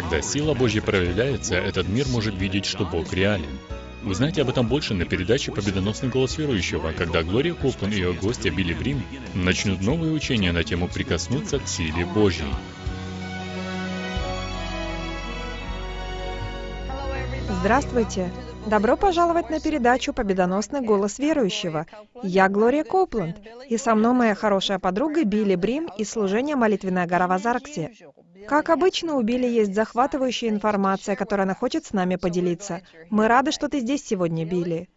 Когда сила Божья проявляется, этот мир может видеть, что Бог реален. Узнайте об этом больше на передаче «Победоносный голос верующего», когда Глория Коплан и ее гостья Билли Брим начнут новые учения на тему «Прикоснуться к силе Божьей». Здравствуйте! Добро пожаловать на передачу «Победоносный голос верующего». Я Глория Копланд, и со мной моя хорошая подруга Билли Брим из служения «Молитвенная гора» в Азарксе. Как обычно, у Билли есть захватывающая информация, которой она хочет с нами поделиться. Мы рады, что ты здесь сегодня, Билли.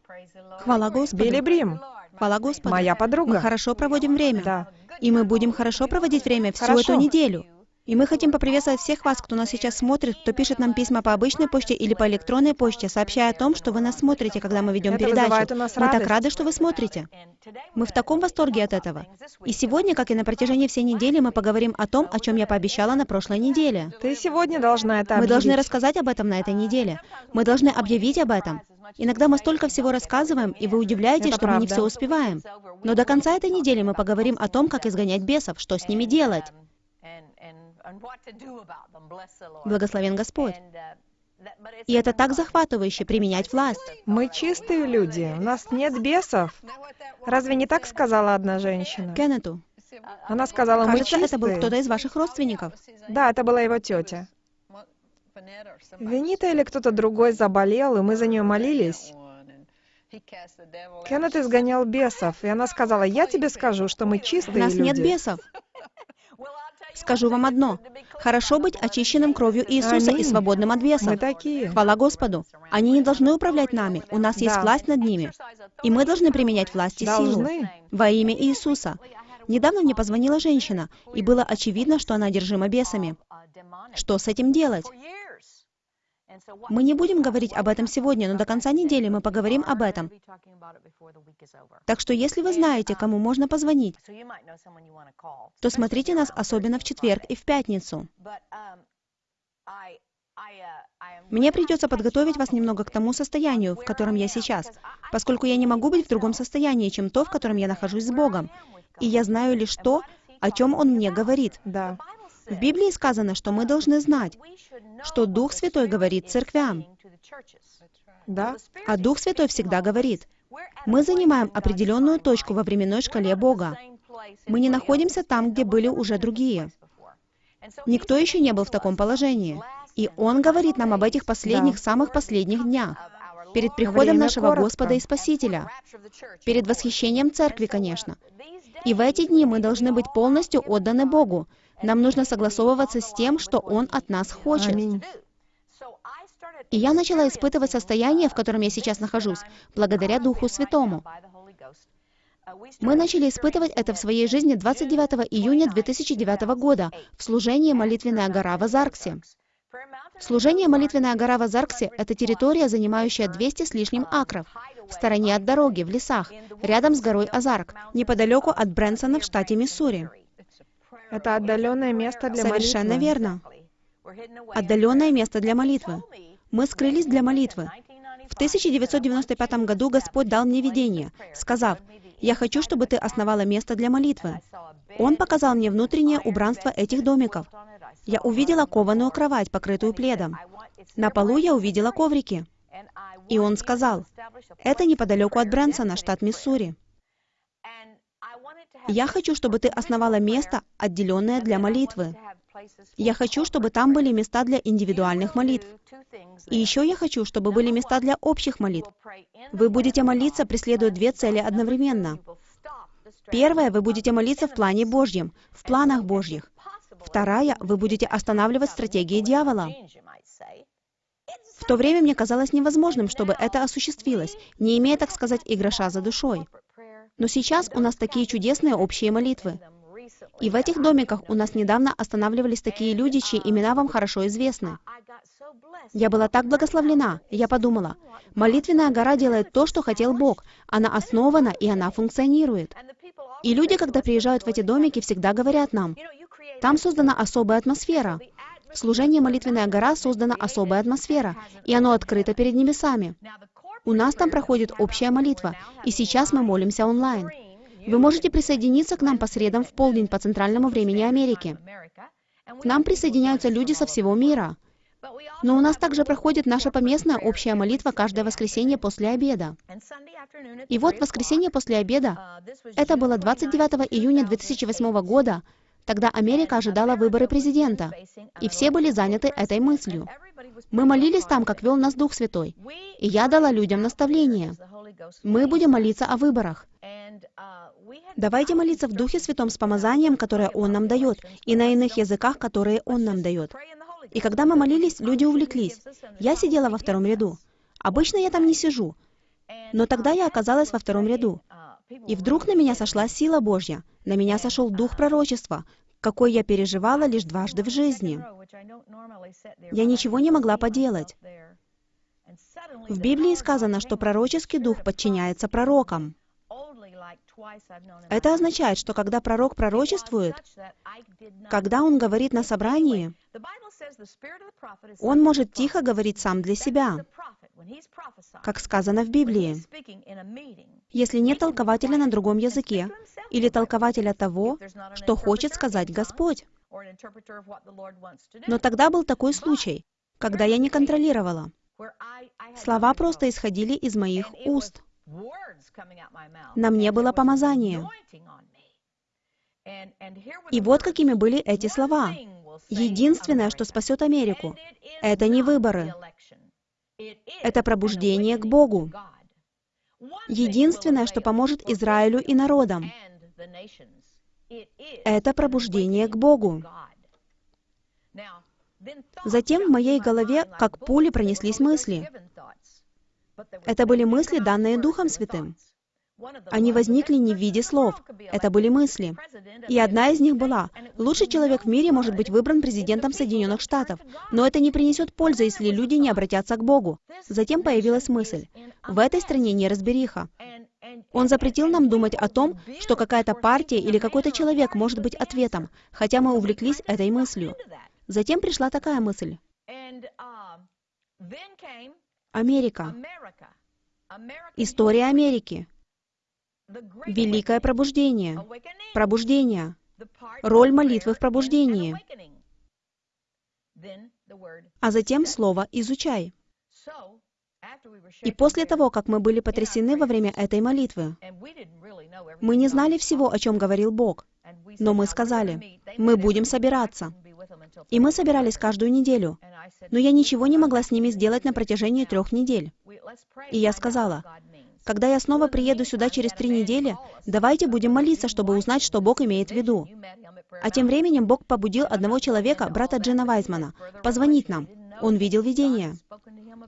Хвала Господу. Билли Брим, Хвала Господу. моя подруга. Мы хорошо проводим время. Да. И мы будем хорошо проводить время всю Хорошо. эту неделю. И мы хотим поприветствовать всех вас, кто нас сейчас смотрит, кто пишет нам письма по обычной почте или по электронной почте, сообщая о том, что вы нас смотрите, когда мы ведем Это передачу. у нас мы так рады, что вы смотрите. Мы в таком восторге от этого. И сегодня, как и на протяжении всей недели, мы поговорим о том, о чем я пообещала на прошлой неделе. Ты сегодня должна это Мы должны объявить. рассказать об этом на этой неделе. Мы должны объявить об этом. Иногда мы столько всего рассказываем, и вы удивляетесь, Это что мы не правда. все успеваем. Но до конца этой недели мы поговорим о том, как изгонять бесов, что с ними делать. Благословен Господь. И это так захватывающе применять власть. Мы чистые люди, у нас нет бесов. Разве не так сказала одна женщина? Кеннету, Она сказала, мы кажется, это был чистые. кто-то из ваших родственников. Да, это была его тетя. Венита или кто-то другой заболел, и мы за нее молились. Кеннет изгонял бесов, и она сказала, я тебе скажу, что мы У чистые нас люди. нет бесов. Скажу вам одно. Хорошо быть очищенным кровью Иисуса и Аминь. свободным от бесов. Мы такие. Хвала Господу. Они не должны управлять нами. У нас есть Да. власть над ними. И мы должны применять власть и силу. Должны. Во имя Иисуса. Недавно мне позвонила женщина, и было очевидно, что она одержима бесами. Что с этим делать? Мы не будем говорить об этом сегодня, но до конца недели мы поговорим об этом. Так что если вы знаете, кому можно позвонить, то смотрите нас особенно в четверг и в пятницу. Мне придется подготовить вас немного к тому состоянию, в котором я сейчас, поскольку я не могу быть в другом состоянии, чем то, в котором я нахожусь с Богом. И я знаю лишь то, о чем Он мне говорит. Да. В Библии сказано, что мы должны знать, что Дух Святой говорит церквям, Да? а Дух Святой всегда говорит. Мы занимаем определенную точку во временной шкале Бога. Мы не находимся там, где были уже другие. Никто еще не был в таком положении. И Он говорит нам об этих последних, самых последних днях, перед приходом Время нашего коротко. Господа и Спасителя, перед восхищением Церкви, конечно. И в эти дни мы должны быть полностью отданы Богу. Нам нужно согласовываться с тем, что Он от нас хочет. Аминь. И я начала испытывать состояние, в котором я сейчас нахожусь, благодаря Духу Святому. Мы начали испытывать это в своей жизни 29 июня 2009 года в служении «Молитвенная гора» в Азарксе. Служение «Молитвенная гора» в Азарксе — это территория, занимающая 200 с лишним акров, в стороне от дороги, в лесах, рядом с горой Азарк, неподалеку от Брэнсона в штате Миссури. Это отдаленное место для Совершенно верно. Отдаленное место для молитвы. Мы скрылись для молитвы. В 1995 году Господь дал мне видение, сказав, «Я хочу, чтобы ты основала место для молитвы». Он показал мне внутреннее убранство этих домиков. Я увидела кованую кровать, покрытую пледом. На полу я увидела коврики. И он сказал, «Это неподалеку от Брэнсона, штат Миссури. Я хочу, чтобы ты основала место, отделенное для молитвы. Я хочу, чтобы там были места для индивидуальных молитв. И еще я хочу, чтобы были места для общих молитв. Вы будете молиться, преследуя две цели одновременно. Первая, вы будете молиться в плане Божьем, в планах Божьих. Вторая, вы будете останавливать стратегии дьявола. В то время мне казалось невозможным, чтобы это осуществилось, не имея, так сказать, и за душой. Но сейчас у нас такие чудесные общие молитвы. И в этих домиках у нас недавно останавливались такие люди, чьи имена вам хорошо известны. Я была так благословлена. Я подумала, молитвенная гора делает то, что хотел Бог. Она основана, и она функционирует. И люди, когда приезжают в эти домики, всегда говорят нам, там создана особая атмосфера. В служении «Молитвенная гора» создана особая атмосфера, и оно открыто перед небесами. У нас там проходит общая молитва, и сейчас мы молимся онлайн. Вы можете присоединиться к нам по средам в полдень по центральному времени Америки. К нам присоединяются люди со всего мира. Но у нас также проходит наша поместная общая молитва каждое воскресенье после обеда. И вот воскресенье после обеда, это было 29 июня 2008 года, Тогда Америка ожидала выборы президента, и все были заняты этой мыслью. Мы молились там, как вел нас Дух Святой, и я дала людям наставление. Мы будем молиться о выборах. Давайте молиться в Духе Святом с помазанием, которое Он нам дает, и на иных языках, которые Он нам дает. И когда мы молились, люди увлеклись. Я сидела во втором ряду. Обычно я там не сижу, но тогда я оказалась во втором ряду. И вдруг на меня сошла сила Божья, на меня сошел дух пророчества, какой я переживала лишь дважды в жизни. Я ничего не могла поделать. В Библии сказано, что пророческий дух подчиняется пророкам. Это означает, что когда пророк пророчествует, когда он говорит на собрании, он может тихо говорить сам для себя, как сказано в Библии. Если нет толкователя на другом языке, или толкователя того, что хочет сказать Господь. Но тогда был такой случай, когда я не контролировала. Слова просто исходили из моих уст. На мне было помазание. И вот какими были эти слова. Единственное, что спасет Америку, это не выборы. Это пробуждение к Богу. Единственное, что поможет Израилю и народам, это пробуждение к Богу. Затем в моей голове, как пули, пронеслись мысли. Это были мысли, данные Духом Святым. Они возникли не в виде слов. Это были мысли. И одна из них была, лучший человек в мире может быть выбран президентом Соединенных Штатов, но это не принесет пользы, если люди не обратятся к Богу. Затем появилась мысль, в этой стране неразбериха. Он запретил нам думать о том, что какая-то партия или какой-то человек может быть ответом, хотя мы увлеклись этой мыслью. Затем пришла такая мысль. Америка. История Америки. Великое пробуждение. Пробуждение. Роль молитвы в пробуждении. А затем слово «изучай». И после того, как мы были потрясены во время этой молитвы, мы не знали всего, о чем говорил Бог, но мы сказали, мы будем собираться. И мы собирались каждую неделю, но я ничего не могла с ними сделать на протяжении трех недель. И я сказала, когда я снова приеду сюда через три недели, давайте будем молиться, чтобы узнать, что Бог имеет в виду. А тем временем Бог побудил одного человека, брата Джина Вайзмана, позвонить нам. Он видел видение.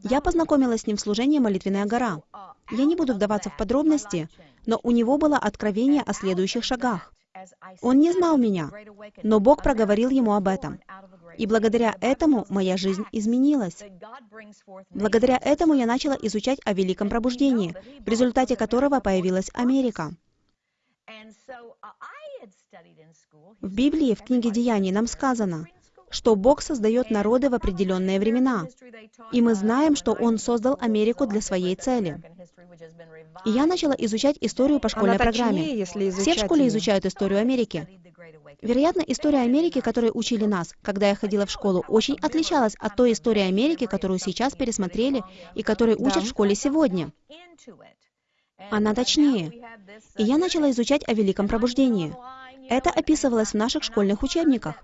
Я познакомилась с ним в служении «Молитвенная гора». Я не буду вдаваться в подробности, но у него было откровение о следующих шагах. Он не знал меня, но Бог проговорил ему об этом. И благодаря этому моя жизнь изменилась. Благодаря этому я начала изучать о Великом Пробуждении, в результате которого появилась Америка. В Библии, в книге Деяний, нам сказано, что Бог создает народы в определенные времена. И мы знаем, что Он создал Америку для своей цели. И я начала изучать историю по школьной Она точнее, программе. если Все в школе изучают историю Америки. Вероятно, история Америки, которой учили нас, когда я ходила в школу, очень отличалась от той истории Америки, которую сейчас пересмотрели и которой учат в школе сегодня. Она точнее. И я начала изучать о Великом Пробуждении. Это описывалось в наших школьных учебниках.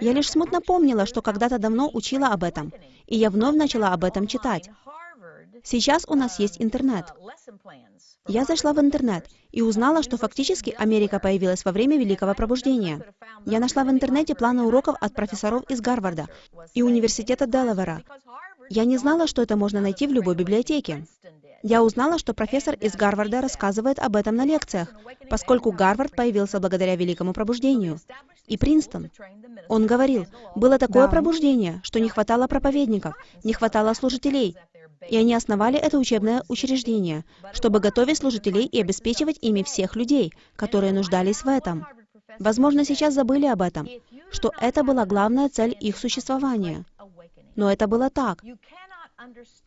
Я лишь смутно помнила, что когда-то давно учила об этом, и я вновь начала об этом читать. Сейчас у нас есть интернет. Я зашла в интернет и узнала, что фактически Америка появилась во время Великого Пробуждения. Я нашла в интернете планы уроков от профессоров из Гарварда и Университета Делавера. Я не знала, что это можно найти в любой библиотеке. Я узнала, что профессор из Гарварда рассказывает об этом на лекциях, поскольку Гарвард появился благодаря Великому Пробуждению. И Принстон. Он говорил, было такое пробуждение, что не хватало проповедников, не хватало служителей. И они основали это учебное учреждение, чтобы готовить служителей и обеспечивать ими всех людей, которые нуждались в этом. Возможно, сейчас забыли об этом, что это была главная цель их существования. Но это было так.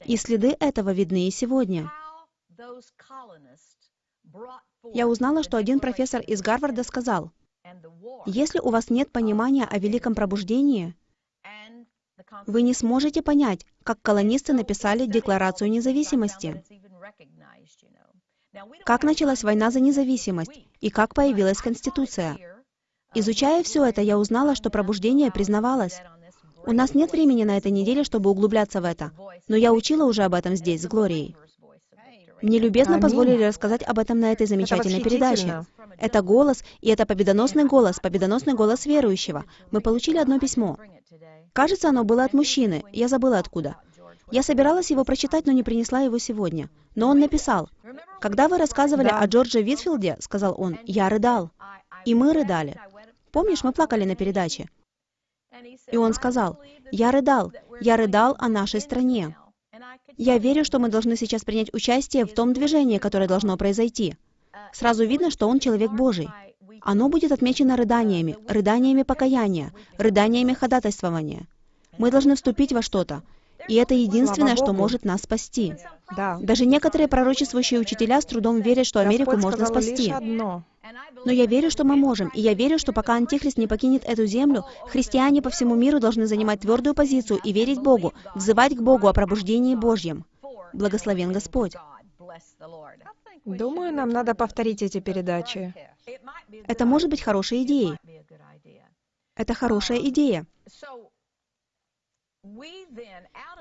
И следы этого видны и сегодня. Я узнала, что один профессор из Гарварда сказал, если у вас нет понимания о Великом Пробуждении Вы не сможете понять, как колонисты написали Декларацию независимости, как началась война за независимость и как появилась Конституция. Изучая все это, я узнала, что пробуждение признавалось. У нас нет времени на этой неделе, чтобы углубляться в это, но я учила уже об этом здесь, с Глорией. Мне любезно позволили рассказать об этом на этой замечательной передаче. Это голос, и это победоносный голос, победоносный голос верующего. Мы получили одно письмо. Кажется, оно было от мужчины, я забыла откуда. Я собиралась его прочитать, но не принесла его сегодня. Но он написал, «Когда вы рассказывали Да. о Джордже Витфилде, — сказал он, — я рыдал. И мы рыдали. Помнишь, мы плакали на передаче? И он сказал, «Я рыдал, я рыдал о нашей стране. Я верю, что мы должны сейчас принять участие в том движении, которое должно произойти. Сразу видно, что он человек Божий. Оно будет отмечено рыданиями, рыданиями покаяния, рыданиями ходатайствования. Мы должны вступить во что-то. И это единственное, что может нас спасти. Да. Даже некоторые пророчествующие учителя с трудом верят, что Америку Господь можно спасти. одно. Но я верю, что мы можем, и я верю, что пока Антихрист не покинет эту землю, христиане по всему миру должны занимать твердую позицию и верить Богу, взывать к Богу о пробуждении Божьем. Благословен Господь. Думаю, нам надо повторить эти передачи. Это может быть хорошей идеей. Это хорошая идея.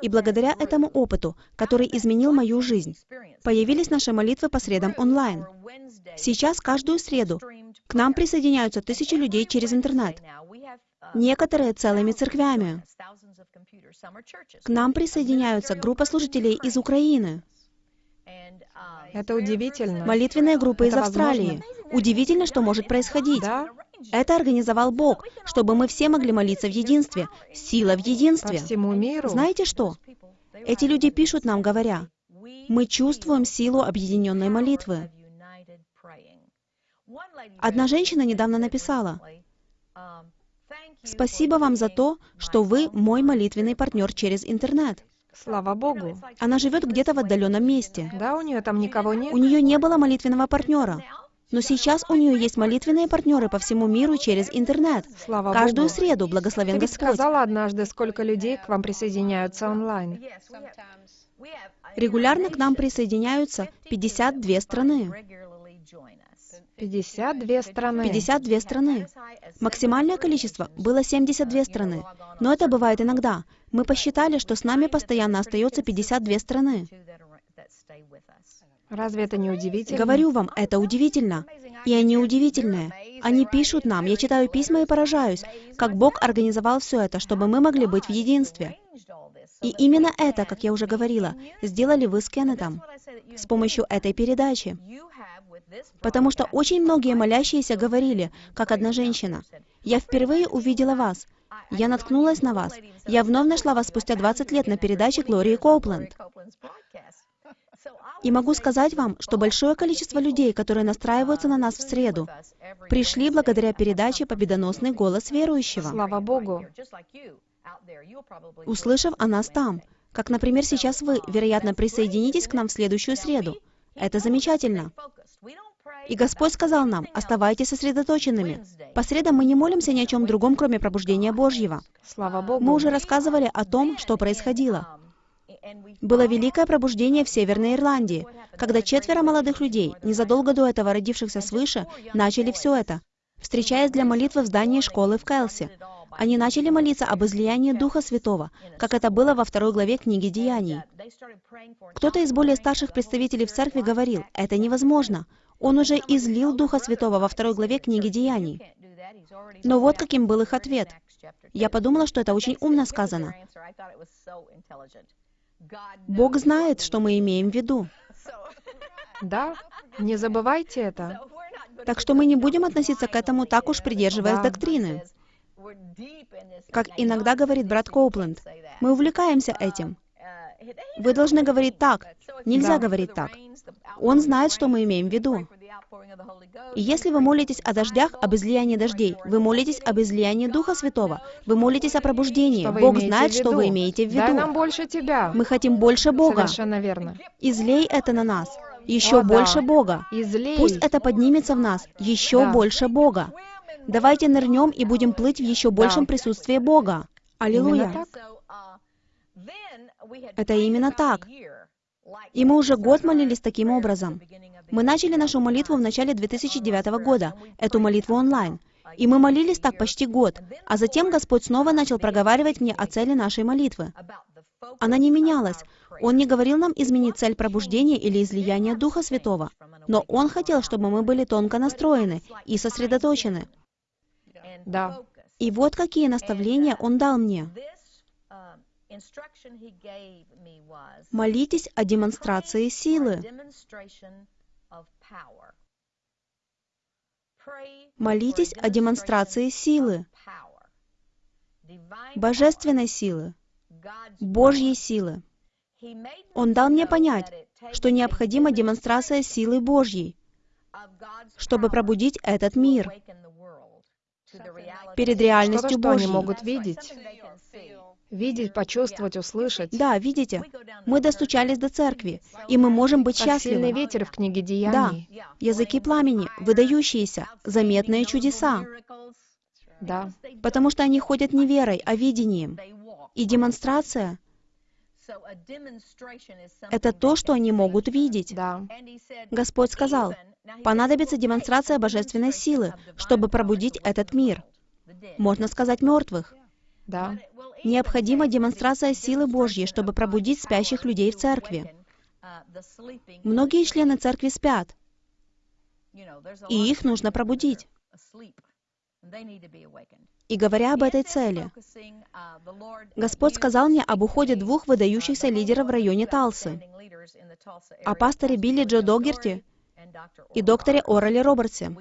И благодаря этому опыту, который изменил мою жизнь, появились наши молитвы по средам онлайн. Сейчас каждую среду к нам присоединяются тысячи людей через интернет. Некоторые целыми церквями. К нам присоединяются группа служителей из Украины, Это удивительно. молитвенные группы из Это Австралии. Удивительно, что может происходить. Да, Это организовал Бог, чтобы мы все могли молиться в единстве. Сила в по единстве. всему миру. Знаете что? Эти люди пишут нам, говоря, мы чувствуем силу объединенной молитвы. Одна женщина недавно написала, «Спасибо вам за то, что вы мой молитвенный партнер через интернет». Слава Богу. Она живет где-то в отдаленном месте. Да, у нее там никого нет. У нее не было молитвенного партнера. Но сейчас у нее есть молитвенные партнеры по всему миру через интернет. Слава Каждую Богу. среду благословен Ты ведь Господь. сказала однажды, сколько людей к вам присоединяются онлайн. Регулярно к нам присоединяются 52 страны. 52 страны. 52 страны. Максимальное количество было 72 страны. Но это бывает иногда. Мы посчитали, что с нами постоянно остается 52 страны. Разве это не удивительно? Говорю вам, это удивительно. И они удивительные. Они пишут нам, я читаю письма и поражаюсь, как Бог организовал все это, чтобы мы могли быть в единстве. И именно это, как я уже говорила, сделали вы с Кеннетом с помощью этой передачи. Потому что очень многие молящиеся говорили, как одна женщина, «Я впервые увидела вас. Я наткнулась на вас. Я вновь нашла вас спустя 20 лет на передаче Глории Коупленд». И могу сказать вам, что большое количество людей, которые настраиваются на нас в среду, пришли благодаря передаче «Победоносный голос верующего», Слава Богу. услышав о нас там. Как, например, сейчас вы, вероятно, присоединитесь к нам в следующую среду. Это замечательно. И Господь сказал нам, оставайтесь сосредоточенными. По средам мы не молимся ни о чем другом, кроме пробуждения Божьего. Слава Богу. Мы уже рассказывали о том, что происходило. Было великое пробуждение в Северной Ирландии, когда четверо молодых людей, незадолго до этого родившихся свыше, начали все это, встречаясь для молитвы в здании школы в Кэлсе. Они начали молиться об излиянии Духа Святого, как это было во второй главе книги Деяний. Кто-то из более старших представителей в церкви говорил, это невозможно. Он уже излил Духа Святого во второй главе книги Деяний. Но вот каким был их ответ. Я подумала, что это очень умно сказано. Бог знает, что мы имеем в виду. Да, не забывайте это. Так что мы не будем относиться к этому так уж придерживаясь Да. доктрины. Как иногда говорит брат Коупленд, мы увлекаемся этим. Вы должны говорить так. Нельзя Да. говорить так. Он знает, что мы имеем в виду. И если вы молитесь о дождях, об излиянии дождей, вы молитесь об излиянии Духа Святого, вы молитесь о пробуждении, Что Бог знает, что вы имеете в Дай виду. нам больше тебя. Мы хотим больше Бога. Совершенно верно. Излей это на нас. Еще О, да. больше Бога. Излей. Пусть это поднимется в нас. Еще Да. больше Бога. Давайте нырнем и будем плыть в еще большем присутствии Бога. Аллилуйя. Это именно так. И мы уже год молились таким образом. Мы начали нашу молитву в начале 2009 года, эту молитву онлайн. И мы молились так почти год, а затем Господь снова начал проговаривать мне о цели нашей молитвы. Она не менялась. Он не говорил нам изменить цель пробуждения или излияния Духа Святого, но Он хотел, чтобы мы были тонко настроены и сосредоточены. Да. И вот какие наставления Он дал мне. Молитесь о демонстрации силы. Молитесь о демонстрации силы, божественной силы, Божьей силы. Он дал мне понять, что необходима демонстрация силы Божьей, чтобы пробудить этот мир. перед реальностью Что-то, что они Божьей. могут видеть. Видеть, почувствовать, услышать. Да, видите, мы достучались до церкви, и мы можем быть сильный счастливы. ветер в книге Да, Деяний. языки пламени, выдающиеся, заметные чудеса, Да. потому что они ходят не верой, а видением. И демонстрация — это то, что они могут видеть. Да. Господь сказал, понадобится демонстрация божественной силы, чтобы пробудить этот мир. Можно сказать мертвых. Да. Необходима демонстрация силы Божьей, чтобы пробудить спящих людей в церкви. Многие члены церкви спят, и их нужно пробудить. И говоря об этой цели, Господь сказал мне об уходе двух выдающихся лидеров в районе Талсы, о пасторе Билли Джо Догерти и докторе Орале Робертсе.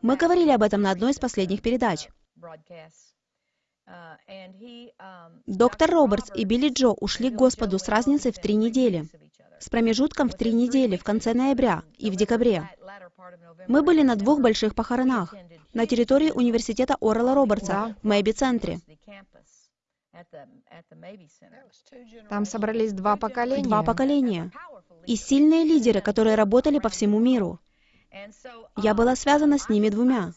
Мы говорили об этом на одной из последних передач. Доктор Робертс и Билли Джо ушли к Господу с разницей в три недели, с промежутком в три недели в конце ноября и в декабре. Мы были на двух больших похоронах на территории университета Орала Робертса в Мэйби-центре. Там собрались два поколения. Два поколения. И сильные лидеры, которые работали по всему миру. Я была связана с ними двумя.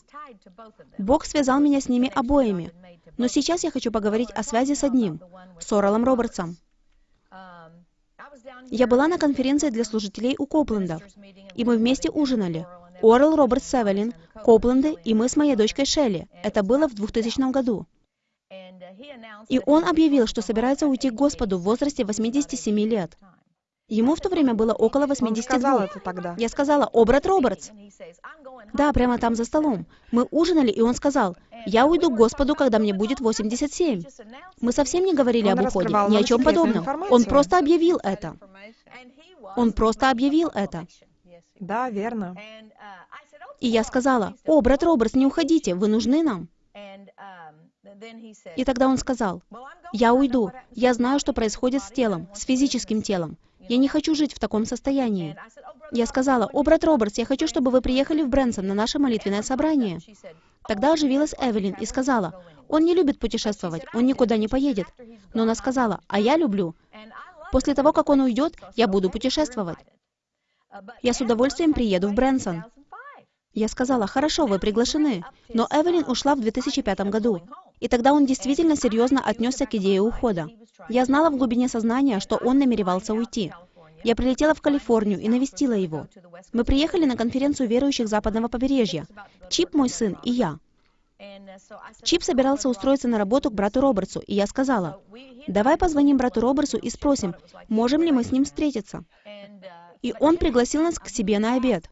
Бог связал меня с ними обоими. Но сейчас я хочу поговорить о связи с одним, с Оралом Робертсом. Я была на конференции для служителей у Коплендов, и мы вместе ужинали. Орел Роберт Севелин, Копленды и мы с моей дочкой Шелли. Это было в 2000 году. И он объявил, что собирается уйти к Господу в возрасте 87 лет. Ему в то время было около Он сказал 82. это тогда. Я сказала, «О, брат Робертс!» Да, прямо там за столом. Мы ужинали, и он сказал, «Я уйду к Господу, когда мне будет 87». Мы совсем не говорили Он об уходе, ни о чем подобном. информацию. Он просто объявил это. Он просто объявил это. Да, верно. И я сказала, «О, брат Робертс, не уходите, вы нужны нам». И тогда он сказал, «Я уйду. Я знаю, что происходит с телом, с физическим телом. Я не хочу жить в таком состоянии». Я сказала, «О, брат Робертс, я хочу, чтобы вы приехали в Брэнсон на наше молитвенное собрание». Тогда оживилась Эвелин и сказала, «Он не любит путешествовать, он никуда не поедет». Но она сказала, «А я люблю. После того, как он уйдет, я буду путешествовать». Я с удовольствием приеду в Брэнсон. Я сказала, хорошо, вы приглашены. Но Эвелин ушла в 2005 году. И тогда он действительно серьезно отнесся к идее ухода. Я знала в глубине сознания, что он намеревался уйти. Я прилетела в Калифорнию и навестила его. Мы приехали на конференцию верующих западного побережья. Чип, мой сын, и я. Чип собирался устроиться на работу к брату Робертсу, и я сказала, давай позвоним брату Робертсу и спросим, можем ли мы с ним встретиться. И он пригласил нас к себе на обед.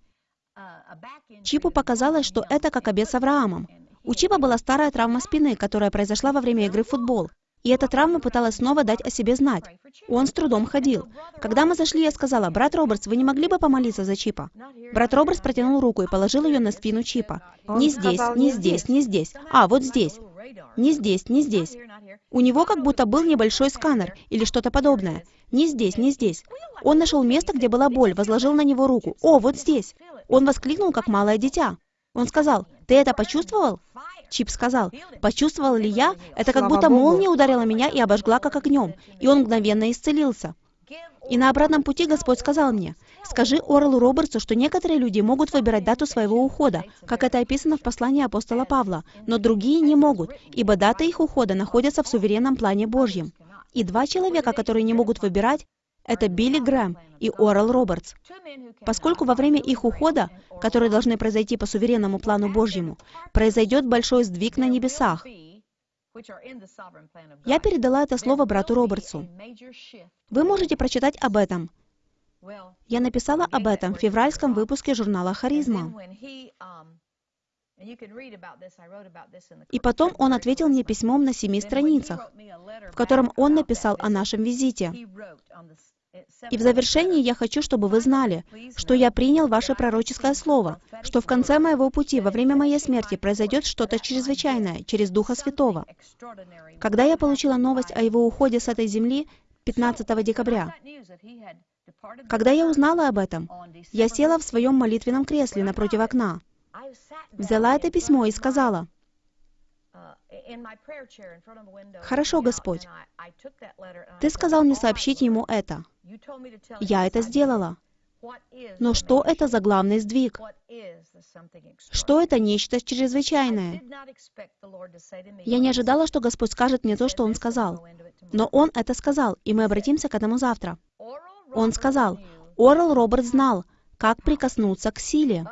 Чипу показалось, что это как обед с Авраамом. У Чипа была старая травма спины, которая произошла во время игры в футбол. И эта травма пыталась снова дать о себе знать. Он с трудом ходил. Когда мы зашли, я сказала, «Брат Робертс, вы не могли бы помолиться за Чипа?» Брат Робертс протянул руку и положил ее на спину Чипа. «Не здесь, «Не здесь, не здесь. А, вот здесь. Не здесь, не здесь». У него как будто был небольшой сканер или что-то подобное. Не здесь, не здесь. Он нашел место, где была боль, возложил на него руку. «О, вот здесь!» Он воскликнул, как малое дитя. Он сказал, «Ты это почувствовал?» Чип сказал, «Почувствовал ли я? Это как будто молния ударила меня и обожгла, как огнем». И он мгновенно исцелился. И на обратном пути Господь сказал мне, «Скажи Орлу Робертсу, что некоторые люди могут выбирать дату своего ухода, как это описано в послании апостола Павла, но другие не могут, ибо даты их ухода находятся в суверенном плане Божьем». И два человека, которые не могут выбирать, это Билли Грэм и Орал Робертс. Поскольку во время их ухода, который должны произойти по суверенному плану Божьему, произойдет большой сдвиг на небесах, я передала это слово брату Робертсу. Вы можете прочитать об этом. Я написала об этом в февральском выпуске журнала «Харизма». И потом он ответил мне письмом на семи страницах, в котором он написал о нашем визите. И в завершении я хочу, чтобы вы знали, что я принял ваше пророческое слово, что в конце моего пути, во время моей смерти, произойдет что-то чрезвычайное через Духа Святого. Когда я получила новость о его уходе с этой земли 15 декабря, когда я узнала об этом, я села в своем молитвенном кресле напротив окна, взяла это письмо и сказала, «Хорошо, Господь, Ты сказал мне сообщить ему это. Я это сделала. Но что это за главный сдвиг? Что это нечто чрезвычайное? Я не ожидала, что Господь скажет мне то, что Он сказал. Но Он это сказал, и мы обратимся к этому завтра. Он сказал, Орел Роберт знал, как прикоснуться к силе.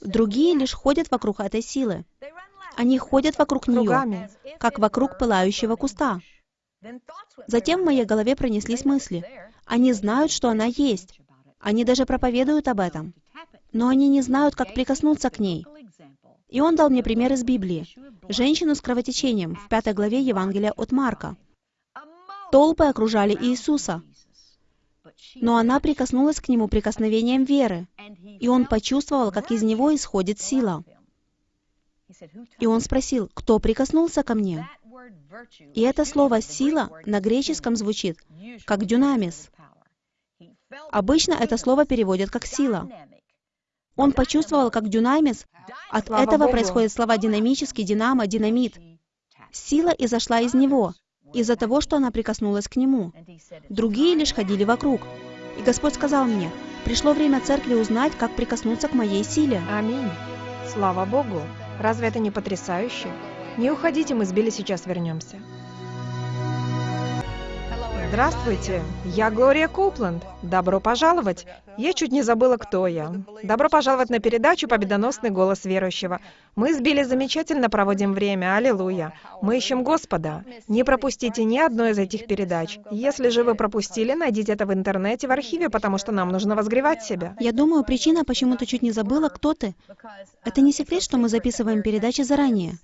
Другие лишь ходят вокруг этой силы. Они ходят вокруг нее, как вокруг пылающего куста. Затем в моей голове пронеслись мысли. Они знают, что она есть. Они даже проповедуют об этом. Но они не знают, как прикоснуться к ней. И он дал мне пример из Библии. Женщину с кровотечением в пятой главе Евангелия от Марка. Толпы окружали Иисуса. Но она прикоснулась к нему прикосновением веры, и он почувствовал, как из него исходит сила. И он спросил, кто прикоснулся ко мне? И это слово «сила» на греческом звучит как «дюнамис». Обычно это слово переводят как «сила». Он почувствовал, как дюнамис, от этого происходят слова «динамический», «динамо», «динамит». Сила изошла из него, из-за того, что она прикоснулась к нему. Другие лишь ходили вокруг. И Господь сказал мне, пришло время церкви узнать, как прикоснуться к моей силе. Аминь. Слава Богу. Разве это не потрясающе? Не уходите, мы с Билли сейчас вернемся. Здравствуйте, я Глория Копланд. Добро пожаловать. Я чуть не забыла, кто я. Добро пожаловать на передачу «Победоносный голос верующего». Мы с Билли замечательно проводим время, аллилуйя. Мы ищем Господа. Не пропустите ни одной из этих передач. Если же вы пропустили, найдите это в интернете, в архиве, потому что нам нужно возгревать себя. Я думаю, причина, почему ты чуть не забыла, кто ты. Это не секрет, что мы записываем передачи заранее.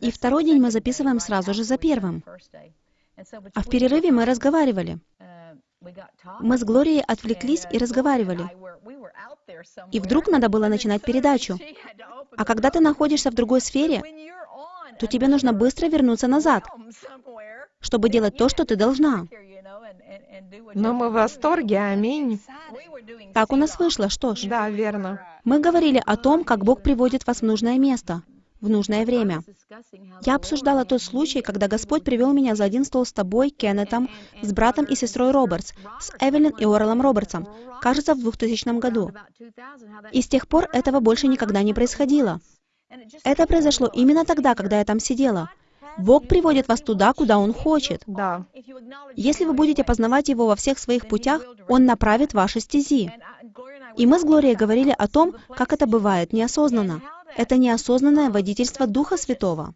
И второй день мы записываем сразу же за первым. А в перерыве мы разговаривали. Мы с Глорией отвлеклись и разговаривали. И вдруг надо было начинать передачу. А когда ты находишься в другой сфере, то тебе нужно быстро вернуться назад, чтобы делать то, что ты должна. Но мы в восторге, аминь. Так у нас вышло, что ж. Да, верно. Мы говорили о том, как Бог приводит вас в нужное место, в нужное время. Я обсуждала тот случай, когда Господь привел меня за один стол с тобой, Кеннетом, с братом и сестрой Робертс, с Эвелин и Орелом Робертсом, кажется, в 2000 году. И с тех пор этого больше никогда не происходило. Это произошло именно тогда, когда я там сидела. Бог приводит вас туда, куда Он хочет. Да. Если вы будете познавать Его во всех своих путях, Он направит ваши стези. И мы с Глорией говорили о том, как это бывает неосознанно. Это неосознанное водительство Духа Святого.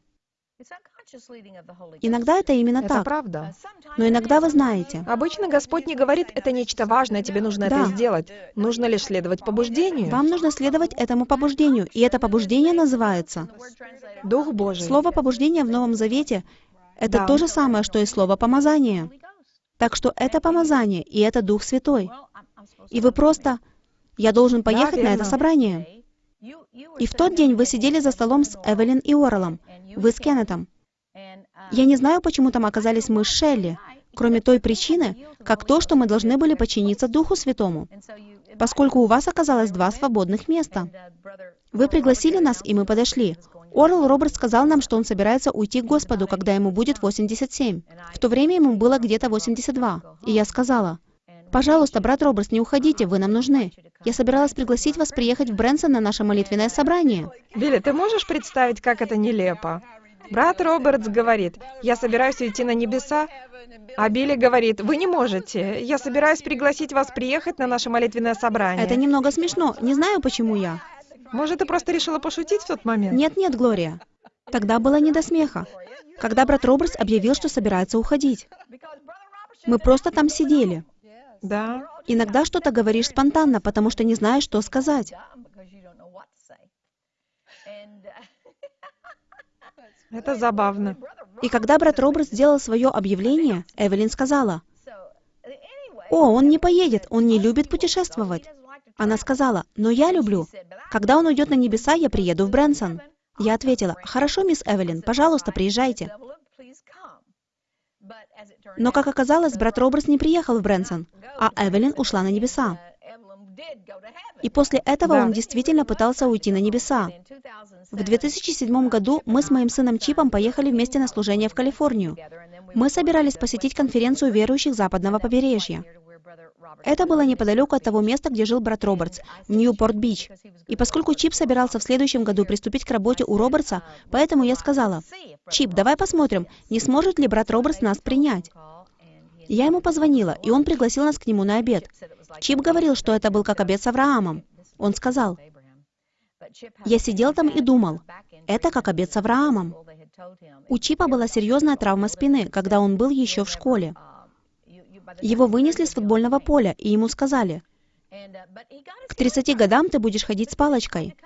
Иногда это именно Это так. правда. Но иногда вы знаете, Обычно Господь не говорит, это нечто важное, тебе нужно Да. это сделать. Нужно лишь следовать побуждению. вам нужно следовать этому побуждению, и это побуждение называется. Дух Божий. Слово побуждение в Новом Завете — это Да. то же самое, что и слово помазание. Так что это помазание, и это Дух Святой. И вы просто... Я должен поехать на верно. это собрание. И в тот день вы сидели за столом с Эвелин и Орелом. Вы с Кеннетом. Я не знаю, почему там оказались мы с Шелли, кроме той причины, как то, что мы должны были подчиниться Духу Святому, поскольку у вас оказалось два свободных места. Вы пригласили нас, и мы подошли. Орел Роберт сказал нам, что он собирается уйти к Господу, когда ему будет 87. В то время ему было где-то 82. И я сказала, «Пожалуйста, брат Робертс, не уходите, вы нам нужны. Я собиралась пригласить вас приехать в Брэнсон на наше молитвенное собрание». Билли, ты можешь представить, как это нелепо? Брат Робертс говорит, я собираюсь уйти на небеса, а Билли говорит, вы не можете. Я собираюсь пригласить вас приехать на наше молитвенное собрание. Это немного смешно. Не знаю, почему я. Может, ты просто решила пошутить в тот момент? Нет-нет, Глория. Тогда было не до смеха. Когда брат Робертс объявил, что собирается уходить. Мы просто там сидели. Да. Иногда что-то говоришь спонтанно, потому что не знаешь, что сказать. Это забавно. И когда брат Робертс сделал свое объявление, Эвелин сказала, «О, он не поедет, он не любит путешествовать». Она сказала, «Но я люблю. Когда он уйдет на небеса, я приеду в Брэнсон». Я ответила, «Хорошо, мисс Эвелин, пожалуйста, приезжайте». Но, как оказалось, брат Робертс не приехал в Брэнсон, а Эвелин ушла на небеса. И после этого Да. он действительно пытался уйти на небеса. В 2007 году мы с моим сыном Чипом поехали вместе на служение в Калифорнию. Мы собирались посетить конференцию верующих западного побережья. Это было неподалеку от того места, где жил брат Робертс, в Ньюпорт-Бич. И поскольку Чип собирался в следующем году приступить к работе у Робертса, поэтому я сказала, «Чип, давай посмотрим, не сможет ли брат Робертс нас принять». Я ему позвонила, и он пригласил нас к нему на обед. Чип говорил, что это был как обед с Авраамом. Он сказал, «Я сидел там и думал, это как обед с Авраамом». У Чипа была серьезная травма спины, когда он был еще в школе. Его вынесли с футбольного поля, и ему сказали, «К 30 годам ты будешь ходить с палочкой».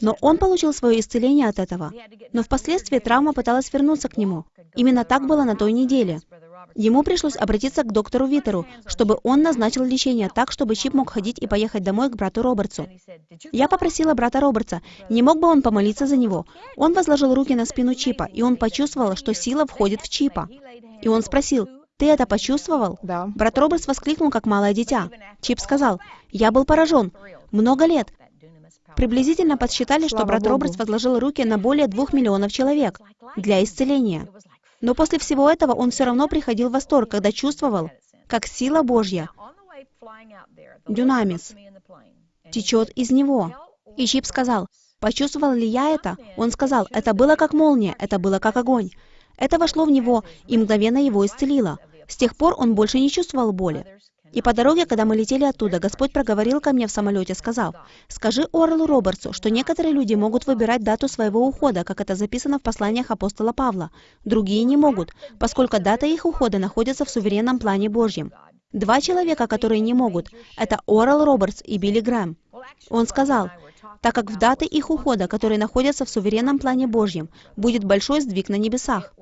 Но он получил свое исцеление от этого. Но впоследствии травма пыталась вернуться к нему. Именно так было на той неделе. Ему пришлось обратиться к доктору Витеру, чтобы он назначил лечение так, чтобы Чип мог ходить и поехать домой к брату Робертсу. Я попросила брата Робертса, не мог бы он помолиться за него. Он возложил руки на спину Чипа, и он почувствовал, что сила входит в Чипа. И он спросил, «Ты это почувствовал?» Да. Брат Робертс воскликнул, как малое дитя. Чип сказал, «Я был поражен. Много лет. Приблизительно подсчитали, что Слава брат Богу. Робертс возложил руки на более двух миллионов человек для исцеления. Но после всего этого он все равно приходил в восторг, когда чувствовал, как сила Божья, дюнамис, течет из него. И Чип сказал, почувствовал ли я это? Он сказал, это было как молния, это было как огонь. Это вошло в него и мгновенно его исцелило. С тех пор он больше не чувствовал боли. И по дороге, когда мы летели оттуда, Господь проговорил ко мне в самолете, сказав, «Скажи Орлу Робертсу, что некоторые люди могут выбирать дату своего ухода, как это записано в посланиях апостола Павла. Другие не могут, поскольку дата их ухода находится в суверенном плане Божьем. Два человека, которые не могут, это Орал Робертс и Билли Грэм. Он сказал, так как в даты их ухода, которые находятся в суверенном плане Божьем, будет большой сдвиг на небесах.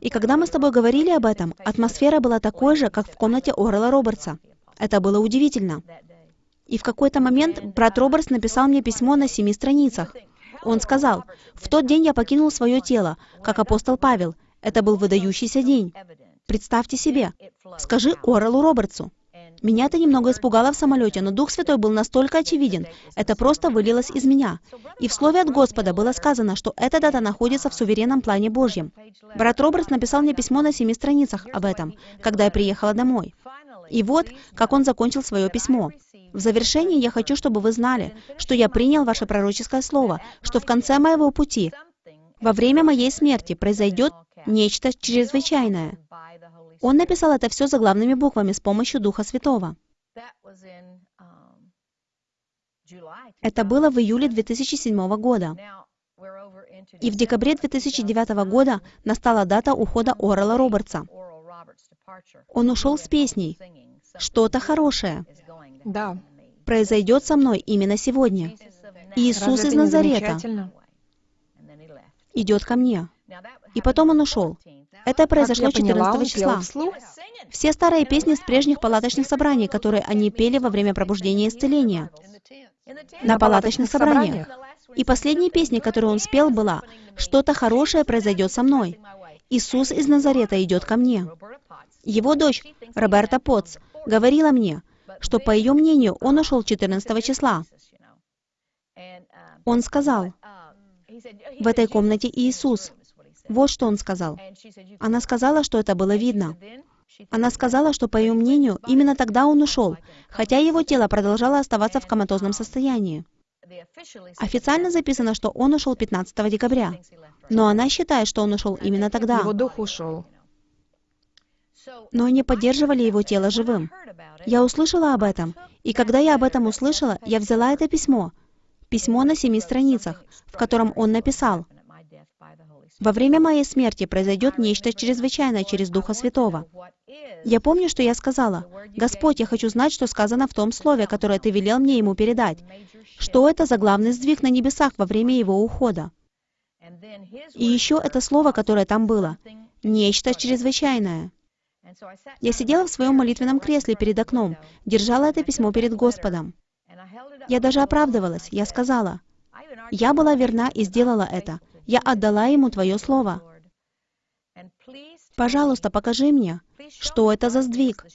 И когда мы с тобой говорили об этом, атмосфера была такой же, как в комнате Орла Робертса. Это было удивительно. И в какой-то момент брат Робертс написал мне письмо на семи страницах. Он сказал, «В тот день я покинул свое тело, как апостол Павел. Это был выдающийся день. Представьте себе. Скажи Орелу Робертсу». Меня это немного испугало в самолете, но Дух Святой был настолько очевиден, это просто вылилось из меня. И в Слове от Господа было сказано, что эта дата находится в суверенном плане Божьем. Брат Робертс написал мне письмо на семи страницах об этом, когда я приехала домой. И вот, как он закончил свое письмо. В завершении я хочу, чтобы вы знали, что я принял ваше пророческое слово, что в конце моего пути, во время моей смерти, произойдет нечто чрезвычайное. Он написал это все заглавными буквами с помощью Духа Святого. Это было в июле 2007 года. И в декабре 2009 года настала дата ухода Орала Робертса. Он ушел с песней «Что-то хорошее Да. произойдет со мной именно сегодня. Иисус Разве из Назарета идет ко мне». И потом он ушел. Это произошло Как я поняла, 14 он числа. вслух? Все старые песни с прежних палаточных собраний, которые они пели во время пробуждения и исцеления. На палаточных собраниях. И последняя песня, которую он спел, была «Что-то хорошее произойдет со мной». Иисус из Назарета идет ко мне. Его дочь, Роберта Потц, говорила мне, что, по ее мнению, он ушел 14 числа. Он сказал, в этой комнате Иисус. Вот что он сказал. Она сказала, что это было видно. Она сказала, что, по ее мнению, именно тогда он ушел, хотя его тело продолжало оставаться в коматозном состоянии. Официально записано, что он ушел 15 декабря, но она считает, что он ушел именно тогда. Его дух ушел. Но они поддерживали его тело живым. Я услышала об этом, и когда я об этом услышала, я взяла это письмо, письмо на семи страницах, в котором он написал, «Во время моей смерти произойдет нечто чрезвычайное через Духа Святого». Я помню, что я сказала, «Господь, я хочу знать, что сказано в том слове, которое Ты велел мне ему передать. Что это за главный сдвиг на небесах во время его ухода?» И еще это слово, которое там было, «нечто чрезвычайное». Я сидела в своем молитвенном кресле перед окном, держала это письмо перед Господом. Я даже оправдывалась. Я сказала, «Я была верна и сделала это. Я отдала ему Твое Слово. Пожалуйста, покажи мне, что это за сдвиг,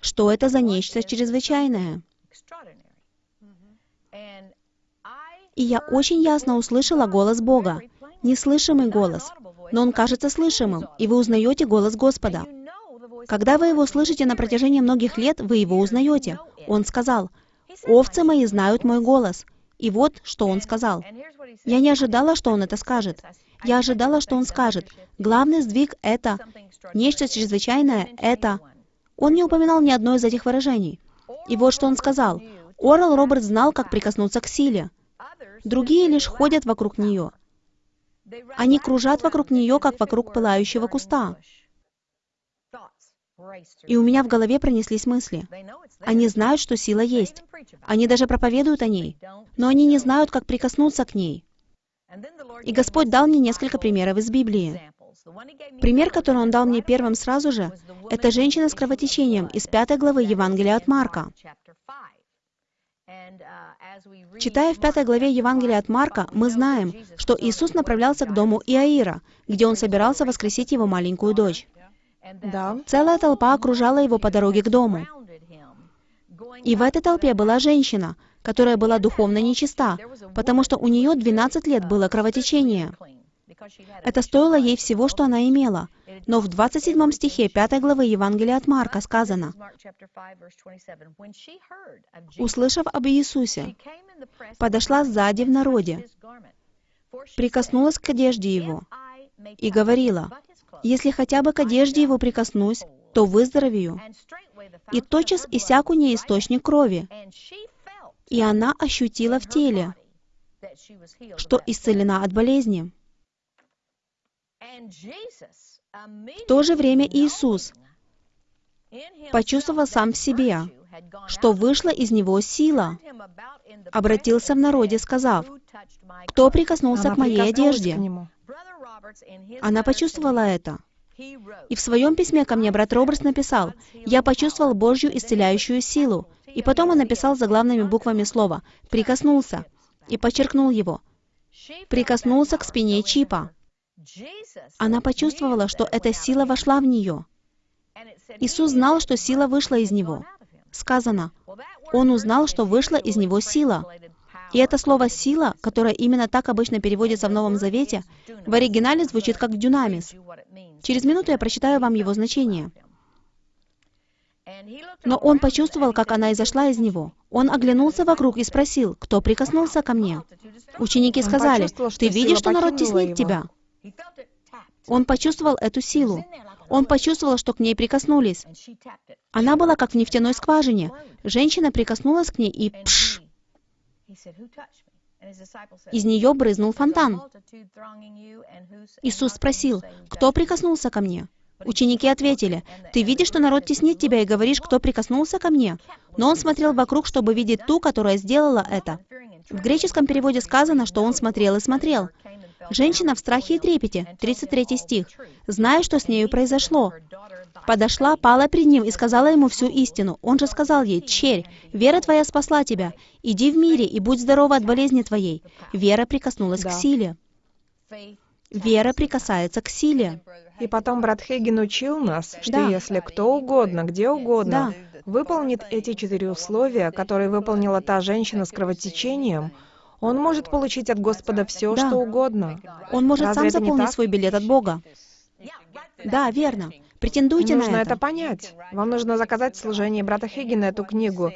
что это за нечто чрезвычайное». И я очень ясно услышала голос Бога, неслышимый голос, но он кажется слышимым, и вы узнаете голос Господа. Когда вы его слышите на протяжении многих лет, вы его узнаете. Он сказал, «Овцы мои знают мой голос». И вот, что он сказал. Я не ожидала, что он это скажет. Я ожидала, что он скажет, главный сдвиг — это, нечто чрезвычайное — это. Он не упоминал ни одно из этих выражений. И вот что он сказал. Орал Роберт знал, как прикоснуться к силе. Другие лишь ходят вокруг нее. Они кружат вокруг нее, как вокруг пылающего куста. И у меня в голове пронеслись мысли. Они знают, что сила есть. Они даже проповедуют о ней. Но они не знают, как прикоснуться к ней. И Господь дал мне несколько примеров из Библии. Пример, который Он дал мне первым сразу же, это женщина с кровотечением из пятой главы Евангелия от Марка. Читая в пятой главе Евангелия от Марка, мы знаем, что Иисус направлялся к дому Иаира, где Он собирался воскресить его маленькую дочь. Да. Целая толпа окружала его по дороге к дому. И в этой толпе была женщина, которая была духовно нечиста, потому что у нее 12 лет было кровотечение. Это стоило ей всего, что она имела. Но в 27 стихе 5 главы Евангелия от Марка сказано, «Услышав об Иисусе, подошла сзади в народе, прикоснулась к одежде Его и говорила, если хотя бы к одежде его прикоснусь, то выздоровею. И тотчас иссяк у ней источник крови. И она ощутила в теле, что исцелена от болезни. В то же время Иисус почувствовал сам в себе, что вышла из него сила, обратился в народе, сказав, «Кто прикоснулся Она к моей одежде?» к. Она почувствовала это. И в своем письме ко мне брат Робертс написал, «Я почувствовал Божью исцеляющую силу». И потом он написал заглавными буквами слова «прикоснулся» и подчеркнул его. Прикоснулся к спине Чипа. Она почувствовала, что эта сила вошла в нее. Иисус знал, что сила вышла из него. Сказано, Он узнал, что вышла из него сила. И это слово «сила», которое именно так обычно переводится в Новом Завете, в оригинале звучит как «дюнамис». Через минуту я прочитаю вам его значение. Но он почувствовал, как она изошла из него. Он оглянулся вокруг и спросил, кто прикоснулся ко мне. Ученики сказали, ты видишь, что народ теснит его». тебя? Он почувствовал эту силу. Он почувствовал, что к ней прикоснулись. Она была как в нефтяной скважине. Женщина прикоснулась к ней и пш, из нее брызнул фонтан. Иисус спросил, кто прикоснулся ко мне? Ученики ответили, «Ты видишь, что народ теснит тебя, и говоришь, кто прикоснулся ко мне?» Но он смотрел вокруг, чтобы видеть ту, которая сделала это. В греческом переводе сказано, что он смотрел и смотрел. Женщина в страхе и трепете, 33 стих, зная, что с нею произошло. Подошла, пала перед ним и сказала ему всю истину. Он же сказал ей, «Черь, вера твоя спасла тебя. Иди в мире и будь здорова от болезни твоей». Вера прикоснулась Да. к силе. Вера прикасается к силе. И потом брат Хейген учил нас, что Да. если кто угодно, где угодно, Да. выполнит эти четыре условия, которые выполнила та женщина с кровотечением, он может получить от Господа все, Да. что угодно. Он может Разве сам заполнить свой билет от Бога. Да, верно. Претендуйте Нужно на это это. понять. Вам нужно заказать в служении брата Хиггина эту книгу.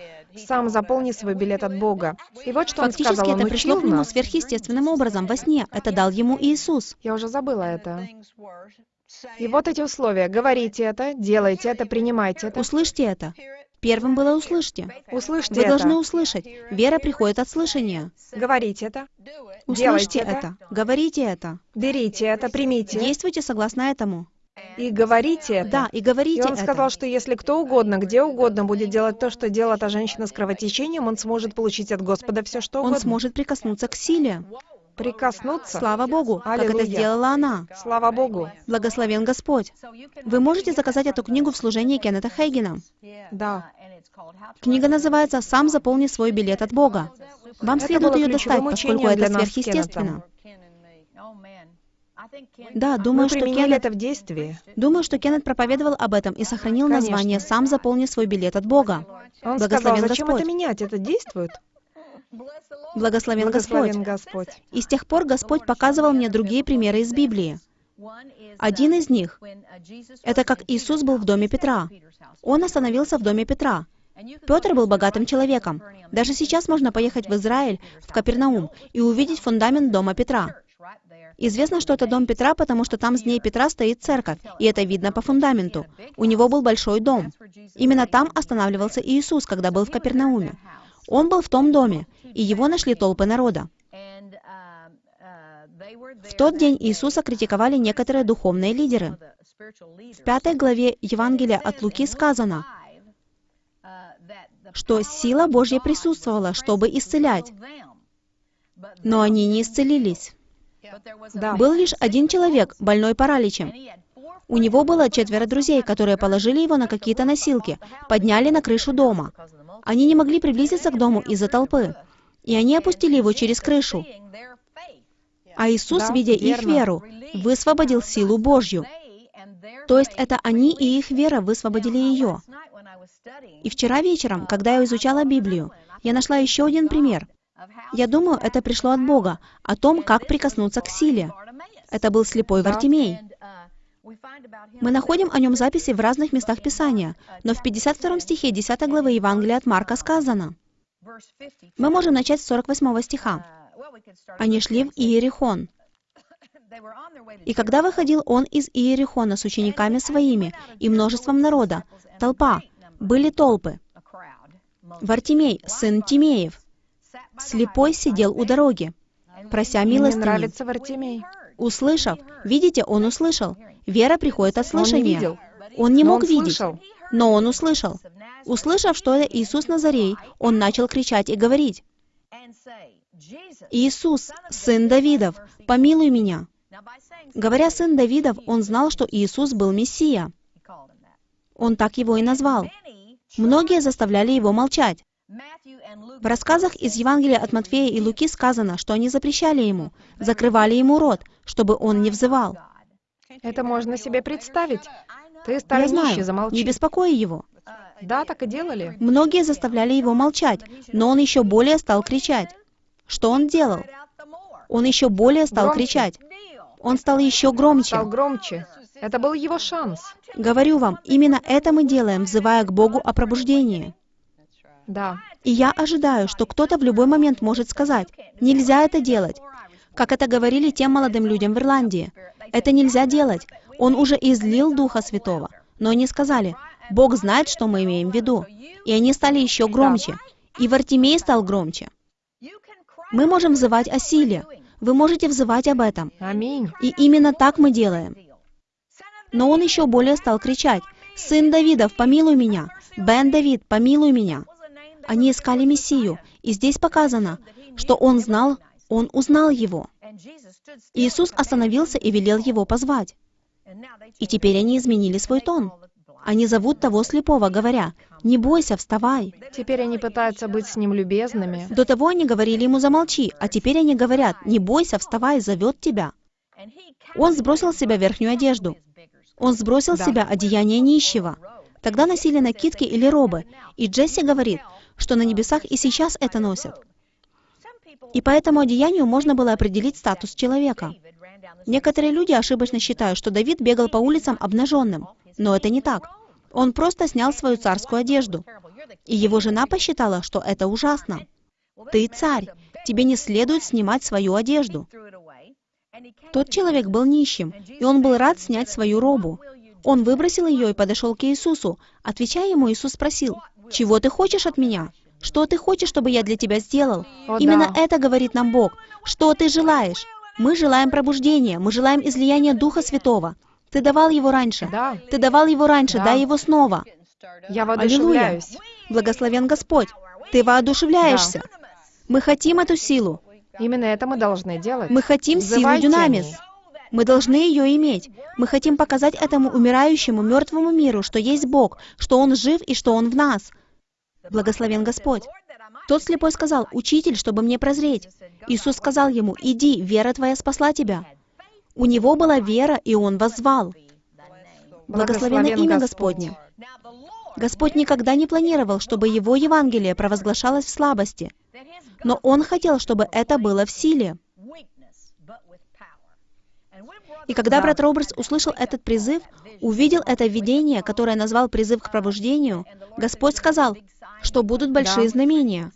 Сам заполни свой билет от Бога. И вот что он Фактически сказал. Он это пришло к нему нас. сверхъестественным образом во сне. Это дал ему Иисус. Я уже забыла это. И вот эти условия. Говорите это, делайте это, принимайте это. Услышьте это. Первым было услышьте. Услышьте Вы это. должны услышать. Вера приходит от слышания. Говорите это. Услышьте это. это. Говорите это. Берите это, примите. Действуйте согласно этому. И говорите это. Да, и И говорите он сказал, это. что если кто угодно, где угодно будет делать то, что делала та женщина с кровотечением, он сможет получить от Господа все, что Он угодно. сможет прикоснуться к силе. Прикоснуться. Слава Богу, как это Аллилуйя. сделала она. Слава Богу. Благословен Господь. Вы можете заказать эту книгу в служении Кеннета Хейгена. Да. Книга называется «Сам заполни свой билет от Бога». Вам Это следует ее достать, поскольку это сверхъестественно. Кеннетом. Да, Мы думаю, что применяли Кеннет, это в действии. думаю, что Кеннет проповедовал об этом и сохранил Конечно. название «Сам заполни свой билет от Бога». Он Благословен сказал, зачем Господь. это менять? Это действует. Благословен Благословен Господь. Господь. И с тех пор Господь показывал мне другие примеры из Библии. Один из них — это как Иисус был в доме Петра. Он остановился в доме Петра. Петр был богатым человеком. Даже сейчас можно поехать в Израиль, в Капернаум, и увидеть фундамент дома Петра. Известно, что это дом Петра, потому что там с дней Петра стоит церковь, и это видно по фундаменту. У него был большой дом. Именно там останавливался Иисус, когда был в Капернауме. Он был в том доме, и его нашли толпы народа. В тот день Иисуса критиковали некоторые духовные лидеры. В пятой главе Евангелия от Луки сказано, что сила Божья присутствовала, чтобы исцелять, но они не исцелились. Да. Был лишь один человек, больной параличем. У него было четверо друзей, которые положили его на какие-то носилки, подняли на крышу дома. Они не могли приблизиться к дому из-за толпы, и они опустили его через крышу. А Иисус, видя их веру, высвободил силу Божью. То есть это они и их вера высвободили ее. И вчера вечером, когда я изучала Библию, я нашла еще один пример. Я думаю, это пришло от Бога, о том, как прикоснуться к силе. Это был слепой. Вартимей. Мы находим о нем записи в разных местах Писания, но в 52 стихе 10 главы Евангелия от Марка сказано. Мы можем начать с 48 стиха. Они шли в Иерихон. И когда выходил он из Иерихона с учениками своими и множеством народа, толпа, были толпы. Вартимей, сын Тимеев, слепой сидел у дороги, прося милостыни. Услышав, видите, он услышал. Вера приходит от Он не слышания. видел. Он не мог он видеть, слышал. но он услышал. Услышав, что это Иисус Назарей, он начал кричать и говорить, «Иисус, сын Давидов, помилуй меня». Говоря «сын Давидов», он знал, что Иисус был Мессия. Он так его и назвал. Многие заставляли его молчать. В рассказах из Евангелия от Матфея и Луки сказано, что они запрещали ему, закрывали ему рот, чтобы он не взывал. Это можно себе представить. Ты Я старый нищий, знаю, замолчи. не беспокой его. Да, так и делали. Многие заставляли его молчать, но он еще более стал кричать. Что он делал? Он еще более стал Громче. кричать. Он стал еще громче. Стал громче. Это был его шанс. Говорю вам, именно это мы делаем, взывая к Богу о пробуждении. Да. И я ожидаю, что кто-то в любой момент может сказать, нельзя это делать. Как это говорили тем молодым людям в Ирландии. Это нельзя делать. Он уже излил Духа Святого. Но они сказали, Бог знает, что мы имеем в виду. И они стали еще громче. И Вартимей стал громче. Мы можем взывать о силе. Вы можете взывать об этом. Аминь. И именно так мы делаем. Но он еще более стал кричать, «Сын Давидов, помилуй меня! Бен Давид, помилуй меня!» Они искали Мессию, и здесь показано, что он знал, он узнал его. Иисус остановился и велел его позвать. И теперь они изменили свой тон. Они зовут того слепого, говоря, «Не бойся, вставай». Теперь они пытаются быть с ним любезными. До того они говорили ему «Замолчи», а теперь они говорят, «Не бойся, вставай, зовет тебя». Он сбросил с себя верхнюю одежду. Он сбросил с себя одеяние нищего. Тогда носили накидки или робы, и Джесси говорит, что на небесах и сейчас это носят. И по этому одеянию можно было определить статус человека. Некоторые люди ошибочно считают, что Давид бегал по улицам обнаженным, но это не так. Он просто снял свою царскую одежду. И его жена посчитала, что это ужасно. Ты царь, тебе не следует снимать свою одежду. Тот человек был нищим, и он был рад снять свою робу. Он выбросил ее и подошел к Иисусу. Отвечая ему, Иисус спросил, «Чего ты хочешь от меня? Что ты хочешь, чтобы я для тебя сделал?» О, Именно да. это говорит нам Бог. Что ты желаешь? Мы желаем пробуждения, мы желаем излияния Духа Святого. Ты давал его раньше. Да. Ты давал его раньше, Да. дай его снова. Я Аллилуйя. воодушевляюсь. Благословен Господь. Ты воодушевляешься. Мы хотим эту силу. Именно это мы должны делать. Мы хотим силу Взывайте о дюнамис. ней. Мы должны ее иметь. Мы хотим показать этому умирающему, мертвому миру, что есть Бог, что Он жив и что Он в нас. Благословен Господь. Тот слепой сказал, «Учитель, чтобы мне прозреть». Иисус сказал ему, «Иди, вера твоя спасла тебя». У него была вера, и он воззвал. Благословено Благословен имя. Господне. Господь никогда не планировал, чтобы Его Евангелие провозглашалось в слабости, но Он хотел, чтобы это было в силе. И когда Да. брат Робертс услышал этот призыв, увидел это видение, которое назвал призыв к пробуждению, Господь сказал, что будут большие знамения.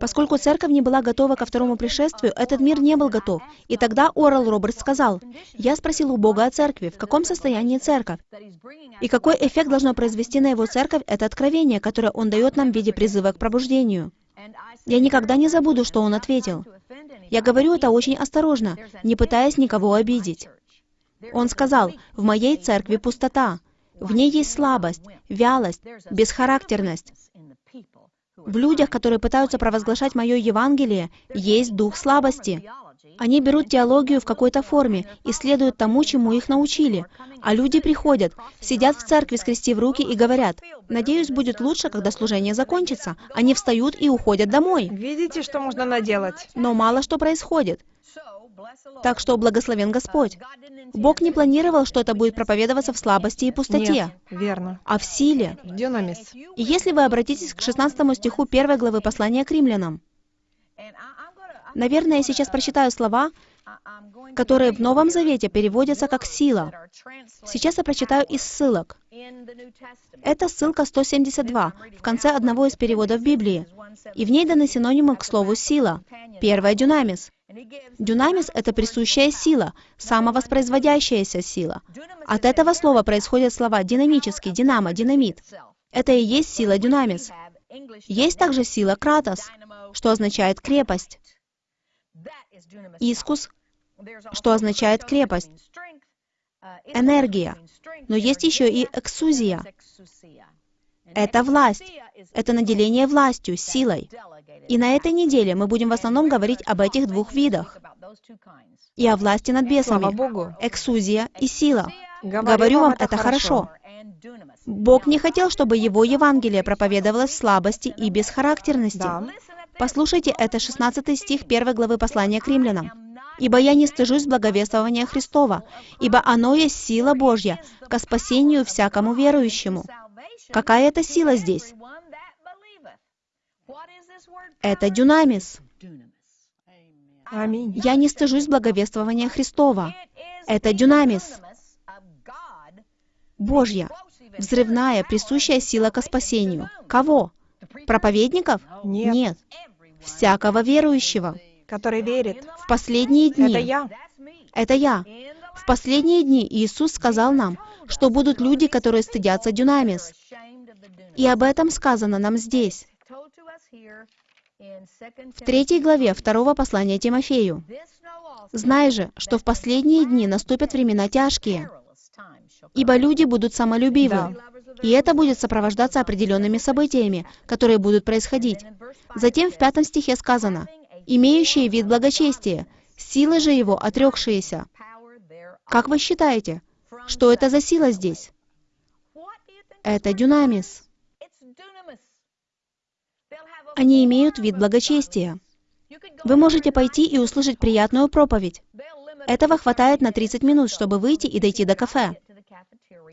Поскольку церковь не была готова ко второму пришествию, этот мир не был готов. И тогда Орал Робертс сказал, «Я спросил у Бога о церкви, в каком состоянии церковь, и какой эффект должно произвести на его церковь это откровение, которое он дает нам в виде призыва к пробуждению». Я никогда не забуду, что он ответил. Я говорю это очень осторожно, не пытаясь никого обидеть. Он сказал, «В моей церкви пустота. В ней есть слабость, вялость, бесхарактерность. В людях, которые пытаются провозглашать мое Евангелие, есть дух слабости. Они берут теологию в какой-то форме и следуют тому, чему их научили. А люди приходят, сидят в церкви, скрестив руки и говорят, «Надеюсь, будет лучше, когда служение закончится». Они встают и уходят домой. Видите, что можно наделать? Но мало что происходит. Так что благословен Господь. Бог не планировал, что это будет проповедоваться в слабости и пустоте, Нет, верно. а в силе. Дюнамис. И если вы обратитесь к 16 стиху 1 главы послания к римлянам, наверное, я сейчас прочитаю слова, которые в Новом Завете переводятся как «сила». Сейчас я прочитаю из ссылок. Это ссылка 172 в конце одного из переводов Библии, и в ней даны синонимы к слову «сила». Первое — «дюнамис». Дюнамис — это присущая сила, самовоспроизводящаяся сила. От этого слова происходят слова «динамический», «динамо», «динамит». Это и есть сила дюнамис. Есть также сила кратос, что означает крепость. Искус, что означает крепость. Энергия. Но есть еще и эксузия. Это власть. Это наделение властью, силой. И на этой неделе мы будем в основном говорить об этих двух видах. И о власти над бесами. Богу. Эксузия и сила. Говорю вам, это хорошо. Бог не хотел, чтобы Его Евангелие проповедовалось в слабости и бесхарактерности. Да. Послушайте, это 16 стих 1 главы послания к римлянам. «Ибо я не стыжусь благовествования Христова, ибо оно есть сила Божья ко спасению всякому верующему». Какая это сила здесь? Это дюнамис. Аминь. Я не стыжусь благовествования Христова. Это дюнамис. Божья, взрывная, присущая сила ко спасению. Кого? Проповедников? Нет. Всякого верующего. Который верит. В последние дни. Это я. Это я. В последние дни Иисус сказал нам, что будут люди, которые стыдятся дюнамис. И об этом сказано нам здесь, в третьей главе второго послания Тимофею. «Знай же, что в последние дни наступят времена тяжкие, ибо люди будут самолюбивы. И это будет сопровождаться определенными событиями, которые будут происходить. Затем в пятом стихе сказано, «имеющие вид благочестия, силы же его отрекшиеся». Как вы считаете, что это за сила здесь? Это дюнамис. Они имеют вид благочестия. Вы можете пойти и услышать приятную проповедь. Этого хватает на 30 минут, чтобы выйти и дойти до кафе.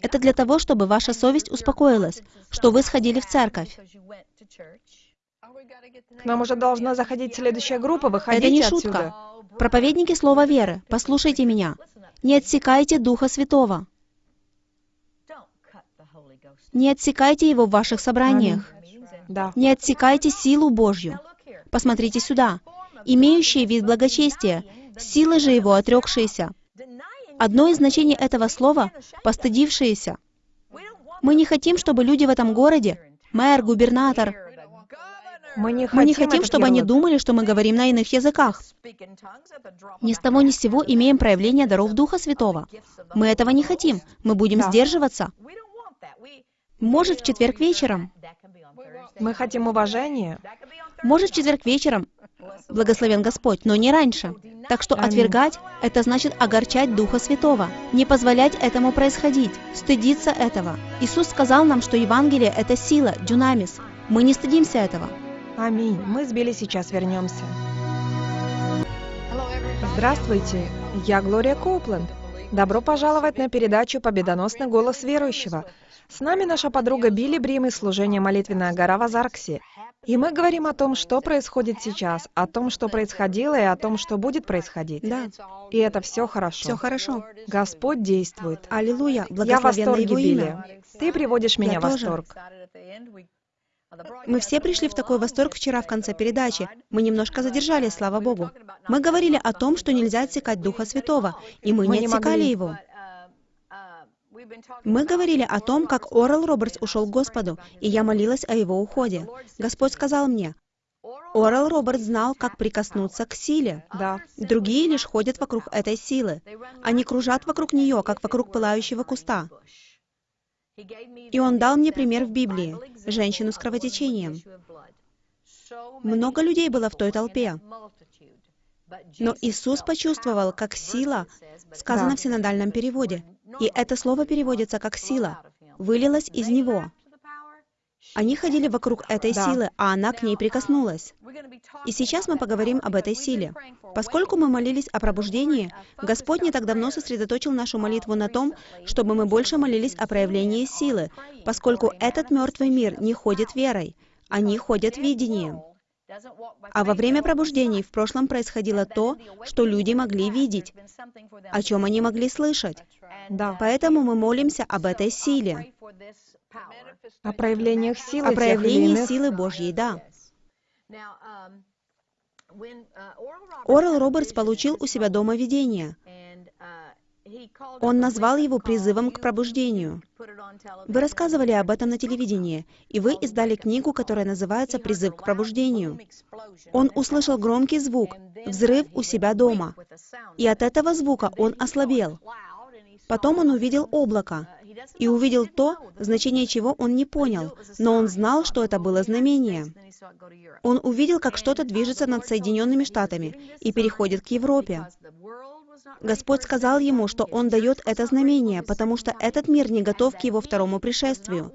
Это для того, чтобы ваша совесть успокоилась, что вы сходили в церковь. К нам уже должна заходить следующая группа. Это Выходите не отсюда. шутка. Проповедники Слова Веры, послушайте меня. Не отсекайте Духа Святого. Не отсекайте Его в ваших собраниях. Да. Не отсекайте силу Божью. Посмотрите сюда. Имеющие вид благочестия, силы же его отрекшиеся. Одно из значений этого слова — постыдившиеся. Мы не хотим, чтобы люди в этом городе, мэр, губернатор, Мы не хотим, мы не хотим, чтобы они думали, что мы говорим на иных языках. Ни с того ни с сего имеем проявление даров Духа Святого. Мы этого не хотим. Мы будем Да. сдерживаться. Может, в четверг вечером. Мы хотим уважения. Может, в четверг вечером. Благословен Господь, но не раньше. Так что отвергать — это значит огорчать Духа Святого. Не позволять этому происходить. Стыдиться этого. Иисус сказал нам, что Евангелие — это сила, дюнамис. Мы не стыдимся этого. Аминь. Мы с Билли сейчас вернемся. Здравствуйте, я Глория Коупленд. Добро пожаловать на передачу «Победоносный голос верующего». С нами наша подруга Билли Брим из служения «Молитвенная гора» в Азарксе. И мы говорим о том, что происходит сейчас, о том, что происходило, и о том, что будет происходить. Да, И это все хорошо. все хорошо. Господь действует. Аллилуйя, Я в восторге. Билли. Ты приводишь меня в тоже. восторг. Мы все пришли в такой восторг вчера в конце передачи. Мы немножко задержались, слава Богу. Мы говорили о том, что нельзя отсекать Духа Святого, и мы, Мы не не отсекали могли. его. Мы говорили о том, как Орел Робертс ушел к Господу, и я молилась о его уходе. Господь сказал мне, Орел Робертс знал, как прикоснуться к силе. Да. Другие лишь ходят вокруг этой силы. Они кружат вокруг нее, как вокруг пылающего куста. И он дал мне пример в Библии, женщину с кровотечением. Много людей было в той толпе. Но Иисус почувствовал, как сила, сказано Да. в синодальном переводе, и это слово переводится как «сила», вылилась из Него. Они ходили вокруг этой Да. силы, а она к ней прикоснулась. И сейчас мы поговорим об этой силе. Поскольку мы молились о пробуждении, Господь не так давно сосредоточил нашу молитву на том, чтобы мы больше молились о проявлении силы, поскольку этот мертвый мир не ходит верой, они ходят видением. А во время пробуждений в прошлом происходило то, что люди могли видеть, о чем они могли слышать. Да. Поэтому мы молимся об этой силе, О проявлениях силы о проявлении силы Божьей, да. Орел Робертс получил у себя дома видение. Он назвал его призывом к пробуждению. Вы рассказывали об этом на телевидении, и вы издали книгу, которая называется «Призыв к пробуждению». Он услышал громкий звук, взрыв у себя дома, и от этого звука он ослабел. Потом он увидел облако, и увидел то, значение чего он не понял, но он знал, что это было знамение. Он увидел, как что-то движется над Соединенными Штатами и переходит к Европе. Господь сказал ему, что Он дает это знамение, потому что этот мир не готов к Его второму пришествию.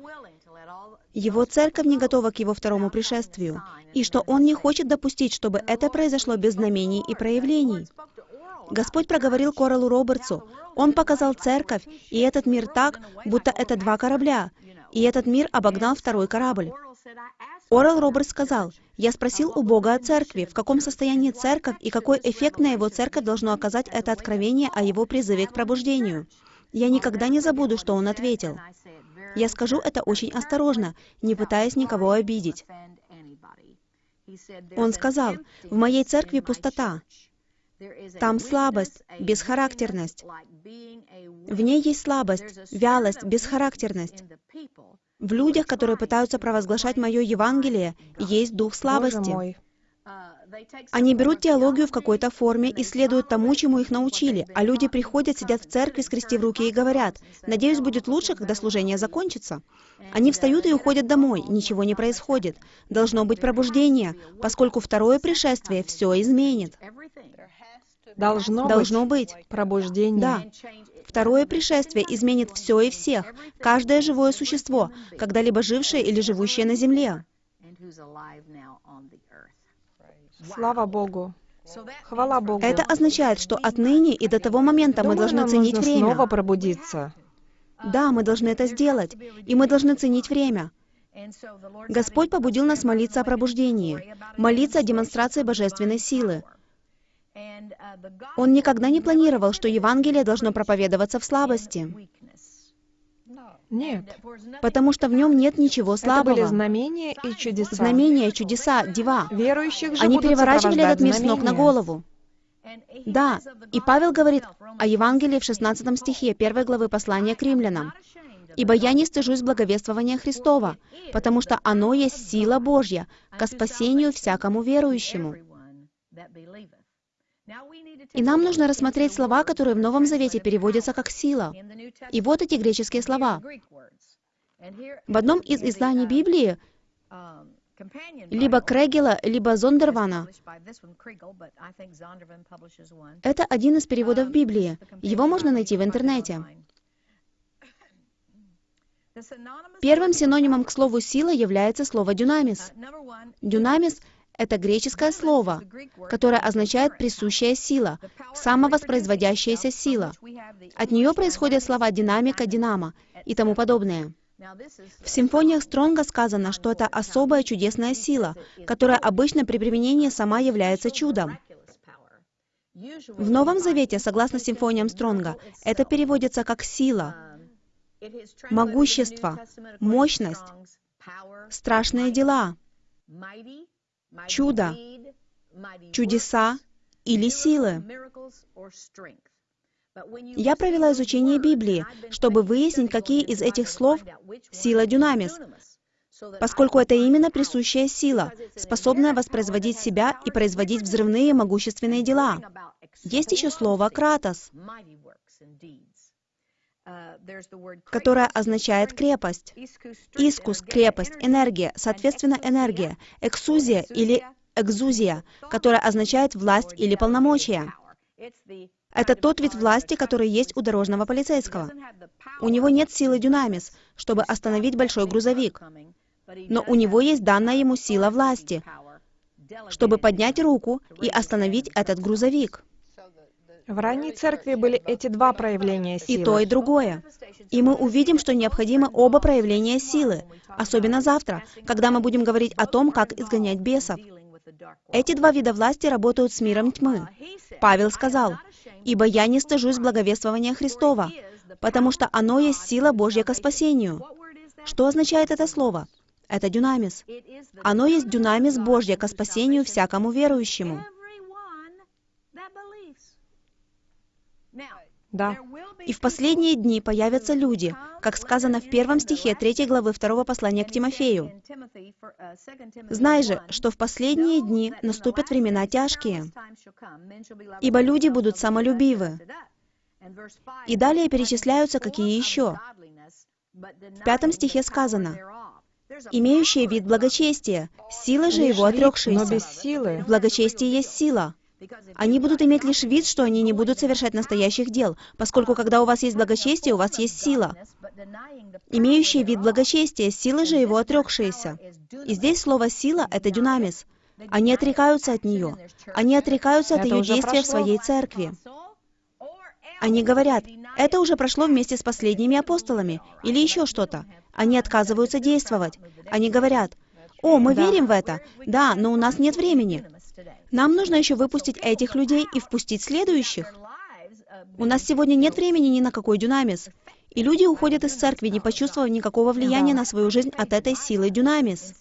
Его церковь не готова к Его второму пришествию, и что Он не хочет допустить, чтобы это произошло без знамений и проявлений. Господь проговорил Коралу Робертсу. Он показал церковь и этот мир так, будто это два корабля, и этот мир обогнал второй корабль. Орел Робертс сказал, «Я спросил у Бога о церкви, в каком состоянии церковь и какой эффект на его церковь должно оказать это откровение о его призыве к пробуждению. Я никогда не забуду, что он ответил. Я скажу это очень осторожно, не пытаясь никого обидеть. Он сказал, «В моей церкви пустота. Там слабость, бесхарактерность. В ней есть слабость, вялость, бесхарактерность. В людях, которые пытаются провозглашать мое Евангелие, есть дух слабости. мой. Они берут теологию в какой-то форме и следуют тому, чему их научили, а люди приходят, сидят в церкви, скрестив руки и говорят, «Надеюсь, будет лучше, когда служение закончится». Они встают и уходят домой, ничего не происходит. Должно быть пробуждение, поскольку второе пришествие все изменит. Должно, Должно быть быть. пробуждение. Да. Второе пришествие изменит все и всех, каждое живое существо, когда-либо жившее или живущее на земле. Слава Богу. Хвала Богу. Это означает, что отныне и до того момента мы Думаю, должны нам ценить нужно время. снова пробудиться. Да, мы должны это сделать, и мы должны ценить время. Господь побудил нас молиться о пробуждении, молиться о демонстрации божественной силы. Он никогда не планировал, что Евангелие должно проповедоваться в слабости, Нет. потому что в нем нет ничего Это были слабого. знамения и чудеса. Знамения, чудеса, дива. Верующих же Они переворачивали этот мир с ног на голову. Да, и Павел говорит о Евангелии в 16 стихе 1 главы послания к римлянам. «Ибо я не стыжусь благовествования Христова, потому что оно есть сила Божья ко спасению всякому верующему». И нам нужно рассмотреть слова, которые в Новом Завете переводятся как «сила». И вот эти греческие слова. В одном из изданий Библии, либо Крегела, либо Зондервана, это один из переводов Библии. Его можно найти в интернете. Первым синонимом к слову «сила» является слово «дюнамис». Дюнамис — это греческое слово, которое означает «присущая сила», «самовоспроизводящаяся сила». От нее происходят слова «динамика», «динамо» и тому подобное. В симфониях Стронга сказано, что это особая чудесная сила, которая обычно при применении сама является чудом. В Новом Завете, согласно симфониям Стронга, это переводится как «сила», могущество, мощность, «страшные дела», чудо, «чудеса» или «силы». Я провела изучение Библии, чтобы выяснить, какие из этих слов сила дюнамис, поскольку это именно присущая сила, способная воспроизводить себя и производить взрывные могущественные дела. Есть еще слово «кратос», которое означает крепость. Искус, крепость, энергия, соответственно, энергия, эксузия или экзузия, которая означает власть или полномочия. Это тот вид власти, который есть у дорожного полицейского. У него нет силы дюнамис, чтобы остановить большой грузовик, но у него есть данная ему сила власти, чтобы поднять руку и остановить этот грузовик. В ранней церкви были эти два проявления силы. И то, и другое. И мы увидим, что необходимы оба проявления силы, особенно завтра, когда мы будем говорить о том, как изгонять бесов. Эти два вида власти работают с миром тьмы. Павел сказал, «Ибо я не стыжусь благовествования Христова, потому что оно есть сила Божья ко спасению». Что означает это слово? Это дюнамис. Оно есть дюнамис Божья ко спасению всякому верующему. Да. И в последние дни появятся люди, как сказано в первом стихе третьей главы второго послания к Тимофею. «Знай же, что в последние дни наступят времена тяжкие, ибо люди будут самолюбивы». И далее перечисляются какие еще. В пятом стихе сказано, «Имеющие вид благочестия, сила же его отрекшиеся». но без силы. В благочестии есть сила. Они будут иметь лишь вид, что они не будут совершать настоящих дел, поскольку когда у вас есть благочестие, у вас есть сила. Имеющие вид благочестия, силы же его отрекшиеся. И здесь слово «сила» — это дюнамис. Они отрекаются от нее. Они отрекаются от Это ее действия в прошло. своей церкви. Они говорят, это уже прошло вместе с последними апостолами, или еще что-то. Они отказываются действовать. Они говорят, о, мы Да. верим в это. Да, но у нас нет времени. Нам нужно еще выпустить этих людей и впустить следующих. У нас сегодня нет времени ни на какой дюнамис. И люди уходят из церкви, не почувствовав никакого влияния на свою жизнь от этой силы дюнамис.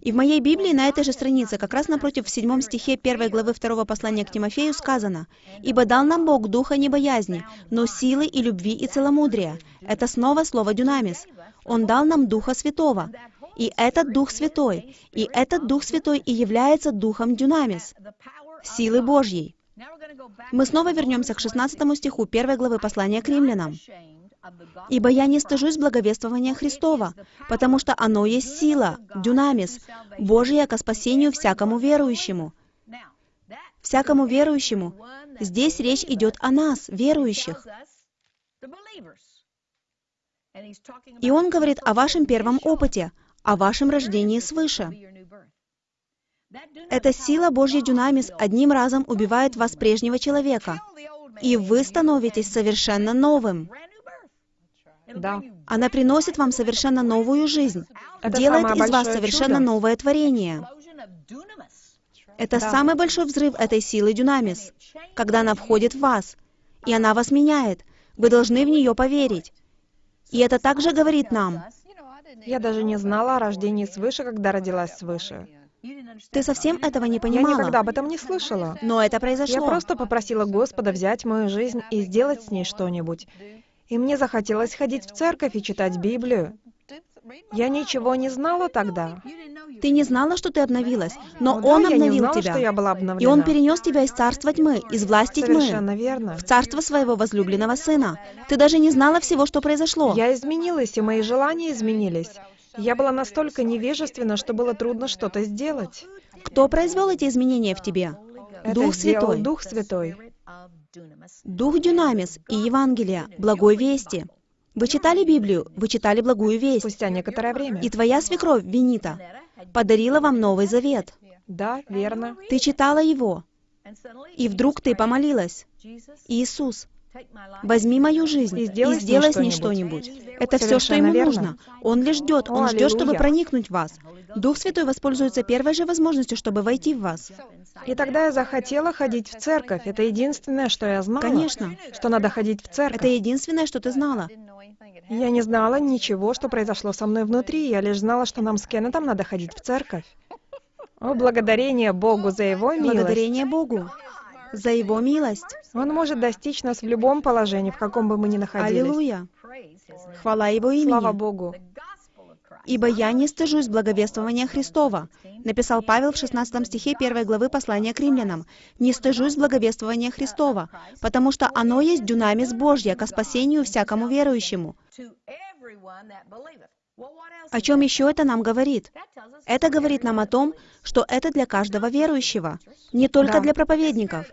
И в моей Библии на этой же странице, как раз напротив, в седьмом стихе первой главы второго послания к Тимофею сказано, «Ибо дал нам Бог духа не боязни, но силы и любви и целомудрия». Это снова слово «дюнамис». Он дал нам Духа Святого. И этот Дух Святой, и этот Дух Святой и является Духом дюнамис, силы Божьей. Мы снова вернемся к 16 стиху первой главы послания к римлянам. «Ибо я не стыжусь благовествования Христова, потому что оно есть сила, дюнамис, Божия ко спасению всякому верующему». Всякому верующему. Здесь речь идет о нас, верующих. И он говорит о вашем первом опыте, о вашем рождении свыше. Эта сила Божья дюнамис одним разом убивает вас прежнего человека, и вы становитесь совершенно новым. Да. Она приносит вам совершенно новую жизнь, Это делает из вас совершенно чудо. новое творение. Это Да. самый большой взрыв этой силы дюнамис, когда она входит в вас, и она вас меняет. Вы должны в нее поверить. И это также говорит нам, Я даже не знала о рождении свыше, когда родилась свыше. ты совсем этого не Я никогда понимала, об этом не слышала. но это Я произошло. просто попросила Господа взять мою жизнь и сделать с ней что-нибудь. И мне захотелось ходить в церковь и читать Библию. Я ничего не знала тогда. Ты не знала, что ты обновилась, но Ну Он да, я не обновил знала, тебя. что я была И. Он перенес тебя из царства тьмы, из власти тьмы, Совершенно верно. в царство своего возлюбленного сына. Ты даже не знала всего, что произошло. Я изменилась, и мои желания изменились. Я была настолько невежественна, что было трудно что-то сделать. Кто произвел эти изменения в тебе? Это Дух Святой. Дух Святой. Дух Дюнамис и Евангелия, благой вести. Вы читали Библию, вы читали благую весть. Спустя некоторое время. И твоя свекровь, Венита, подарила вам Новый Завет. Да, верно. Ты читала его, и вдруг ты помолилась. Иисус, возьми мою жизнь И и сделай сделай, с ней что-нибудь. Это все, что Совершенно ему верно. нужно. Он лишь ждет, он О, ждет, чтобы проникнуть в вас. Дух Святой воспользуется первой же возможностью, чтобы войти в вас. И тогда я захотела ходить в церковь. Это единственное, что я знала. Конечно. Что надо ходить в церковь. Это единственное, что ты знала. Я не знала ничего, что произошло со мной внутри. Я лишь знала, что нам с Кеннетом надо ходить в церковь. О, благодарение Богу за Его милость. Благодарение Богу за Его милость. Он может достичь нас в любом положении, в каком бы мы ни находились. Аллилуйя. Хвала Его Слава имени. Богу. «Ибо я не стыжусь благовествования Христова», написал Павел в 16 стихе 1 главы послания к римлянам. «Не стыжусь благовествования Христова, потому что оно есть дюнамис Божья ко спасению всякому верующему». О чем еще это нам говорит? Это говорит нам о том, что это для каждого верующего, не только Да. для проповедников.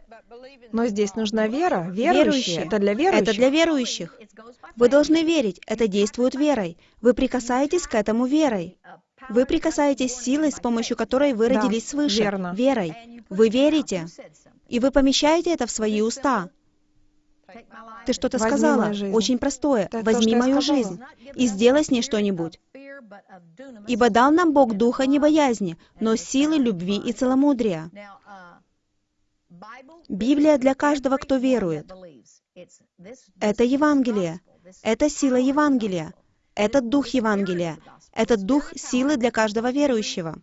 Но здесь нужна вера. Верующие. Верующие. Это для верующих. Это для верующих. Вы должны верить, это действует верой. Вы прикасаетесь к этому верой. Вы прикасаетесь силой, с помощью которой вы Да, родились свыше. верно. Верой. Вы верите. И вы помещаете это в свои уста. Ты что-то сказала, очень простое. Это то, Возьми что я мою жизнь и сделай с ней что-нибудь. Ибо дал нам Бог духа не боязни, но силы, любви и целомудрия. Библия для каждого, кто верует. Это Евангелие. Это сила Евангелия. Это дух Евангелия. Это дух силы для каждого верующего.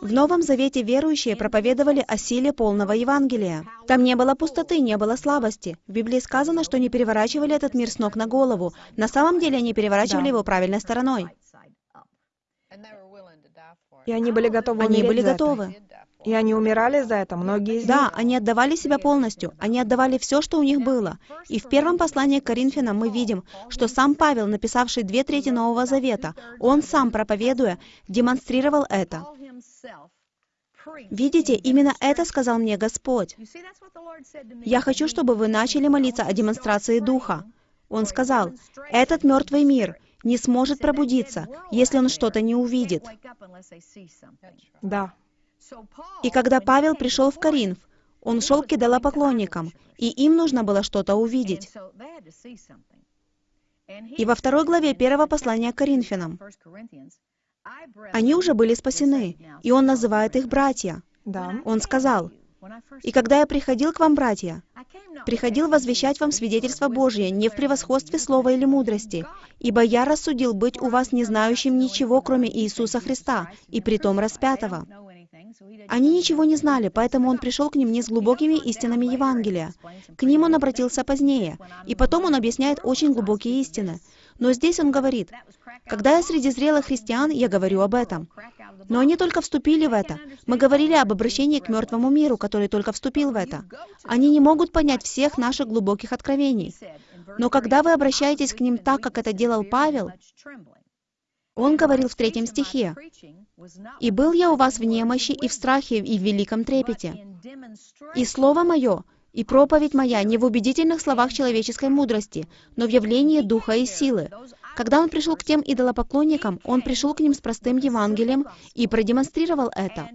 В Новом Завете верующие проповедовали о силе полного Евангелия. Там не было пустоты, не было слабости. В Библии сказано, что не переворачивали этот мир с ног на голову. На самом деле они переворачивали Да. его правильной стороной. И они были готовы Они были это. И они умирали за это, многие из Да, них. они отдавали себя полностью, они отдавали все, что у них было. И в первом послании к Коринфянам мы видим, что сам Павел, написавший две трети Нового Завета, он сам, проповедуя, демонстрировал это. Видите, именно это сказал мне Господь. Я хочу, чтобы вы начали молиться о демонстрации Духа. Он сказал, этот мертвый мир не сможет пробудиться, если он что-то не увидит. Да. И когда Павел пришел в Коринф, он шел к идолопоклонникам, и им нужно было что-то увидеть. И во второй главе первого послания к Коринфянам они уже были спасены, и он называет их братья. Да. Он сказал, «И когда я приходил к вам, братья, приходил возвещать вам свидетельство Божие не в превосходстве слова или мудрости, ибо я рассудил быть у вас не знающим ничего, кроме Иисуса Христа, и притом распятого». Они ничего не знали, поэтому он пришел к ним не с глубокими истинами Евангелия. К ним он обратился позднее, и потом он объясняет очень глубокие истины. Но здесь он говорит, «Когда я среди зрелых христиан, я говорю об этом». Но они только вступили в это. Мы говорили об обращении к мертвому миру, который только вступил в это. Они не могут понять всех наших глубоких откровений. Но когда вы обращаетесь к ним так, как это делал Павел, он говорил в третьем стихе, «И был я у вас в немощи и в страхе и в великом трепете. И слово мое, и проповедь моя не в убедительных словах человеческой мудрости, но в явлении духа и силы». Когда он пришел к тем идолопоклонникам, он пришел к ним с простым Евангелием и продемонстрировал это.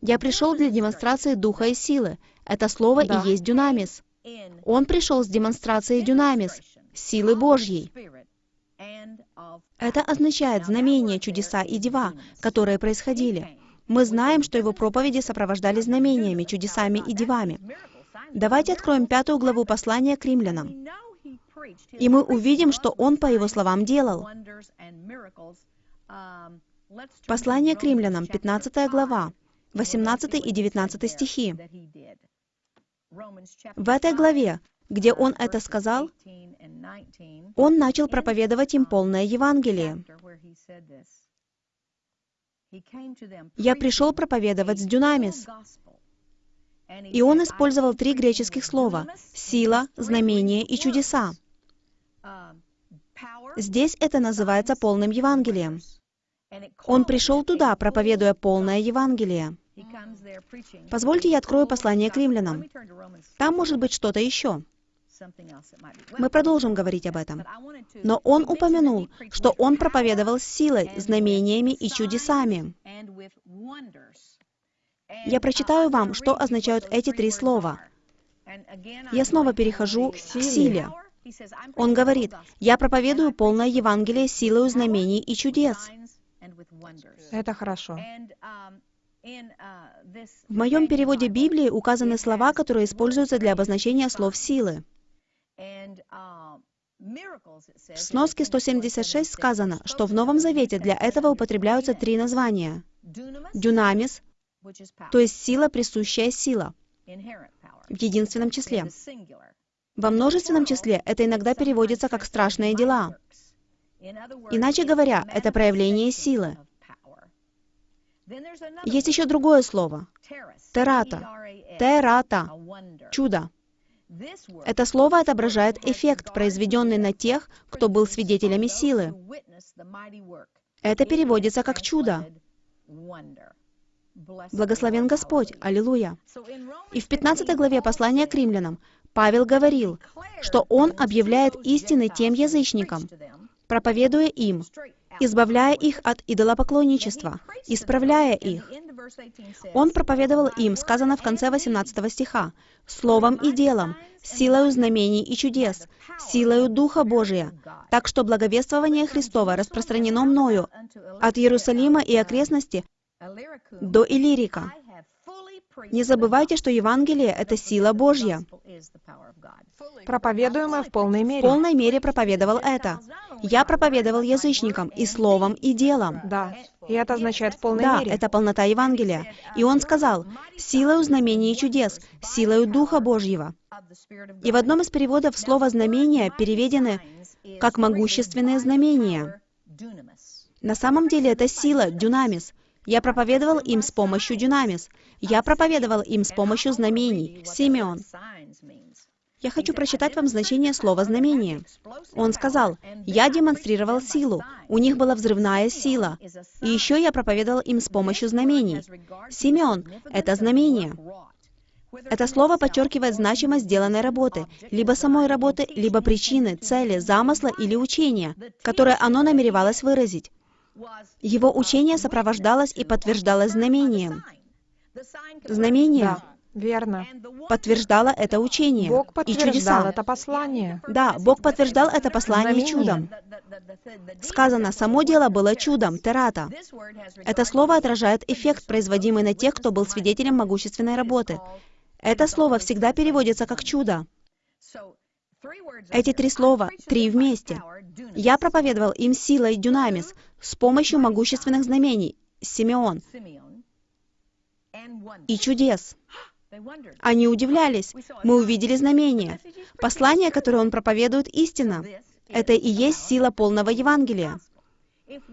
«Я пришел для демонстрации духа и силы». Это слово Да. и есть дюнамис. Он пришел с демонстрацией дюнамис, силы Божьей. Это означает знамения, чудеса и дела, которые происходили. Мы знаем, что его проповеди сопровождались знамениями, чудесами и девами. Давайте откроем пятую главу послания к римлянам. И мы увидим, что он, по его словам, делал. Послание к римлянам, 15 глава, 18 и 19 стихи. В этой главе, где он это сказал, он начал проповедовать им полное Евангелие. «Я пришел проповедовать с дюнамис». И он использовал три греческих слова — «сила», «знамение» и «чудеса». Здесь это называется полным Евангелием. Он пришел туда, проповедуя полное Евангелие. Позвольте я открою послание к римлянам. Там может быть что-то еще. Мы продолжим говорить об этом. Но он упомянул, что он проповедовал силой, знамениями и чудесами. Я прочитаю вам, что означают эти три слова. Я снова перехожу к силе. Он говорит, «Я проповедую полное Евангелие силою знамений и чудес». Это хорошо. В моем переводе Библии указаны слова, которые используются для обозначения слов силы. В сноске 176 сказано, что в Новом Завете для этого употребляются три названия. Дюнамис, то есть сила, присущая сила, в единственном числе. Во множественном числе это иногда переводится как «страшные дела». Иначе говоря, это проявление силы. Есть еще другое слово. Терата. Терата. Чудо. Это слово отображает эффект, произведенный на тех, кто был свидетелями силы. Это переводится как чудо. Благословен Господь! Аллилуйя! И в 15 главе послания к римлянам Павел говорил, что он объявляет истины тем язычникам, проповедуя им, избавляя их от идолопоклонничества, исправляя их. Он проповедовал им, сказано в конце 18 стиха, словом и делом, силою знамений и чудес, силою Духа Божия, так что благовествование Христова распространено мною от Иерусалима и окрестности до Илирика. Не забывайте, что Евангелие — это сила Божья. Проповедуемое в полной мере. В полной мере проповедовал это. Я проповедовал язычникам и словом, и делом. Да, и это означает в полной да, мере. это полнота Евангелия. И он сказал, силою знамений и чудес, силою Духа Божьего. И в одном из переводов слово «знамение» переведено как «могущественные знамения». На самом деле это сила, дюнамис. Я проповедовал им с помощью дюнамис. Я проповедовал им с помощью знамений, Симеон. Я хочу прочитать вам значение слова «знамение». Он сказал, «Я демонстрировал силу, у них была взрывная сила, и еще я проповедовал им с помощью знамений». Симеон — это знамение. Это слово подчеркивает значимость сделанной работы, либо самой работы, либо причины, цели, замысла или учения, которое оно намеревалось выразить. Его учение сопровождалось и подтверждалось знамением. Знамение Да, верно. подтверждало это учение Бог и подтверждал чудеса. это послание. Да, Бог подтверждал это послание Знамение. чудом. Сказано, само дело было чудом, терата. Это слово отражает эффект, производимый на тех, кто был свидетелем могущественной работы. Это слово всегда переводится как чудо. Эти три слова, три вместе. Я проповедовал им силой дюнамис, с помощью могущественных знамений, Симеон, и чудес. Они удивлялись. Мы увидели знамения. Послание, которое он проповедует, истина. Это и есть сила полного Евангелия.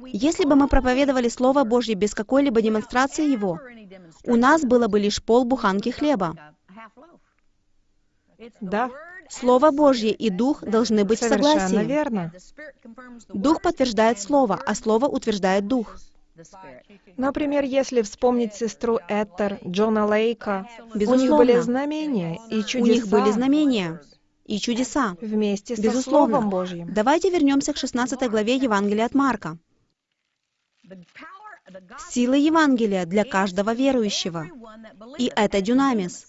Если бы мы проповедовали Слово Божье без какой-либо демонстрации его, у нас было бы лишь пол буханки хлеба. Да, Слово Божье и Дух должны быть в совершенно согласии. верно. Дух подтверждает Слово, а Слово утверждает Дух. Например, если вспомнить сестру Эттер, Джона Лейка, у них Безусловно. были знамения и чудеса У них были знамения и чудеса. вместе со Безусловно. Словом Божьим. Давайте вернемся к 16 главе Евангелия от Марка. Сила Евангелия для каждого верующего. И это дюнамис.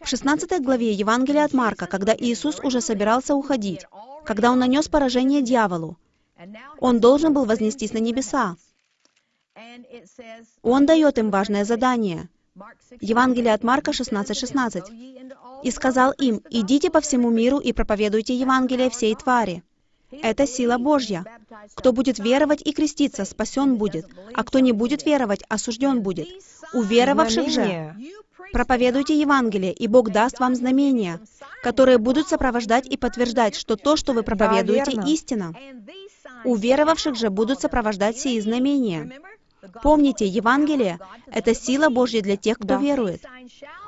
В 16 главе Евангелия от Марка, когда Иисус уже собирался уходить, когда Он нанес поражение дьяволу. Он должен был вознестись на небеса. Он дает им важное задание. Евангелие от Марка 16:16. 16. «И сказал им, идите по всему миру и проповедуйте Евангелие всей твари». Это сила Божья. Кто будет веровать и креститься, спасен будет, а кто не будет веровать, осужден будет. У веровавших же проповедуйте Евангелие, и Бог даст вам знамения, которые будут сопровождать и подтверждать, что то, что вы проповедуете, истина. У веровавших же будут сопровождать сии знамения. Помните, Евангелие — это сила Божья для тех, кто Да. верует.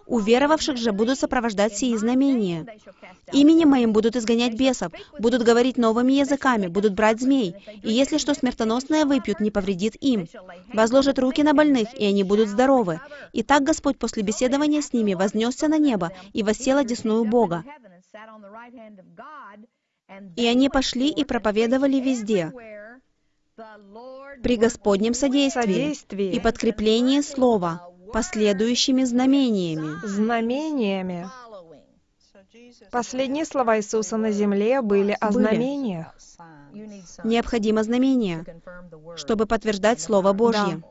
У веровавших же будут сопровождать сии знамения. Именем моим будут изгонять бесов, будут говорить новыми языками, будут брать змей, и если что смертоносное выпьют, не повредит им. Возложат руки на больных, и они будут здоровы. И так Господь после беседования с ними вознесся на небо и воссел одесную Бога. И они пошли и проповедовали везде, при Господнем содействии и подкреплении слова, последующими знамениями. Знамениями. Последние слова Иисуса на земле были о знамениях. Необходимо знамение, чтобы подтверждать Слово Божье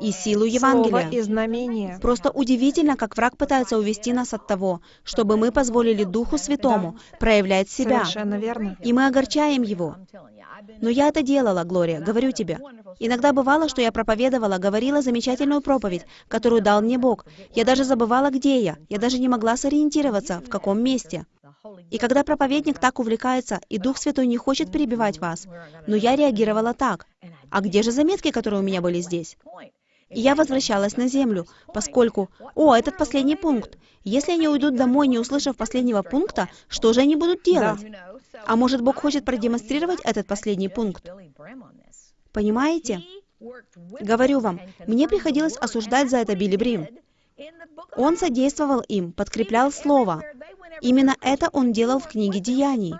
и силу Евангелия. Слово и знамения. Просто удивительно, как враг пытается увести нас от того, чтобы мы позволили Духу Святому проявлять себя, Совершенно верно. и мы огорчаем Его. Но я это делала, Глория, говорю тебе. Иногда бывало, что я проповедовала, говорила замечательную проповедь, которую дал мне Бог. Я даже забывала, где я. Я даже не могла сориентироваться, в каком месте. И когда проповедник так увлекается, и Дух Святой не хочет перебивать вас, но я реагировала так. А где же заметки, которые у меня были здесь? И я возвращалась на землю, поскольку, о, этот последний пункт. Если они уйдут домой, не услышав последнего пункта, что же они будут делать? А может, Бог хочет продемонстрировать этот последний пункт? Понимаете? Говорю вам, мне приходилось осуждать за это Билли Брим. Он содействовал им, подкреплял Слово. Именно это он делал в книге Деяний.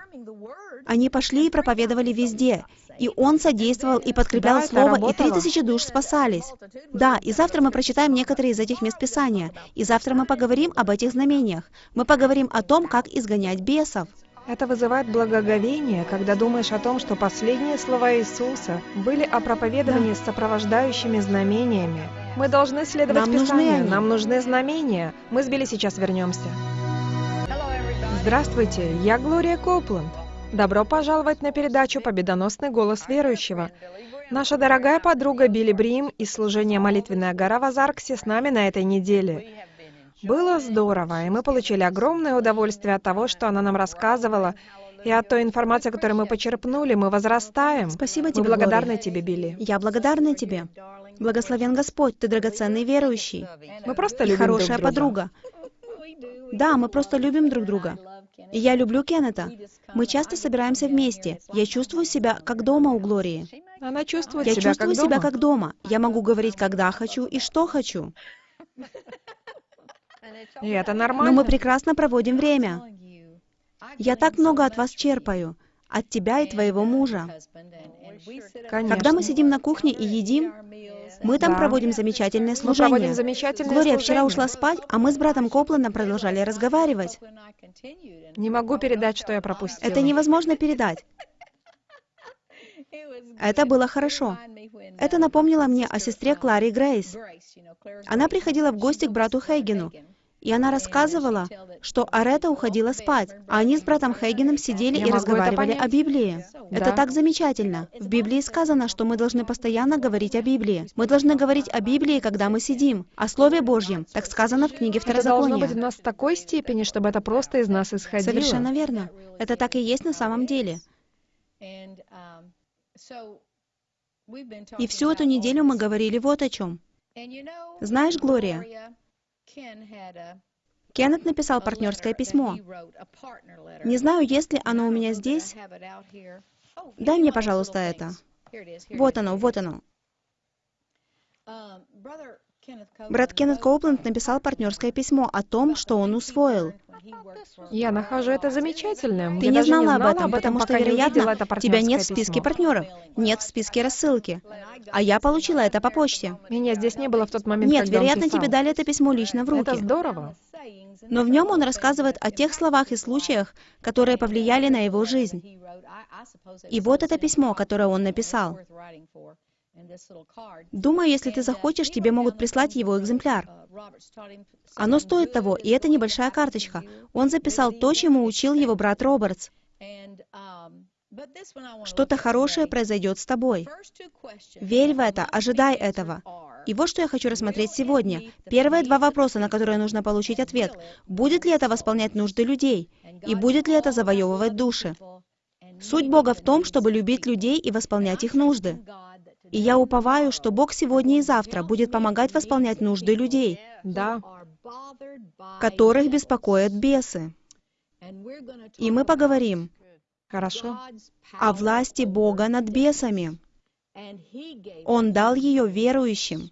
Они пошли и проповедовали везде, и он содействовал и подкреплял Да, Слово, и три тысячи душ спасались. Да, и завтра мы прочитаем некоторые из этих мест Писания, и завтра мы поговорим об этих знамениях. Мы поговорим о том, как изгонять бесов. Это вызывает благоговение, когда думаешь о том, что последние слова Иисуса были о проповедовании с сопровождающими знамениями. Мы должны следовать Нам нужны Писанию, они. нам нужны знамения. Мы с Билли сейчас вернемся. Здравствуйте, я Глория Копланд. Добро пожаловать на передачу «Победоносный голос верующего». Наша дорогая подруга Билли Брим из служения «Молитвенная гора» в Азарксе с нами на этой неделе. Было здорово, и мы получили огромное удовольствие от того, что она нам рассказывала, и от той информации, которую мы почерпнули, мы возрастаем. Спасибо Мы тебе, благодарны Глория. тебе, Билли. Я благодарна тебе. Благословен Господь, ты драгоценный верующий Мы просто и любим друг хорошая друга. подруга. Да, мы просто любим друг друга. Я люблю Кеннета. Мы часто собираемся вместе. Я чувствую себя как дома у Глории. Она чувствует Я себя чувствую как себя дома. как дома. Я могу говорить, когда хочу и что хочу. И это Но нормально. мы прекрасно проводим время. Я так много от вас черпаю. От тебя и твоего мужа. Конечно. Когда мы сидим на кухне и едим, мы там Да. проводим замечательное Мы проводим служение. замечательное Глория вчера служение. ушла спать, а мы с братом Копландом продолжали разговаривать. Не могу передать, что я пропустила. Это невозможно передать. Это было хорошо. Это напомнило мне о сестре Кларе Грейс. Она приходила в гости к брату Хейгену, и она рассказывала, что Арета уходила спать, а они с братом Хейгеном сидели Я и разговаривали это о Библии. Это Да. так замечательно. В Библии сказано, что мы должны постоянно говорить о Библии. Мы должны говорить о Библии, когда мы сидим, о Слове Божьем. Так сказано в книге Это должно быть Второзакония. нас в такой степени, чтобы это просто из нас исходило. Совершенно верно. Это так и есть на самом деле. И всю эту неделю мы говорили вот о чем. Знаешь, Глория, Кеннет написал партнерское письмо. Не знаю, есть ли оно у меня здесь. Дай мне, пожалуйста, это. Вот оно, вот оно. Брат Кеннет Коупленд написал партнерское письмо о том, что он усвоил. Я нахожу это замечательным. Ты Я не даже знала об этом, потому что, пока не увидела вероятно, это тебя нет в списке письмо. партнеров, нет в списке рассылки. А я получила это по почте. Меня здесь не было в тот момент, Нет, вероятно, тебе дали это письмо лично в Это руки. здорово. Но в нем он рассказывает о тех словах и случаях, которые повлияли на его жизнь. И вот это письмо, которое он написал. Думаю, если ты захочешь, тебе могут прислать его экземпляр. Оно стоит того, и это небольшая карточка. Он записал то, чему учил его брат Робертс. Что-то хорошее произойдет с тобой. Верь в это, ожидай этого. И вот что я хочу рассмотреть сегодня. Первые два вопроса, на которые нужно получить ответ. Будет ли это восполнять нужды людей? И будет ли это завоевывать души? Суть Бога в том, чтобы любить людей и восполнять их нужды. И я уповаю, что Бог сегодня и завтра будет помогать восполнять нужды людей, Да. которых беспокоят бесы. И мы поговорим Хорошо. о власти Бога над бесами. Он дал ее верующим.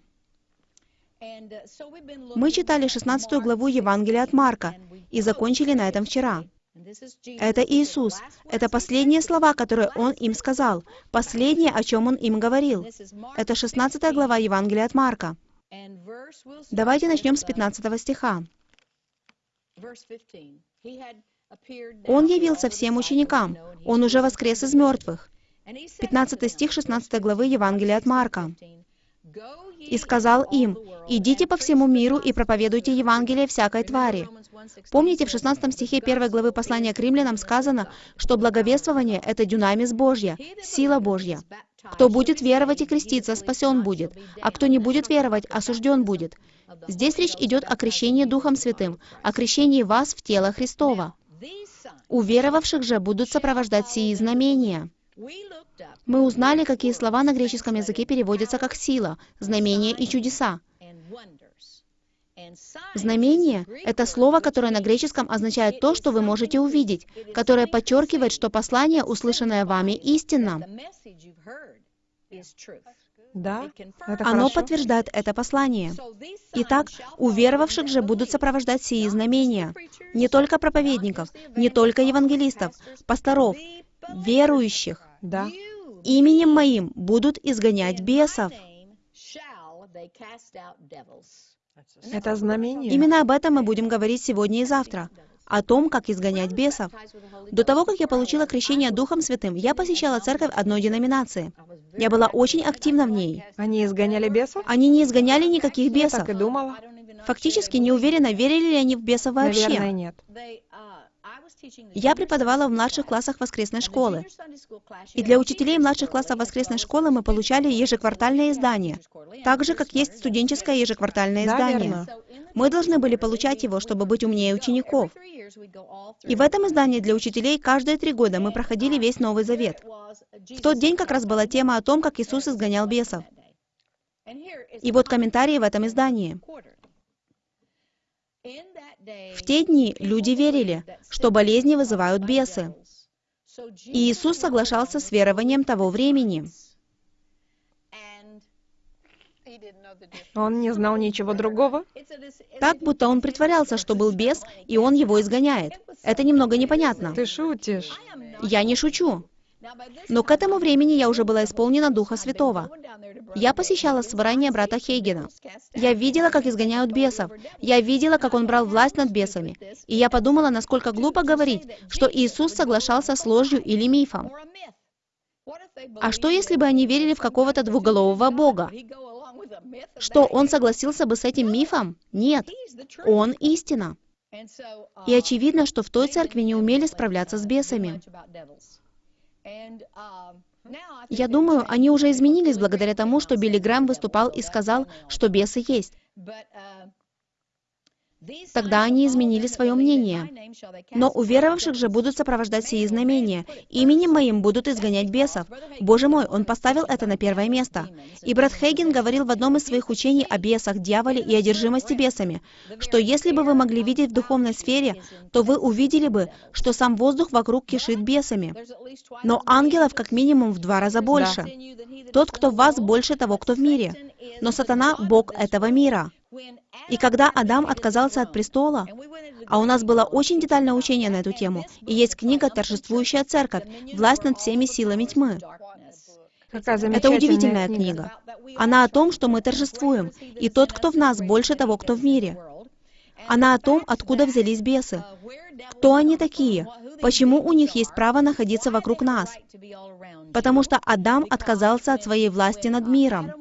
Мы читали 16 главу Евангелия от Марка и закончили на этом вчера. Это Иисус. Это последние слова, которые Он им сказал. Последнее, о чем Он им говорил. Это 16 глава Евангелия от Марка. Давайте начнем с 15 стиха. Он явился всем ученикам. Он уже воскрес из мертвых. 15 стих 16 главы Евангелия от Марка. «И сказал им, идите по всему миру и проповедуйте Евангелие всякой твари». Помните, в 16 стихе 1 главы послания к римлянам сказано, что благовествование — это дюнамис Божья, сила Божья. Кто будет веровать и креститься, спасен будет, а кто не будет веровать, осужден будет. Здесь речь идет о крещении Духом Святым, о крещении вас в тело Христова. У веровавших же будут сопровождать сии знамения. Мы узнали, какие слова на греческом языке переводятся как «сила», «знамение» и «чудеса». Знамение — это слово, которое на греческом означает то, что вы можете увидеть, которое подчеркивает, что послание, услышанное вами, истинно. Да. Это Оно хорошо. подтверждает это послание. Итак, у веровавших же будут сопровождать сии знамения. Не только проповедников, не только евангелистов, пасторов, верующих. Да. Именем моим будут изгонять бесов. Это знамение. Именно об этом мы будем говорить сегодня и завтра. О том, как изгонять бесов. До того, как я получила крещение Духом Святым, я посещала церковь одной деноминации. Я была очень активна в ней. Они изгоняли бесов? Они не изгоняли никаких Я бесов. так и думала. Фактически не уверена, верили ли они в бесов вообще. Наверное, нет. Я преподавала в младших классах воскресной школы. И для учителей младших классов воскресной школы мы получали ежеквартальное издание, так же, как есть студенческое ежеквартальное Да, издание. Мы должны были получать его, чтобы быть умнее учеников. И в этом издании для учителей каждые три года мы проходили весь Новый Завет. В тот день как раз была тема о том, как Иисус изгонял бесов. И вот комментарии в этом издании. В те дни люди верили, что болезни вызывают бесы. И Иисус соглашался с верованием того времени. Он не знал ничего другого. Так, будто он притворялся, что был бес, и он его изгоняет. Это немного непонятно. Ты шутишь. Я не шучу. Но к этому времени я уже была исполнена Духа Святого. Я посещала собрание брата Хейгена. Я видела, как изгоняют бесов. Я видела, как он брал власть над бесами. И я подумала, насколько глупо говорить, что Иисус соглашался с ложью или мифом. А что, если бы они верили в какого-то двуголового Бога? Что, он согласился бы с этим мифом? Нет. Он истина. И очевидно, что в той церкви не умели справляться с бесами. Я думаю, они уже изменились благодаря тому, что Билли Грэм выступал и сказал, что бесы есть. Тогда они изменили свое мнение. Но у веровавших же будут сопровождать сии знамения. Именем моим будут изгонять бесов. Боже мой, он поставил это на первое место. И брат Хейген говорил в одном из своих учений о бесах, дьяволе и одержимости бесами, что если бы вы могли видеть в духовной сфере, то вы увидели бы, что сам воздух вокруг кишит бесами. Но ангелов как минимум в два раза больше. Тот, кто в вас, больше того, кто в мире. Но сатана — Бог этого мира. И когда Адам отказался от престола, а у нас было очень детальное учение на эту тему, и есть книга «Торжествующая церковь. Власть над всеми силами тьмы». Это удивительная книга. Она о том, что мы торжествуем, и тот, кто в нас, больше того, кто в мире. Она о том, откуда взялись бесы. Кто они такие? Почему у них есть право находиться вокруг нас? Потому что Адам отказался от своей власти над миром.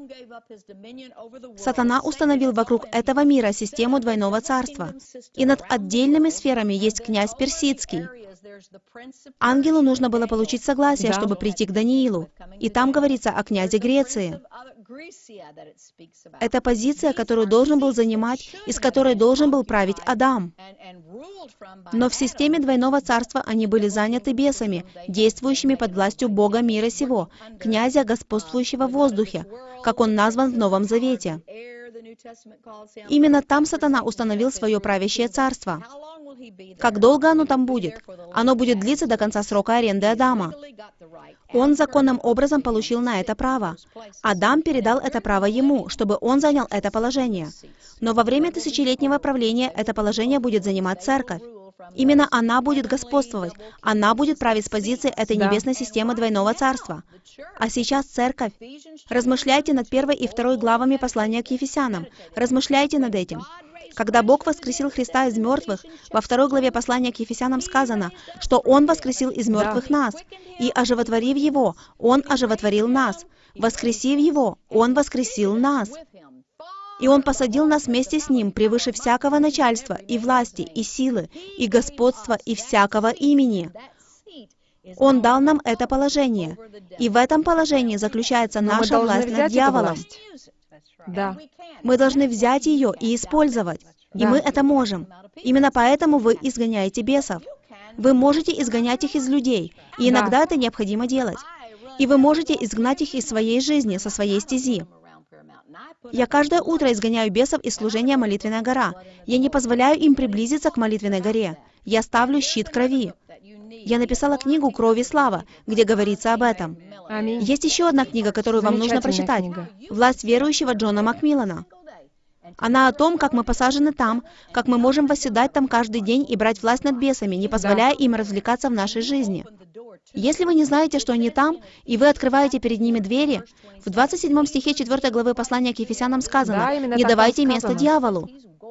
Сатана установил вокруг этого мира систему двойного царства. И над отдельными сферами есть князь Персидский. Ангелу нужно было получить согласие, Да. чтобы прийти к Даниилу. И там говорится о князе Греции. Это позиция, которую должен был занимать и с которой должен был править Адам. Но в системе двойного царства они были заняты бесами, действующими под властью Бога мира сего, князя, господствующего в воздухе, как он назван в Новом Завете. Именно там сатана установил свое правящее царство. Как долго оно там будет? Оно будет длиться до конца срока аренды Адама. Он законным образом получил на это право. Адам передал это право ему, чтобы он занял это положение. Но во время тысячелетнего правления это положение будет занимать церковь. Именно она будет господствовать. Она будет править с позиции этой небесной системы двойного царства. А сейчас церковь. Размышляйте над первой и второй главами послания к Ефесянам. Размышляйте над этим. Когда Бог воскресил Христа из мертвых, во второй главе послания к Ефесянам сказано, что Он воскресил из мертвых нас, и оживотворив Его, Он оживотворил нас. Воскресив Его, Он воскресил нас. И Он посадил нас вместе с Ним превыше всякого начальства, и власти, и силы, и господства, и всякого имени. Он дал нам это положение. И в этом положении заключается наша власть над дьяволом. Да. Мы должны взять ее и использовать. И Да. мы это можем. Именно поэтому вы изгоняете бесов. Вы можете изгонять их из людей, и Да. иногда это необходимо делать. И вы можете изгнать их из своей жизни, со своей стези. Я каждое утро изгоняю бесов из служения «Молитвенная гора». Я не позволяю им приблизиться к молитвенной горе. Я ставлю щит крови. Я написала книгу «Кровь и слава», где говорится об этом. Аминь. Есть еще одна книга, которую вам нужно прочитать. книга. «Власть верующего» Джона Макмиллана. Она о том, как мы посажены там, как мы можем восседать там каждый день и брать власть над бесами, не позволяя им развлекаться в нашей жизни. Если вы не знаете, что они там, и вы открываете перед ними двери, в 27 стихе 4 главы послания к Ефесянам сказано, Да, «Не давайте место сказано. дьяволу».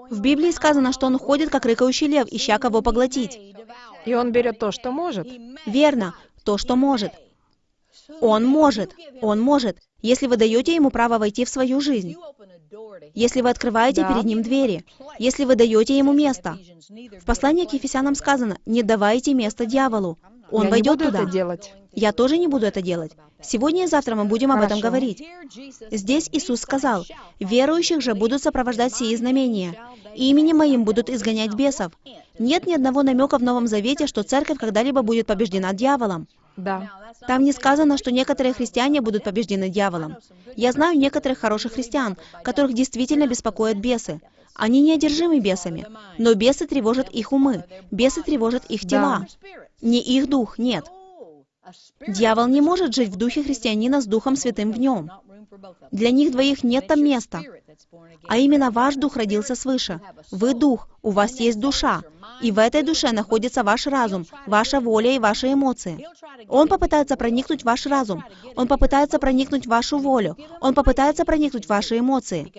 В Библии сказано, что он ходит, как рыкающий лев, ища кого поглотить. И он берет то, что может. Верно, то, что может. Он может, он может, если вы даете ему право войти в свою жизнь, если вы открываете перед ним двери, если вы даете ему место. В послании к Ефесянам сказано, не давайте место дьяволу. Он Я войдет не буду туда. это делать. Я тоже не буду это делать. Сегодня и завтра мы будем об этом Хорошо. говорить. Здесь Иисус сказал, «Верующих же будут сопровождать сии знамения. Именем Моим будут изгонять бесов». Нет ни одного намека в Новом Завете, что церковь когда-либо будет побеждена дьяволом. Да. Там не сказано, что некоторые христиане будут побеждены дьяволом. Я знаю некоторых хороших христиан, которых действительно беспокоят бесы. Они не одержимы бесами, но бесы тревожат их умы, бесы тревожат их тела. Не их дух, нет. Дьявол не может жить в духе христианина с Духом Святым в нем. Для них двоих нет там места. А именно ваш дух родился свыше. Вы дух, у вас есть душа. И в этой душе находится ваш разум, ваша воля и ваши эмоции. Он попытается проникнуть в ваш разум. Он попытается проникнуть в вашу волю. Он попытается проникнуть в ваши эмоции.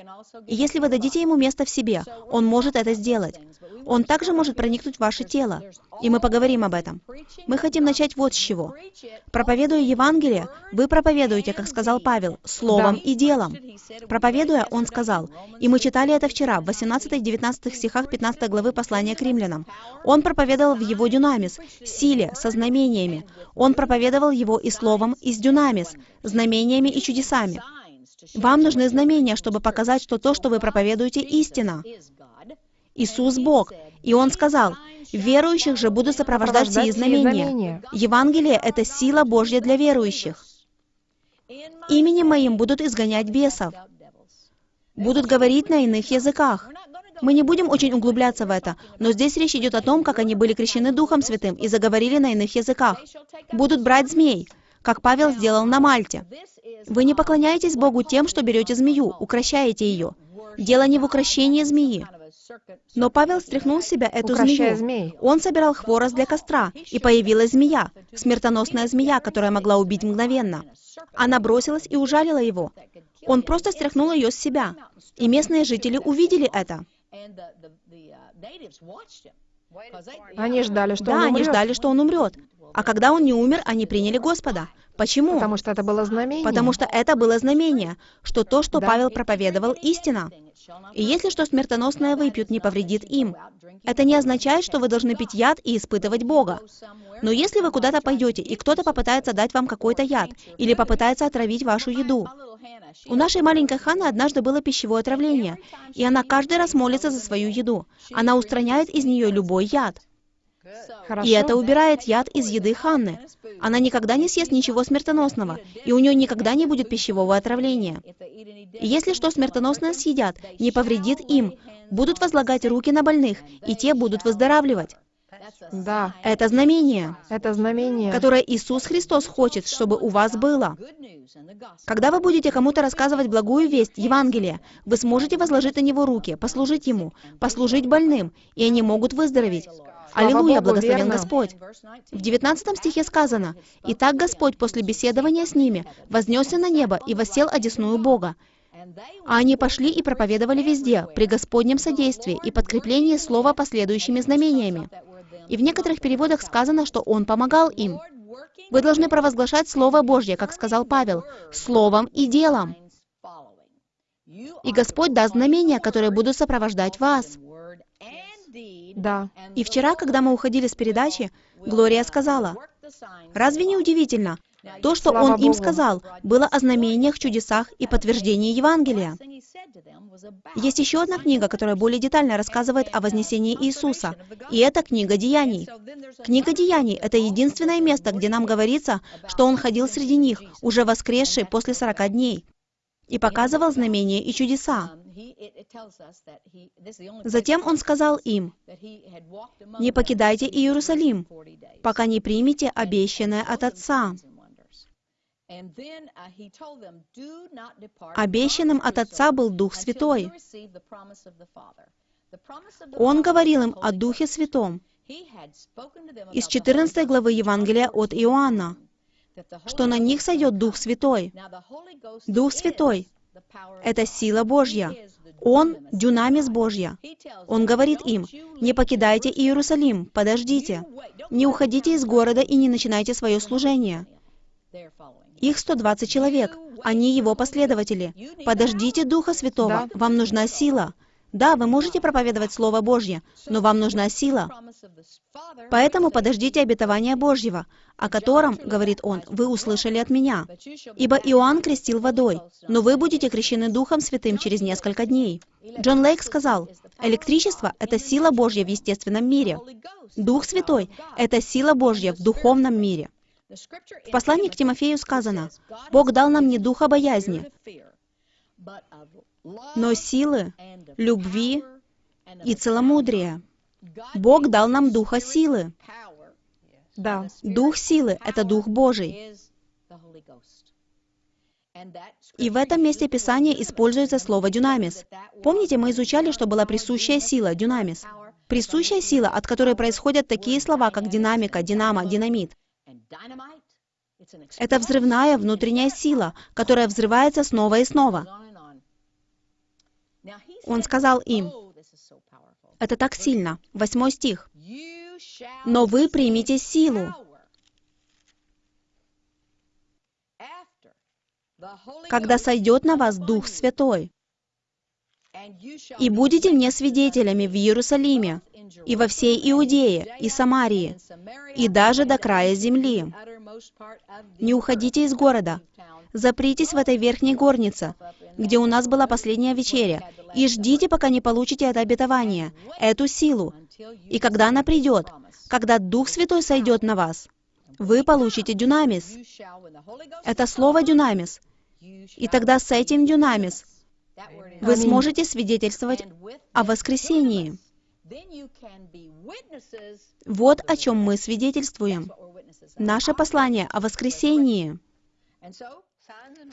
И если вы дадите ему место в себе, он может это сделать. Он также может проникнуть в ваше тело. И мы поговорим об этом. Мы хотим начать вот с чего. Проповедуя Евангелие, вы проповедуете, как сказал Павел, словом Да. и делом. Проповедуя, он сказал, и мы читали это вчера, в 18-19 стихах 15 главы послания к римлянам. Он проповедовал в его дюнамис, силе, со знамениями. Он проповедовал его и словом, и с дюнамис, знамениями и чудесами. Вам нужны знамения, чтобы показать, что то, что вы проповедуете, истина. Иисус Бог. И Он сказал, верующих же будут сопровождать сии знамения. Евангелие — это сила Божья для верующих. Именем Моим будут изгонять бесов. Будут говорить на иных языках. Мы не будем очень углубляться в это, но здесь речь идет о том, как они были крещены Духом Святым и заговорили на иных языках. Будут брать змей, как Павел сделал на Мальте. Вы не поклоняетесь Богу тем, что берете змею, укращаете ее. Дело не в укращении змеи. Но Павел стряхнул с себя эту Укращая змею. змей. Он собирал хворост для костра, и появилась змея, смертоносная змея, которая могла убить мгновенно. Она бросилась и ужалила его. Он просто стряхнул ее с себя. И местные жители увидели это. Они ждали, что да, он они умрет, ждали, что он умрет. А когда он не умер, они приняли Господа. Почему? Потому что это было знамение. Потому что это было знамение, что то, что Да. Павел проповедовал, истина. И если что смертоносное выпьют, не повредит им. Это не означает, что вы должны пить яд и испытывать Бога. Но если вы куда-то пойдете, и кто-то попытается дать вам какой-то яд, или попытается отравить вашу еду. У нашей маленькой Ханы однажды было пищевое отравление, и она каждый раз молится за свою еду. Она устраняет из нее любой яд. Хорошо. И это убирает яд из еды Ханны. Она никогда не съест ничего смертоносного, и у нее никогда не будет пищевого отравления. И если что смертоносное съедят, не повредит им, будут возлагать руки на больных, и те будут выздоравливать. Да, Это знамение, это знамение. которое Иисус Христос хочет, чтобы у вас было. Когда вы будете кому-то рассказывать благую весть, Евангелие, вы сможете возложить на него руки, послужить ему, послужить больным, и они могут выздороветь. Аллилуйя, Богу, благословен верно. Господь. В 19 стихе сказано, «Итак Господь после беседования с ними вознесся на небо и воссел одесную Бога. А они пошли и проповедовали везде, при Господнем содействии и подкреплении слова последующими знамениями». И в некоторых переводах сказано, что Он помогал им. Вы должны провозглашать Слово Божье, как сказал Павел, словом и делом. И Господь даст знамения, которые будут сопровождать вас. Да. И вчера, когда мы уходили с передачи, Глория сказала, «Разве не удивительно? То, что Он им сказал, было о знамениях, чудесах и подтверждении Евангелия. Есть еще одна книга, которая более детально рассказывает о вознесении Иисуса, и это книга Деяний. Книга Деяний — это единственное место, где нам говорится, что Он ходил среди них, уже воскресший после сорока дней, и показывал знамения и чудеса. Затем Он сказал им, «Не покидайте Иерусалим, пока не примете обещанное от Отца». Обещанным от Отца был Дух Святой. Он говорил им о Духе Святом из 14 главы Евангелия от Иоанна, что на них сойдет Дух Святой. Дух Святой — это сила Божья. Он — дюнамис Божья. Он говорит им, «Не покидайте Иерусалим, подождите. Не уходите из города и не начинайте свое служение». Их 120 человек. Они его последователи. Подождите Духа Святого. Вам нужна сила. Да, вы можете проповедовать Слово Божье, но вам нужна сила. Поэтому подождите обетования Божьего, о котором, говорит он, вы услышали от меня. Ибо Иоанн крестил водой, но вы будете крещены Духом Святым через несколько дней. Джон Лейк сказал, электричество — это сила Божья в естественном мире. Дух Святой — это сила Божья в духовном мире. В послании к Тимофею сказано, «Бог дал нам не духа боязни, но силы, любви и целомудрия. Бог дал нам духа силы. Да. Дух силы — это Дух Божий. И в этом месте Писания используется слово «дюнамис». Помните, мы изучали, что была присущая сила, дюнамис. Присущая сила, от которой происходят такие слова, как динамика, динамо, динамит. Это взрывная внутренняя сила, которая взрывается снова и снова. Он сказал им, это так сильно. Восьмой стих. «Но вы примите силу, когда сойдет на вас Дух Святой, и будете мне свидетелями в Иерусалиме, и во всей Иудее, и Самарии, и даже до края земли. Не уходите из города, запритесь в этой верхней горнице, где у нас была последняя вечеря, и ждите, пока не получите это обетование, эту силу. И когда она придет, когда Дух Святой сойдет на вас, вы получите дюнамис. Это слово дюнамис. И тогда с этим дюнамис вы сможете свидетельствовать о воскресении. Вот о чем мы свидетельствуем. Наше послание о воскресении,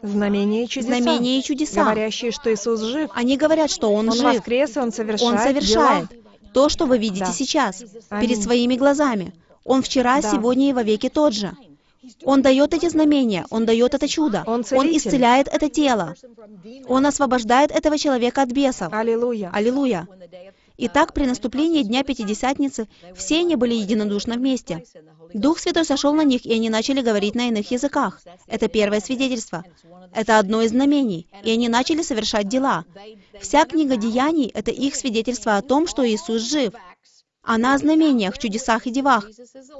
Знамения и чудеса. знамения и чудеса. Говорящие, что Иисус жив. Они говорят, что Он, Он жив, воскрес, и Он совершает Он совершает дела. то, что вы видите Да. сейчас, Аминь. перед своими глазами. Он вчера, Да. сегодня и вовеки тот же. Он дает эти знамения, Он дает это чудо, Он Он исцеляет это тело, Он освобождает этого человека от бесов. Аллилуйя. Аллилуйя. Итак, при наступлении Дня Пятидесятницы все они были единодушно вместе. Дух Святой сошел на них, и они начали говорить на иных языках. Это первое свидетельство. Это одно из знамений. И они начали совершать дела. Вся книга Деяний — это их свидетельство о том, что Иисус жив. Она о знамениях, чудесах и девах,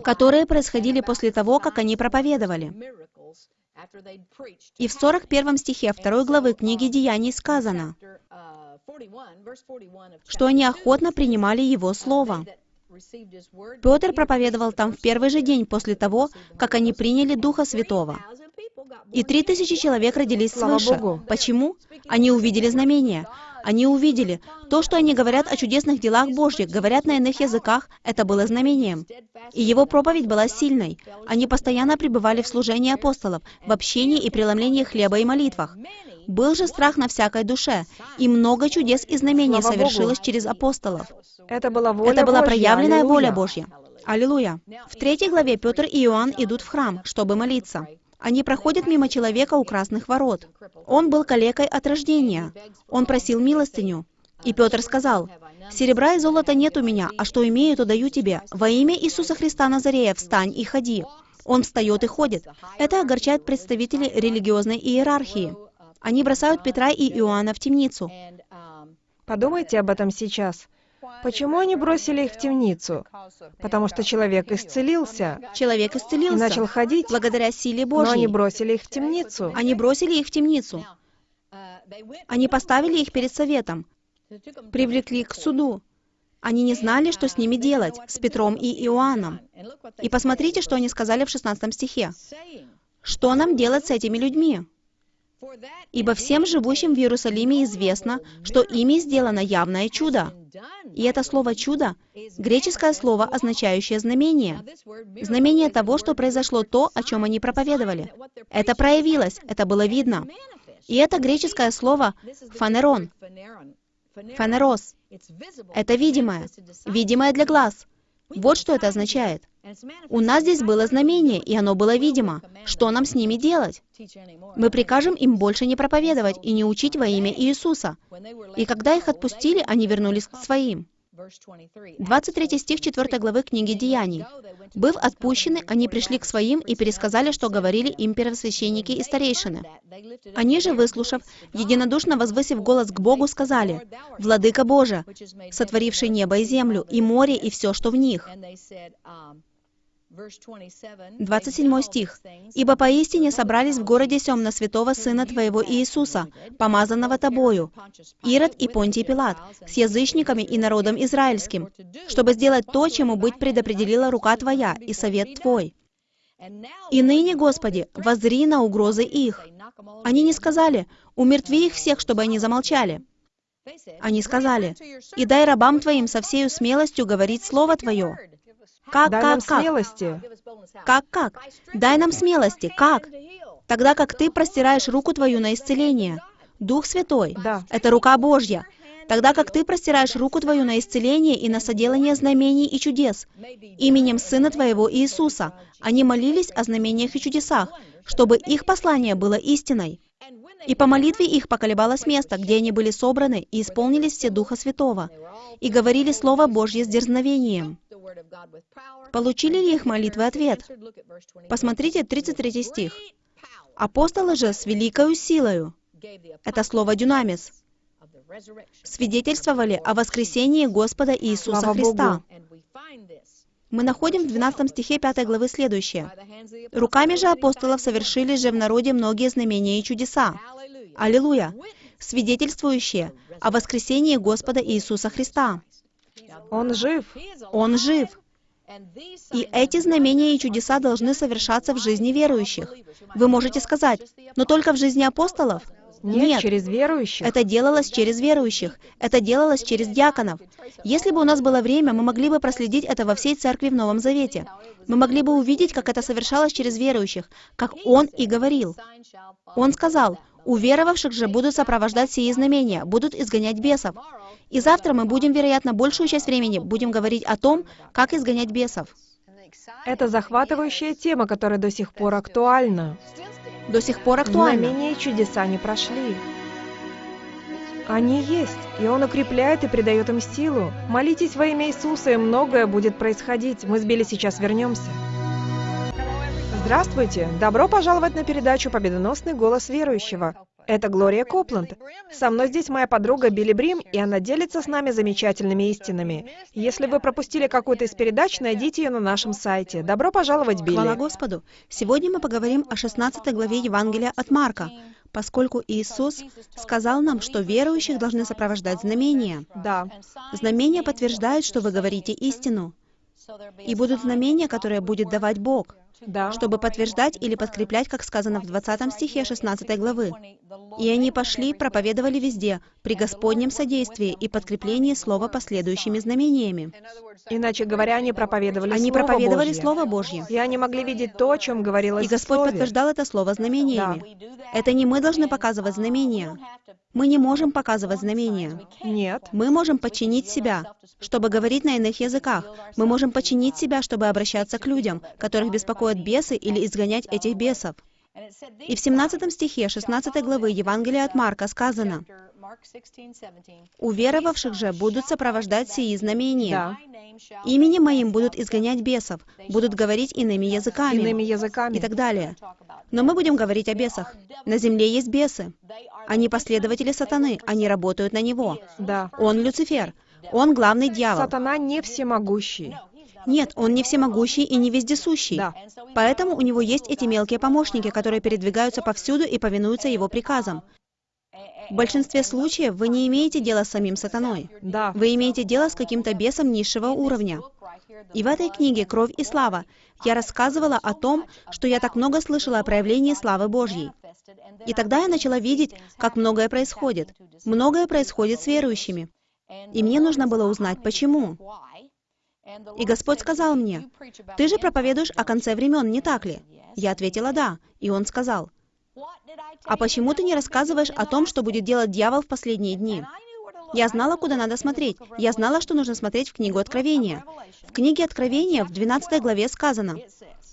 которые происходили после того, как они проповедовали. И в 41 стихе 2 главы книги Деяний сказано, что они охотно принимали Его Слово. Петр проповедовал там в первый же день после того, как они приняли Духа Святого. И три тысячи человек родились свыше. Богу. Почему? Они увидели знамения. Они увидели. То, что они говорят о чудесных делах Божьих, говорят на иных языках, это было знамением. И его проповедь была сильной. Они постоянно пребывали в служении апостолов, в общении и преломлении хлеба и молитвах. Был же страх на всякой душе, и много чудес и знамений Слава Богу. совершилось через апостолов. Это была воля Это была проявленная Аллилуйя. воля Божья. Аллилуйя. В третьей главе Петр и Иоанн идут в храм, чтобы молиться. Они проходят мимо человека у красных ворот. Он был калекой от рождения. Он просил милостыню. И Петр сказал, «Серебра и золота нет у меня, а что имею, то даю тебе. Во имя Иисуса Христа Назарея встань и ходи». Он встает и ходит. Это огорчает представителей религиозной иерархии. Они бросают Петра и Иоанна в темницу. Подумайте об этом сейчас. Почему они бросили их в темницу? Потому что человек исцелился Человек и исцелился начал ходить, благодаря силе но они Божьей. бросили их в темницу. Они бросили их в темницу. Они поставили их перед советом, привлекли к суду. Они не знали, что с ними делать, с Петром и Иоанном. И посмотрите, что они сказали в 16 стихе. Что нам делать с этими людьми? Ибо всем живущим в Иерусалиме известно, что ими сделано явное чудо. И это слово «чудо» — греческое слово, означающее знамение. Знамение того, что произошло то, о чем они проповедовали. Это проявилось, это было видно. И это греческое слово «фанерон», «фанерос». Это видимое, видимое для глаз. Вот что это означает. У нас здесь было знамение, и оно было видимо. Что нам с ними делать? Мы прикажем им больше не проповедовать и не учить во имя Иисуса. И когда их отпустили, они вернулись к своим. 23 стих 4 главы книги Деяний. «Быв отпущены, они пришли к своим и пересказали, что говорили им первосвященники и старейшины. Они же, выслушав, единодушно возвысив голос к Богу, сказали, «Владыка Боже, сотворивший небо и землю, и море, и все, что в них». 27 стих. «Ибо поистине собрались в городе сем на святого Сына Твоего Иисуса, помазанного Тобою, Ирод и Понтий Пилат, с язычниками и народом израильским, чтобы сделать то, чему быть предопределила рука Твоя и совет Твой. И ныне, Господи, воззри на угрозы их». Они не сказали, «Умертви их всех, чтобы они замолчали». Они сказали, «И дай рабам Твоим со всею смелостью говорить Слово Твое». Как, Дай нам как, как? смелости. Как, как? Дай нам смелости. Как? Тогда как ты простираешь руку твою на исцеление. Дух Святой. Да. Это рука Божья. Тогда как ты простираешь руку твою на исцеление и на соделание знамений и чудес. Именем Сына Твоего Иисуса. Они молились о знамениях и чудесах, чтобы их послание было истиной. И по молитве их поколебалось место, где они были собраны, и исполнились все Духа Святого, и говорили Слово Божье с дерзновением. Получили ли их молитвы ответ? Посмотрите 33 стих. «Апостолы же с великою силою» — это слово «дюнамис» — свидетельствовали о воскресении Господа Иисуса Слава Христа. Богу. Мы находим в 12 стихе 5 главы следующее. «Руками же апостолов совершили же в народе многие знамения и чудеса». Аллилуйя! Свидетельствующие о воскресении Господа Иисуса Христа. Он жив. Он жив. И эти знамения и чудеса должны совершаться в жизни верующих. Вы можете сказать, но только в жизни апостолов? Нет, через верующих. Это делалось через верующих. Это делалось через диаконов. Если бы у нас было время, мы могли бы проследить это во всей церкви в Новом Завете. Мы могли бы увидеть, как это совершалось через верующих, как Он и говорил. Он сказал, «Уверовавших же будут сопровождать сии знамения, будут изгонять бесов». И завтра мы будем, вероятно, большую часть времени будем говорить о том, как изгонять бесов. Это захватывающая тема, которая до сих пор актуальна. До сих пор актуально. Знамения и чудеса не прошли. Они есть, и Он укрепляет и придает им силу. Молитесь во имя Иисуса, и многое будет происходить. Мы с Билли сейчас вернемся. Здравствуйте! Добро пожаловать на передачу «Победоносный голос верующего». Это Глория Копланд. Со мной здесь моя подруга Билли Брим, и она делится с нами замечательными истинами. Если вы пропустили какую-то из передач, найдите ее на нашем сайте. Добро пожаловать, Билли. Хвала Господу! Сегодня мы поговорим о 16 главе Евангелия от Марка, поскольку Иисус сказал нам, что верующих должны сопровождать знамения. Да. Знамения подтверждают, что вы говорите истину. И будут знамения, которые будет давать Бог да. чтобы подтверждать или подкреплять, как сказано в 20 стихе 16 главы. «И они пошли, проповедовали везде, при Господнем содействии и подкреплении слова последующими знамениями». Иначе говоря, они проповедовали Они Слово проповедовали Божье. Слово Божье. И они могли видеть то, о чем говорилось И Господь Слове. подтверждал это слово знамениями. Это не мы должны показывать знамения. Мы не можем показывать знамения. Нет. Мы можем подчинить себя, чтобы говорить на иных языках. Мы можем подчинить себя, чтобы обращаться к людям, которых беспокоят бесы или изгонять этих бесов. И в 17 стихе 16 главы Евангелия от Марка сказано, «У веровавших же будут сопровождать сии знамения. Да. Именем моим будут изгонять бесов, будут говорить иными языками» Иными языками. и так далее. Но мы будем говорить о бесах. На земле есть бесы. Они последователи сатаны, они работают на него. Да. Он Люцифер. Он главный дьявол. Сатана не всемогущий. Нет, он не всемогущий и не вездесущий. Да. Поэтому у него есть эти мелкие помощники, которые передвигаются повсюду и повинуются его приказам. В большинстве случаев вы не имеете дела с самим сатаной. Да. Вы имеете дело с каким-то бесом низшего уровня. И в этой книге «Кровь и слава» я рассказывала о том, что я так много слышала о проявлении славы Божьей. И тогда я начала видеть, как многое происходит. Многое происходит с верующими. И мне нужно было узнать, почему. И Господь сказал мне, «Ты же проповедуешь о конце времен, не так ли?» Я ответила «да». И Он сказал, «А почему ты не рассказываешь о том, что будет делать дьявол в последние дни?» Я знала, куда надо смотреть. Я знала, что нужно смотреть в книгу Откровения. В книге Откровения в 12 главе сказано,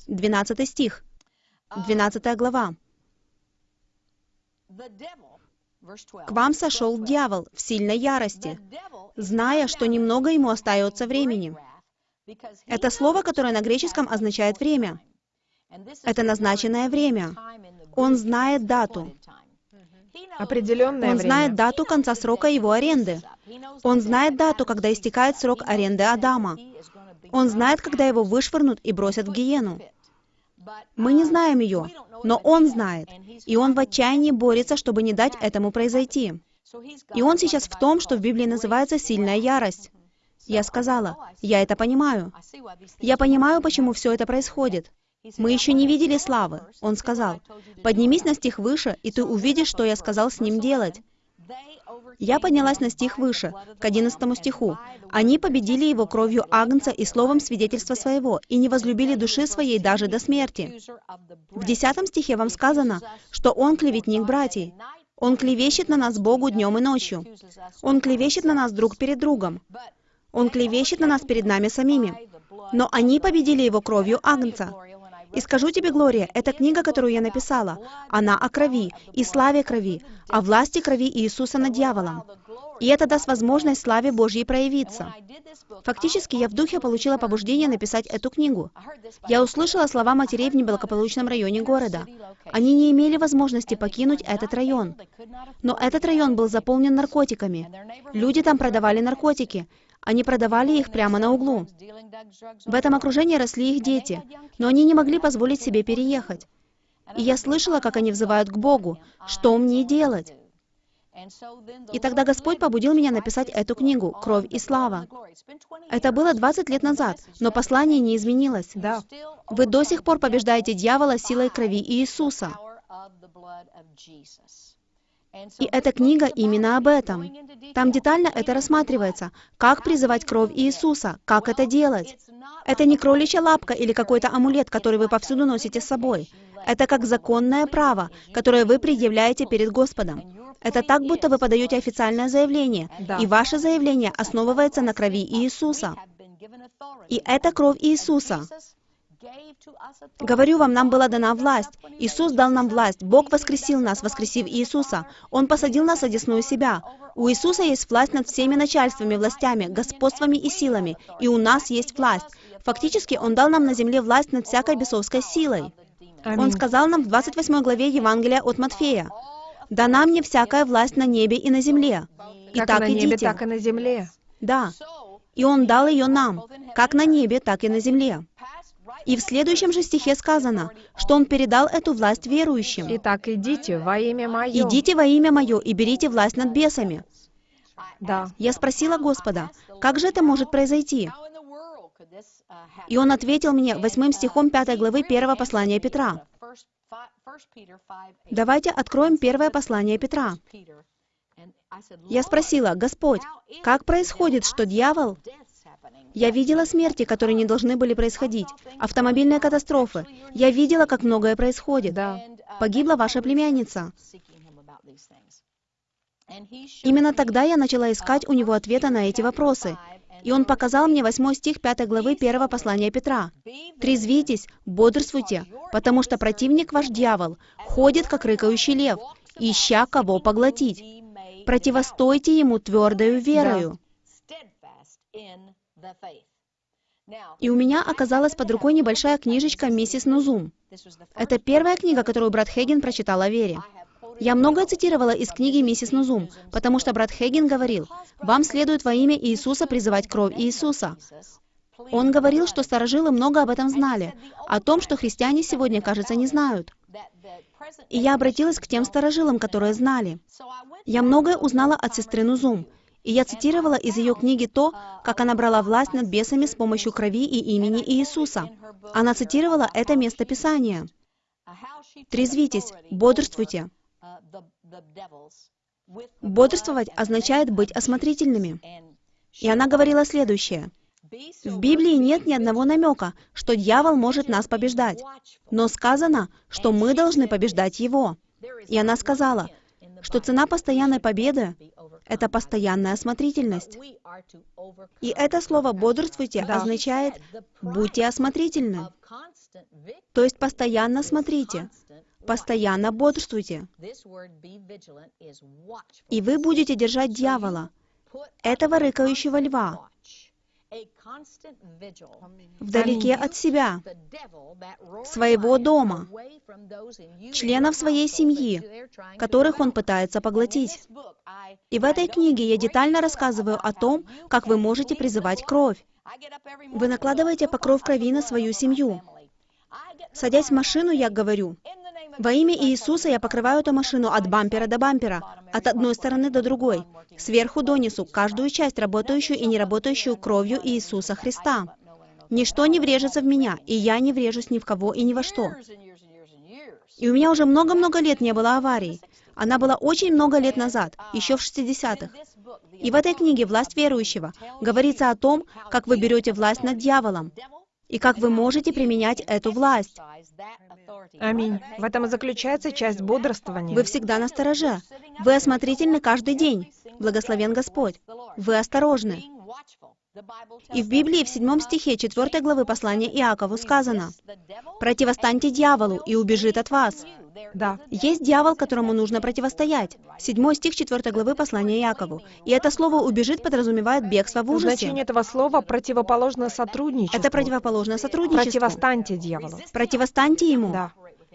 12 стих, 12 глава. «К вам сошел дьявол в сильной ярости, зная, что немного ему остается времени». Это слово, которое на греческом означает «время». Это назначенное время. Он знает дату. Определенное Он время. знает дату конца срока его аренды. Он знает дату, когда истекает срок аренды Адама. Он знает, когда его вышвырнут и бросят в гиену. Мы не знаем ее, но он знает. И он в отчаянии борется, чтобы не дать этому произойти. И он сейчас в том, что в Библии называется «сильная ярость». Я сказала, я это понимаю. Я понимаю, почему все это происходит. Мы еще не видели славы. Он сказал, поднимись на стих выше, и ты увидишь, что я сказал с ним делать. Я поднялась на стих выше, к 11 стиху. «Они победили его кровью Агнца и словом свидетельства своего, и не возлюбили души своей даже до смерти». В 10 стихе вам сказано, что он клеветник братьей. Он клевещет на нас Богу днем и ночью. Он клевещет на нас друг перед другом. Он клевещет на нас перед нами самими. Но они победили его кровью Агнца. И скажу тебе, Глория, эта книга, которую я написала, она о крови и славе крови, о власти крови Иисуса над дьяволом. И это даст возможность славе Божьей проявиться. Фактически, я в духе получила побуждение написать эту книгу. Я услышала слова матерей в неблагополучном районе города. Они не имели возможности покинуть этот район. Но этот район был заполнен наркотиками. Люди там продавали наркотики. Они продавали их прямо на углу. В этом окружении росли их дети, но они не могли позволить себе переехать. И я слышала, как они взывают к Богу, что мне делать? И тогда Господь побудил меня написать эту книгу «Кровь и слава». Это было 20 лет назад, но послание не изменилось. Да. Вы до сих пор побеждаете дьявола силой крови Иисуса. И эта книга именно об этом. Там детально это рассматривается. Как призывать кровь Иисуса, как это делать. Это не кроличья лапка или какой-то амулет, который вы повсюду носите с собой. Это как законное право, которое вы предъявляете перед Господом. Это так, будто вы подаете официальное заявление, Да. и ваше заявление основывается на крови Иисуса. И это кровь Иисуса. Говорю вам, нам была дана власть. Иисус дал нам власть. Бог воскресил нас, воскресив Иисуса. Он посадил нас одесную себя. У Иисуса есть власть над всеми начальствами, властями, господствами и силами. И у нас есть власть. Фактически, Он дал нам на земле власть над всякой бесовской силой. Он сказал нам в 28 главе Евангелия от Матфея, «Дана мне всякая власть на небе и на земле. Как Итак, на небе, идите». так и на земле. Да. И Он дал ее нам, как на небе, так и на земле. И в следующем же стихе сказано, что Он передал эту власть верующим. Итак, идите во имя Мое. «Идите во имя Мое и берите власть над бесами». Да. Я спросила Господа, как же это может произойти? И Он ответил мне восьмым стихом 5 главы 1 послания Петра. Давайте откроем первое послание Петра. Я спросила, Господь, как происходит, что дьявол... Я видела смерти, которые не должны были происходить, автомобильные катастрофы. Я видела, как многое происходит. Да. Погибла ваша племянница. Именно тогда я начала искать у него ответа на эти вопросы. И он показал мне 8 стих 5 главы 1 послания Петра. «Трезвитесь, бодрствуйте, потому что противник ваш дьявол ходит, как рыкающий лев, ища кого поглотить. Противостойте ему твердою верою». И у меня оказалась под рукой небольшая книжечка «Миссис Нузум». Это первая книга, которую брат Хейген прочитал о вере. Я многое цитировала из книги «Миссис Нузум», потому что брат Хейген говорил, «Вам следует во имя Иисуса призывать кровь Иисуса». Он говорил, что старожилы много об этом знали, о том, что христиане сегодня, кажется, не знают. И я обратилась к тем старожилам, которые знали. Я многое узнала от сестры Нузум, и я цитировала из ее книги то, как она брала власть над бесами с помощью крови и имени Иисуса. Она цитировала это место Писания. «Трезвитесь, бодрствуйте». Бодрствовать означает быть осмотрительными. И она говорила следующее. В Библии нет ни одного намека, что дьявол может нас побеждать. Но сказано, что мы должны побеждать его. И она сказала, что цена постоянной победы — это постоянная осмотрительность. И это слово «бодрствуйте» Да. означает «будьте осмотрительны». То есть постоянно смотрите, постоянно бодрствуйте. И вы будете держать дьявола, этого рыкающего льва, вдалеке от себя, своего дома, членов своей семьи, которых он пытается поглотить. И в этой книге я детально рассказываю о том, как вы можете призывать кровь. Вы накладываете покров крови на свою семью. Садясь в машину, я говорю, во имя Иисуса я покрываю эту машину от бампера до бампера, от одной стороны до другой, сверху донизу, каждую часть, работающую и не работающую кровью Иисуса Христа. Ничто не врежется в меня, и я не врежусь ни в кого и ни во что. И у меня уже много-много лет не было аварий. Она была очень много лет назад, еще в 60-х. И в этой книге «Власть верующего» говорится о том, как вы берете власть над дьяволом, и как вы можете применять эту власть. Аминь. В этом и заключается часть бодрствования. Вы всегда на стороже. Вы осмотрительны каждый день. Благословен Господь. Вы осторожны. И в Библии в седьмом стихе 4 главы послания Иакову сказано, «Противостаньте дьяволу, и убежит от вас». Да. Есть дьявол, которому нужно противостоять. Седьмой стих 4 главы послания Иакову. И это слово «убежит» подразумевает бегство в ужасе. Значение этого слова противоположно сотрудничеству. Это противоположное сотрудничеству. Противостаньте дьяволу. Противостаньте ему. Да.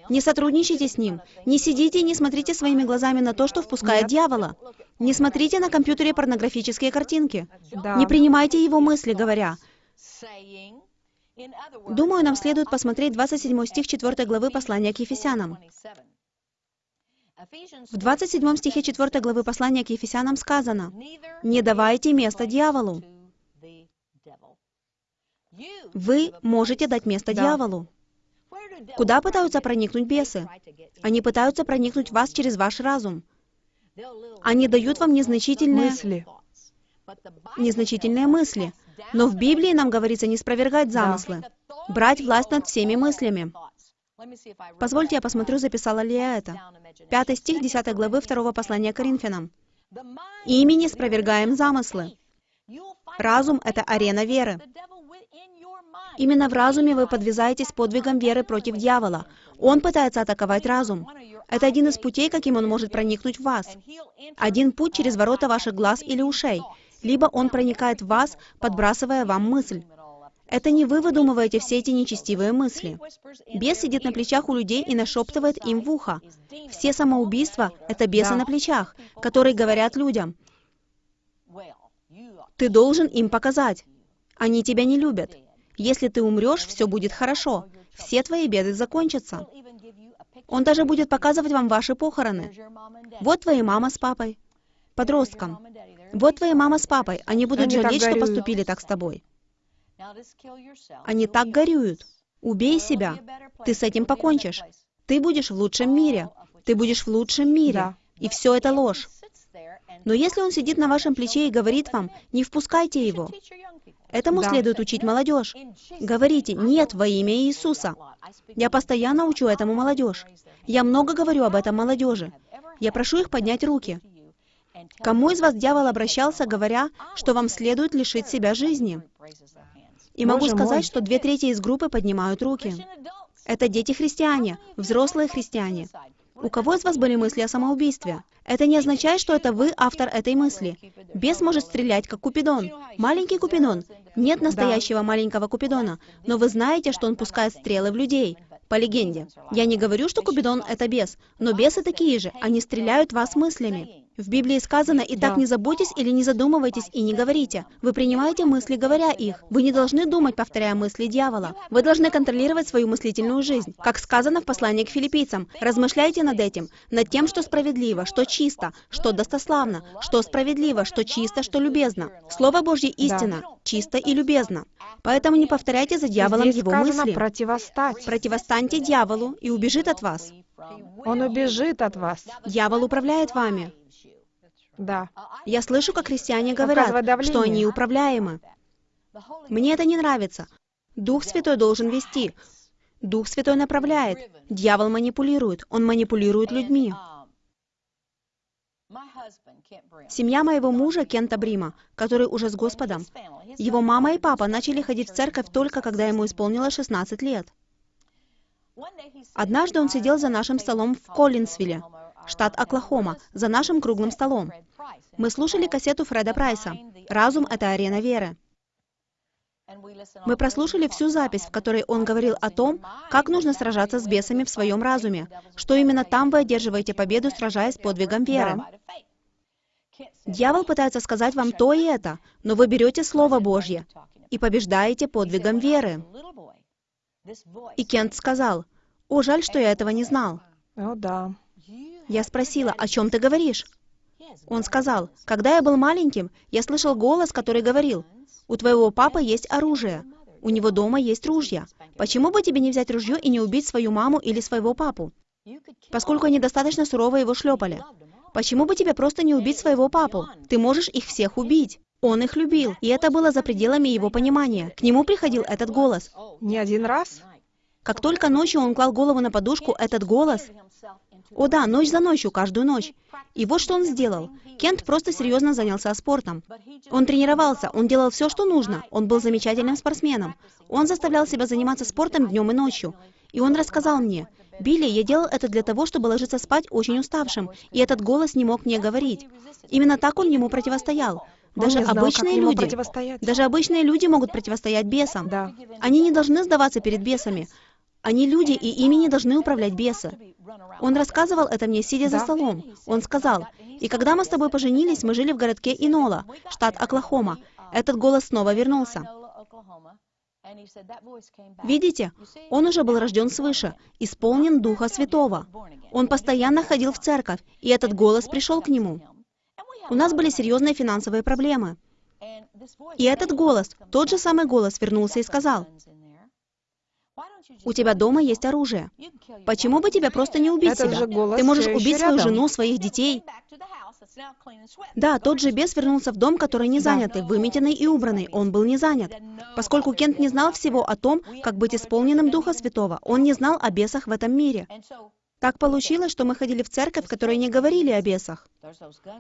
Не сотрудничайте с ним. Не сидите и не смотрите своими глазами на то, что впускает дьявола. Не смотрите на компьютере порнографические картинки. Да. Не принимайте его мысли, говоря. Думаю, нам следует посмотреть 27 стих 4 главы послания к Ефесянам. В 27 стихе 4 главы послания к Ефесянам сказано, «Не давайте место дьяволу». Вы можете дать место Да. дьяволу. Куда пытаются проникнуть бесы? Они пытаются проникнуть в вас через ваш разум. Они дают вам незначительные, Мысли. незначительные мысли. Но в Библии нам говорится не спровергать замыслы, брать власть над всеми мыслями. Позвольте, я посмотрю, записала ли я это. Пятый стих 10 главы 2 послания Коринфянам. «Ими не спровергаем замыслы». Разум — это арена веры. Именно в разуме вы подвязаетесь подвигом веры против дьявола. Он пытается атаковать разум. Это один из путей, каким он может проникнуть в вас. Один путь через ворота ваших глаз или ушей. Либо он проникает в вас, подбрасывая вам мысль. Это не вы выдумываете все эти нечестивые мысли. Бес сидит на плечах у людей и нашептывает им в ухо. Все самоубийства — это бесы Да. на плечах, которые говорят людям, ты должен им показать. Они тебя не любят. Если ты умрешь, все будет хорошо. Все твои беды закончатся. Он даже будет показывать вам ваши похороны. Вот твоя мама с папой. Подросткам. Вот твоя мама с папой. Они будут Они жалеть, что поступили так с тобой. Они так горюют. Убей себя. Ты с этим покончишь. Ты будешь в лучшем мире. Ты будешь в лучшем мире. Да. И все это ложь. Но если он сидит на вашем плече и говорит вам, не впускайте его, этому Да. следует учить молодежь. Говорите «нет» во имя Иисуса. Я постоянно учу этому молодежь. Я много говорю об этом молодежи. Я прошу их поднять руки. Кому из вас дьявол обращался, говоря, что вам следует лишить себя жизни? И могу Боже сказать, мой. что две трети из группы поднимают руки. Это дети-христиане, взрослые христиане. У кого из вас были мысли о самоубийстве? Это не означает, что это вы автор этой мысли. Бес может стрелять, как Купидон. Маленький Купидон. Нет настоящего маленького Купидона, но вы знаете, что он пускает стрелы в людей. По легенде. Я не говорю, что Купидон — это бес, но бесы такие же. Они стреляют вас мыслями. В Библии сказано, «Итак, Да. не заботьтесь или не задумывайтесь и не говорите». Вы принимаете мысли, говоря их. Вы не должны думать, повторяя мысли дьявола. Вы должны контролировать свою мыслительную жизнь. Как сказано в послании к филиппийцам, размышляйте над этим, над тем, что справедливо, что чисто, что достославно, что справедливо, что чисто, что любезно. Слово Божье истина, чисто и любезно. Поэтому не повторяйте за дьяволом Здесь его мысли. противостать. Противостаньте дьяволу и убежит от вас. Он убежит от вас. Дьявол управляет вами. Да. Я слышу, как христиане говорят, что они управляемы. Мне это не нравится. Дух Святой должен вести. Дух Святой направляет. Дьявол манипулирует. Он манипулирует людьми. Семья моего мужа, Кента Брима, который уже с Господом, его мама и папа начали ходить в церковь только когда ему исполнилось 16 лет. Однажды он сидел за нашим столом в Коллинсвилле, штат Оклахома, за нашим круглым столом. Мы слушали кассету Фреда Прайса «Разум — это арена веры». Мы прослушали всю запись, в которой он говорил о том, как нужно сражаться с бесами в своем разуме, что именно там вы одерживаете победу, сражаясь подвигом веры. Дьявол пытается сказать вам то и это, но вы берете Слово Божье и побеждаете подвигом веры. И Кент сказал, «О, жаль, что я этого не знал». О, да. Я спросила, «О чем ты говоришь?» Он сказал, «Когда я был маленьким, я слышал голос, который говорил, «У твоего папы есть оружие, у него дома есть ружья. Почему бы тебе не взять ружье и не убить свою маму или своего папу? Поскольку они достаточно сурово его шлепали. Почему бы тебе просто не убить своего папу? Ты можешь их всех убить». Он их любил, и это было за пределами его понимания. К нему приходил этот голос. Не один раз? Как только ночью он клал голову на подушку, этот голос... О да, ночь за ночью, каждую ночь. И вот что он сделал. Кент просто серьезно занялся спортом. Он тренировался, он делал все, что нужно. Он был замечательным спортсменом. Он заставлял себя заниматься спортом днем и ночью. И он рассказал мне, «Билли, я делал это для того, чтобы ложиться спать очень уставшим, и этот голос не мог мне говорить». Именно так он ему противостоял. Даже знал, обычные люди, даже обычные люди могут противостоять бесам. Да. Они не должны сдаваться перед бесами. Они люди, и ими не должны управлять бесы. Он рассказывал это мне, сидя за столом. Он сказал, «И когда мы с тобой поженились, мы жили в городке Инола, штат Оклахома. Этот голос снова вернулся. Видите, он уже был рожден свыше, исполнен Духа Святого. Он постоянно ходил в церковь, и этот голос пришел к нему. У нас были серьезные финансовые проблемы. И этот голос, тот же самый голос, вернулся и сказал, «У тебя дома есть оружие. Почему бы тебе просто не убить Этот себя? Ты можешь убить свою рядом. жену, своих детей». Да, тот же бес вернулся в дом, который не занятый, выметенный и убранный. Он был не занят. Поскольку Кент не знал всего о том, как быть исполненным Духа Святого, он не знал о бесах в этом мире. Так получилось, что мы ходили в церковь, в которой не говорили о бесах.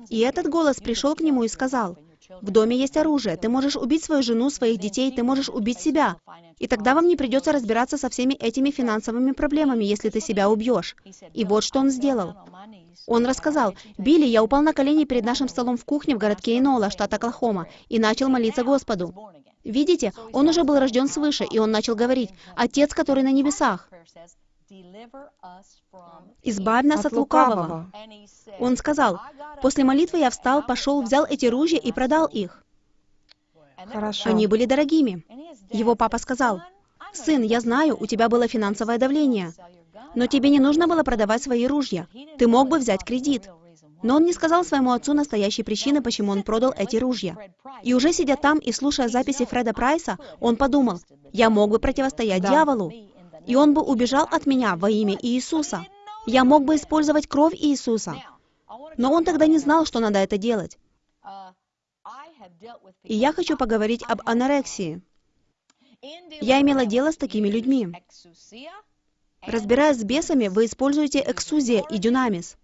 И этот голос пришел к нему и сказал, «В доме есть оружие, ты можешь убить свою жену, своих детей, ты можешь убить себя. И тогда вам не придется разбираться со всеми этими финансовыми проблемами, если ты себя убьешь». И вот что он сделал. Он рассказал, «Билли, я упал на колени перед нашим столом в кухне в городке Инола, штат Оклахома, и начал молиться Господу. Видите, он уже был рожден свыше, и он начал говорить, «Отец, который на небесах». «Избавь нас от, лукавого». Он сказал, «После молитвы я встал, пошел, взял эти ружья и продал их». Хорошо. Они были дорогими. Его папа сказал, «Сын, я знаю, у тебя было финансовое давление, но тебе не нужно было продавать свои ружья. Ты мог бы взять кредит». Но он не сказал своему отцу настоящей причины, почему он продал эти ружья. И уже сидя там и слушая записи Фреда Прайса, он подумал, «Я мог бы противостоять Да. дьяволу, и он бы убежал от меня во имя Иисуса. Я мог бы использовать кровь Иисуса». Но он тогда не знал, что надо это делать. И я хочу поговорить об анорексии. Я имела дело с такими людьми. Разбираясь с бесами, вы используете эксузия и дюнамис.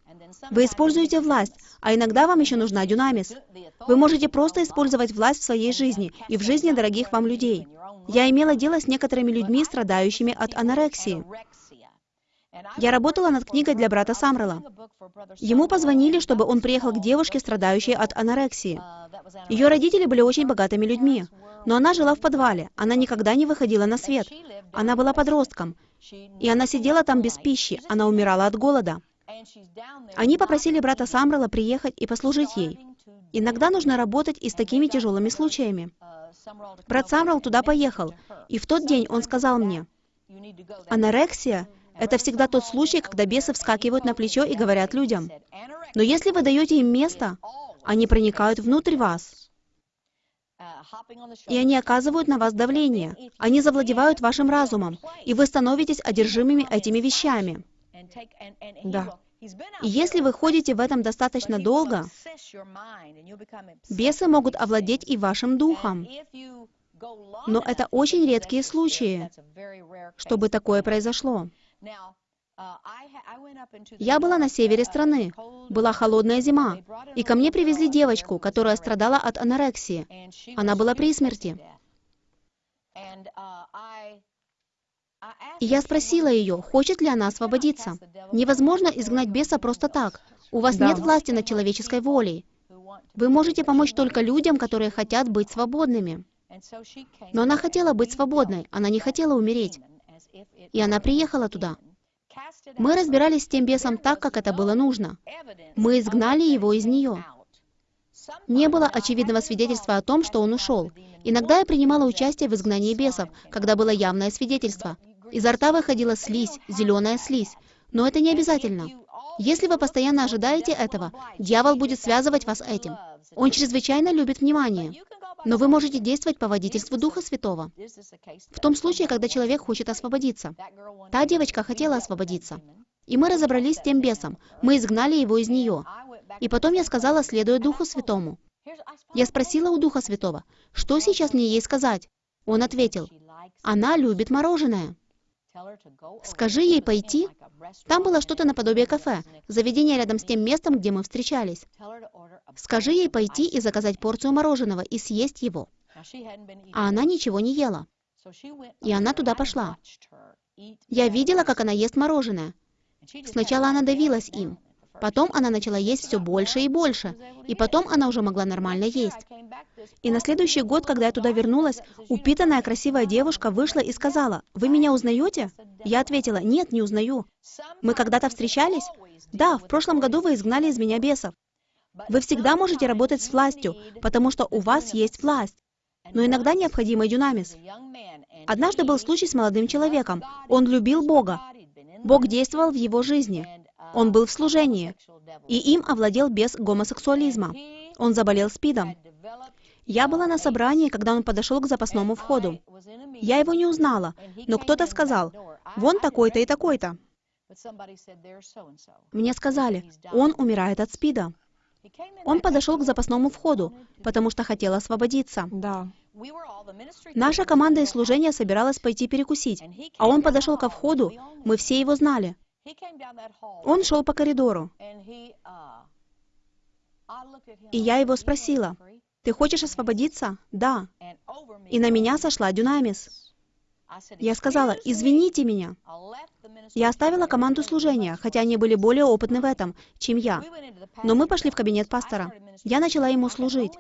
Вы используете власть, а иногда вам еще нужна дюнамис. Вы можете просто использовать власть в своей жизни и в жизни дорогих вам людей. Я имела дело с некоторыми людьми, страдающими от анорексии. Я работала над книгой для брата Самрела. Ему позвонили, чтобы он приехал к девушке, страдающей от анорексии. Ее родители были очень богатыми людьми, но она жила в подвале, она никогда не выходила на свет. Она была подростком, и она сидела там без пищи, она умирала от голода. Они попросили брата Самрела приехать и послужить ей. Иногда нужно работать и с такими тяжелыми случаями. Брат Самрел туда поехал, и в тот день он сказал мне, анорексия — это всегда тот случай, когда бесы вскакивают на плечо и говорят людям. Но если вы даете им место, они проникают внутрь вас, и они оказывают на вас давление. Они завладевают вашим разумом, и вы становитесь одержимыми этими вещами. Да. И если вы ходите в этом достаточно долго, бесы могут овладеть и вашим духом. Но это очень редкие случаи, чтобы такое произошло. Я была на севере страны, была холодная зима, и ко мне привезли девочку, которая страдала от анорексии. Она была при смерти. И я спросила ее, хочет ли она освободиться. Невозможно изгнать беса просто так. У вас Да. нет власти над человеческой волей. Вы можете помочь только людям, которые хотят быть свободными. Но она хотела быть свободной, она не хотела умереть. И она приехала туда. Мы разбирались с тем бесом так, как это было нужно. Мы изгнали его из нее. Не было очевидного свидетельства о том, что он ушел. Иногда я принимала участие в изгнании бесов, когда было явное свидетельство. Изо рта выходила слизь, зеленая слизь. Но это не обязательно. Если вы постоянно ожидаете этого, дьявол будет связывать вас этим. Он чрезвычайно любит внимание. Но вы можете действовать по водительству Духа Святого. В том случае, когда человек хочет освободиться. Та девочка хотела освободиться. И мы разобрались с тем бесом. Мы изгнали его из нее. И потом я сказала, следуя Духу Святому. Я спросила у Духа Святого, что сейчас мне ей сказать? Он ответил, она любит мороженое. Скажи ей пойти. Там было что-то наподобие кафе, заведение рядом с тем местом, где мы встречались. Скажи ей пойти и заказать порцию мороженого и съесть его. А она ничего не ела. И она туда пошла. Я видела, как она ест мороженое. Сначала она давилась им. Потом она начала есть все больше и больше. И потом она уже могла нормально есть. И на следующий год, когда я туда вернулась, упитанная красивая девушка вышла и сказала, «Вы меня узнаете?» Я ответила, «Нет, не узнаю». «Мы когда-то встречались?» «Да, в прошлом году вы изгнали из меня бесов». Вы всегда можете работать с властью, потому что у вас есть власть. Но иногда необходим и дюнамис. Однажды был случай с молодым человеком. Он любил Бога. Бог действовал в его жизни. Он был в служении. И им овладел бес гомосексуализма. Он заболел СПИДом. Я была на собрании, когда он подошел к запасному входу. Я его не узнала, но кто-то сказал, «Вон такой-то и такой-то». Мне сказали, он умирает от СПИДа. Он подошел к запасному входу, потому что хотел освободиться. Да. Наша команда из служения собиралась пойти перекусить, а он подошел ко входу, мы все его знали. Он шел по коридору, и я его спросила, «Ты хочешь освободиться?» «Да». И на меня сошла Дюнамис. Я сказала, «Извините меня». Я оставила команду служения, хотя они были более опытны в этом, чем я. Но мы пошли в кабинет пастора. Я начала ему служить.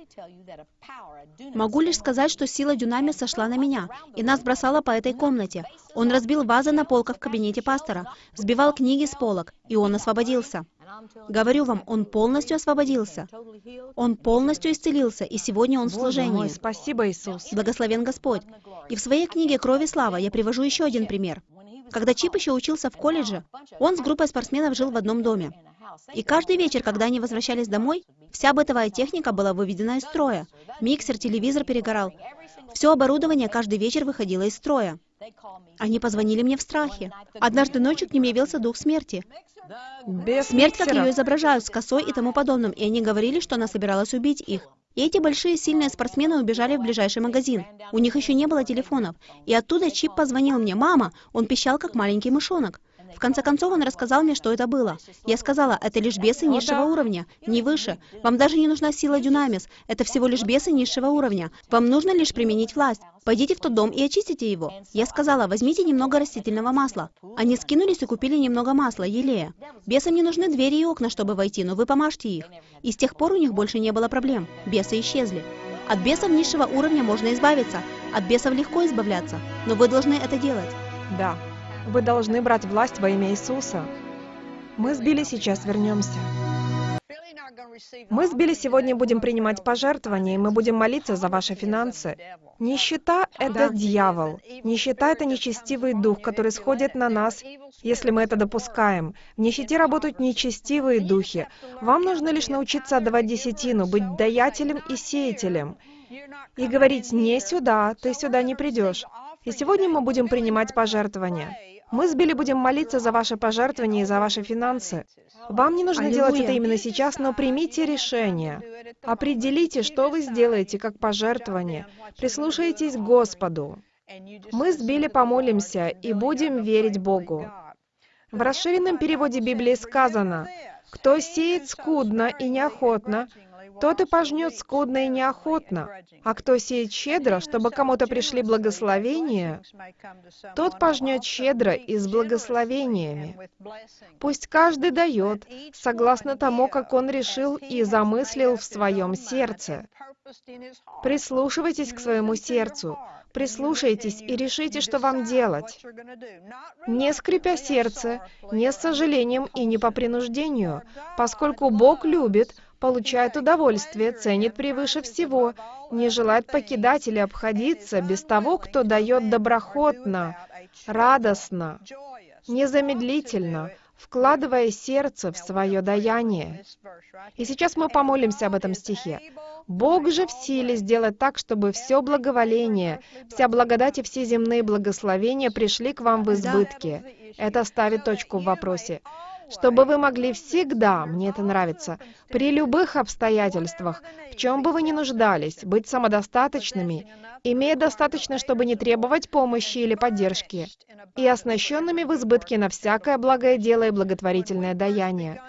Могу лишь сказать, что сила Дюнами сошла на меня, и нас бросала по этой комнате. Он разбил вазы на полках в кабинете пастора, сбивал книги с полок, и он освободился. Говорю вам, он полностью освободился. Он полностью исцелился, и сегодня он в служении. Мой, спасибо, Иисус. Благословен Господь. И в своей книге «Кровь и слава» я привожу еще один пример. Когда Чип еще учился в колледже, он с группой спортсменов жил в одном доме. И каждый вечер, когда они возвращались домой, вся бытовая техника была выведена из строя. Миксер, телевизор перегорал. Все оборудование каждый вечер выходило из строя. Они позвонили мне в страхе. Однажды ночью к ним явился дух смерти. Без Смерть, как ее изображают, с косой и тому подобным, и они говорили, что она собиралась убить их. И эти большие сильные спортсмены убежали в ближайший магазин. У них еще не было телефонов. И оттуда Чип позвонил мне. «Мама!» Он пищал, как маленький мышонок. В конце концов, он рассказал мне, что это было. Я сказала, это лишь бесы низшего уровня, не выше. Вам даже не нужна сила Дюнамис. Это всего лишь бесы низшего уровня. Вам нужно лишь применить власть. Пойдите в тот дом и очистите его. Я сказала, возьмите немного растительного масла. Они скинулись и купили немного масла, елея. Бесам не нужны двери и окна, чтобы войти, но вы помажьте их. И с тех пор у них больше не было проблем. Бесы исчезли. От бесов низшего уровня можно избавиться. От бесов легко избавляться. Но вы должны это делать. Да. Вы должны брать власть во имя Иисуса. Мы с Билли сейчас вернемся. Мы с Билли сегодня будем принимать пожертвования, и мы будем молиться за ваши финансы. Нищета — это дьявол. Нищета — это нечестивый дух, который сходит на нас, если мы это допускаем. В нищете работают нечестивые духи. Вам нужно лишь научиться отдавать десятину, быть даятелем и сеятелем. И говорить «не сюда, ты сюда не придешь». И сегодня мы будем принимать пожертвования. Мы с Билли будем молиться за ваши пожертвования и за ваши финансы. Вам не нужно делать Аллилуйя. это именно сейчас, но примите решение. Определите, что вы сделаете как пожертвование. Прислушайтесь к Господу. Мы с Билли помолимся и будем верить Богу. В расширенном переводе Библии сказано, «Кто сеет скудно и неохотно, тот и пожнет скудно и неохотно, а кто сеет щедро, чтобы кому-то пришли благословения, тот пожнет щедро и с благословениями. Пусть каждый дает, согласно тому, как он решил и замыслил в своем сердце. Прислушивайтесь к своему сердцу, прислушайтесь и решите, что вам делать. Не скрипя сердце, не с сожалением и не по принуждению, поскольку Бог любит, получает удовольствие, ценит превыше всего, не желает покидать или обходиться без того, кто дает доброхотно, радостно, незамедлительно, вкладывая сердце в свое даяние. И сейчас мы помолимся об этом стихе. Бог же в силе сделать так, чтобы все благоволение, вся благодать и все земные благословения пришли к вам в избытке. Это ставит точку в вопросе. Чтобы вы могли всегда, мне это нравится, при любых обстоятельствах, в чем бы вы ни нуждались, быть самодостаточными, имея достаточно, чтобы не требовать помощи или поддержки, и оснащенными в избытке на всякое благое дело и благотворительное даяние.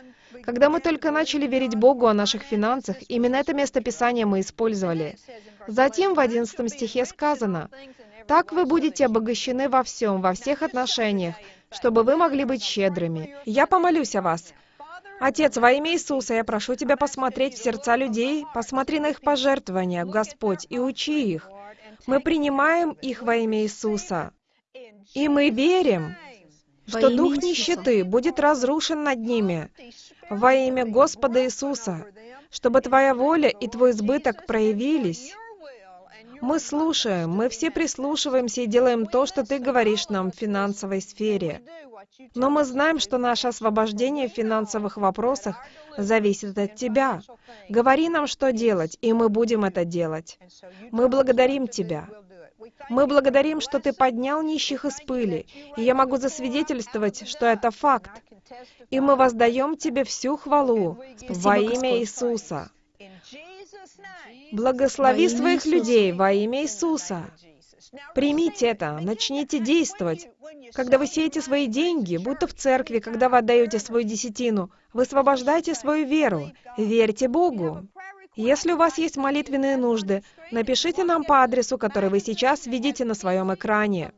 Когда мы только начали верить Богу о наших финансах, именно это место Писания мы использовали. Затем в 11 стихе сказано, «Так вы будете обогащены во всем, во всех отношениях, чтобы вы могли быть щедрыми. Я помолюсь о вас. Отец, во имя Иисуса, я прошу Тебя посмотреть в сердца людей, посмотри на их пожертвования, Господь, и учи их. Мы принимаем их во имя Иисуса. И мы верим, что дух нищеты будет разрушен над ними во имя Господа Иисуса, чтобы Твоя воля и Твой избыток проявились. Мы слушаем, мы все прислушиваемся и делаем то, что Ты говоришь нам в финансовой сфере. Но мы знаем, что наше освобождение в финансовых вопросах зависит от Тебя. Говори нам, что делать, и мы будем это делать. Мы благодарим Тебя. Мы благодарим, что Ты поднял нищих из пыли, и я могу засвидетельствовать, что это факт. И мы воздаем Тебе всю хвалу Спасибо, во имя Господь. Иисуса. Благослови своих людей во имя Иисуса. Примите это, начните действовать. Когда вы сеете свои деньги, будто в церкви, когда вы отдаете свою десятину, высвобождайте свою веру, верьте Богу. Если у вас есть молитвенные нужды, напишите нам по адресу, который вы сейчас видите на своем экране.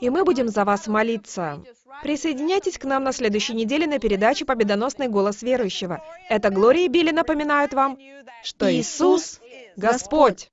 И мы будем за вас молиться. Присоединяйтесь к нам на следующей неделе на передаче «Победоносный голос верующего». Это Глория и Билли напоминают вам, что Иисус – Господь.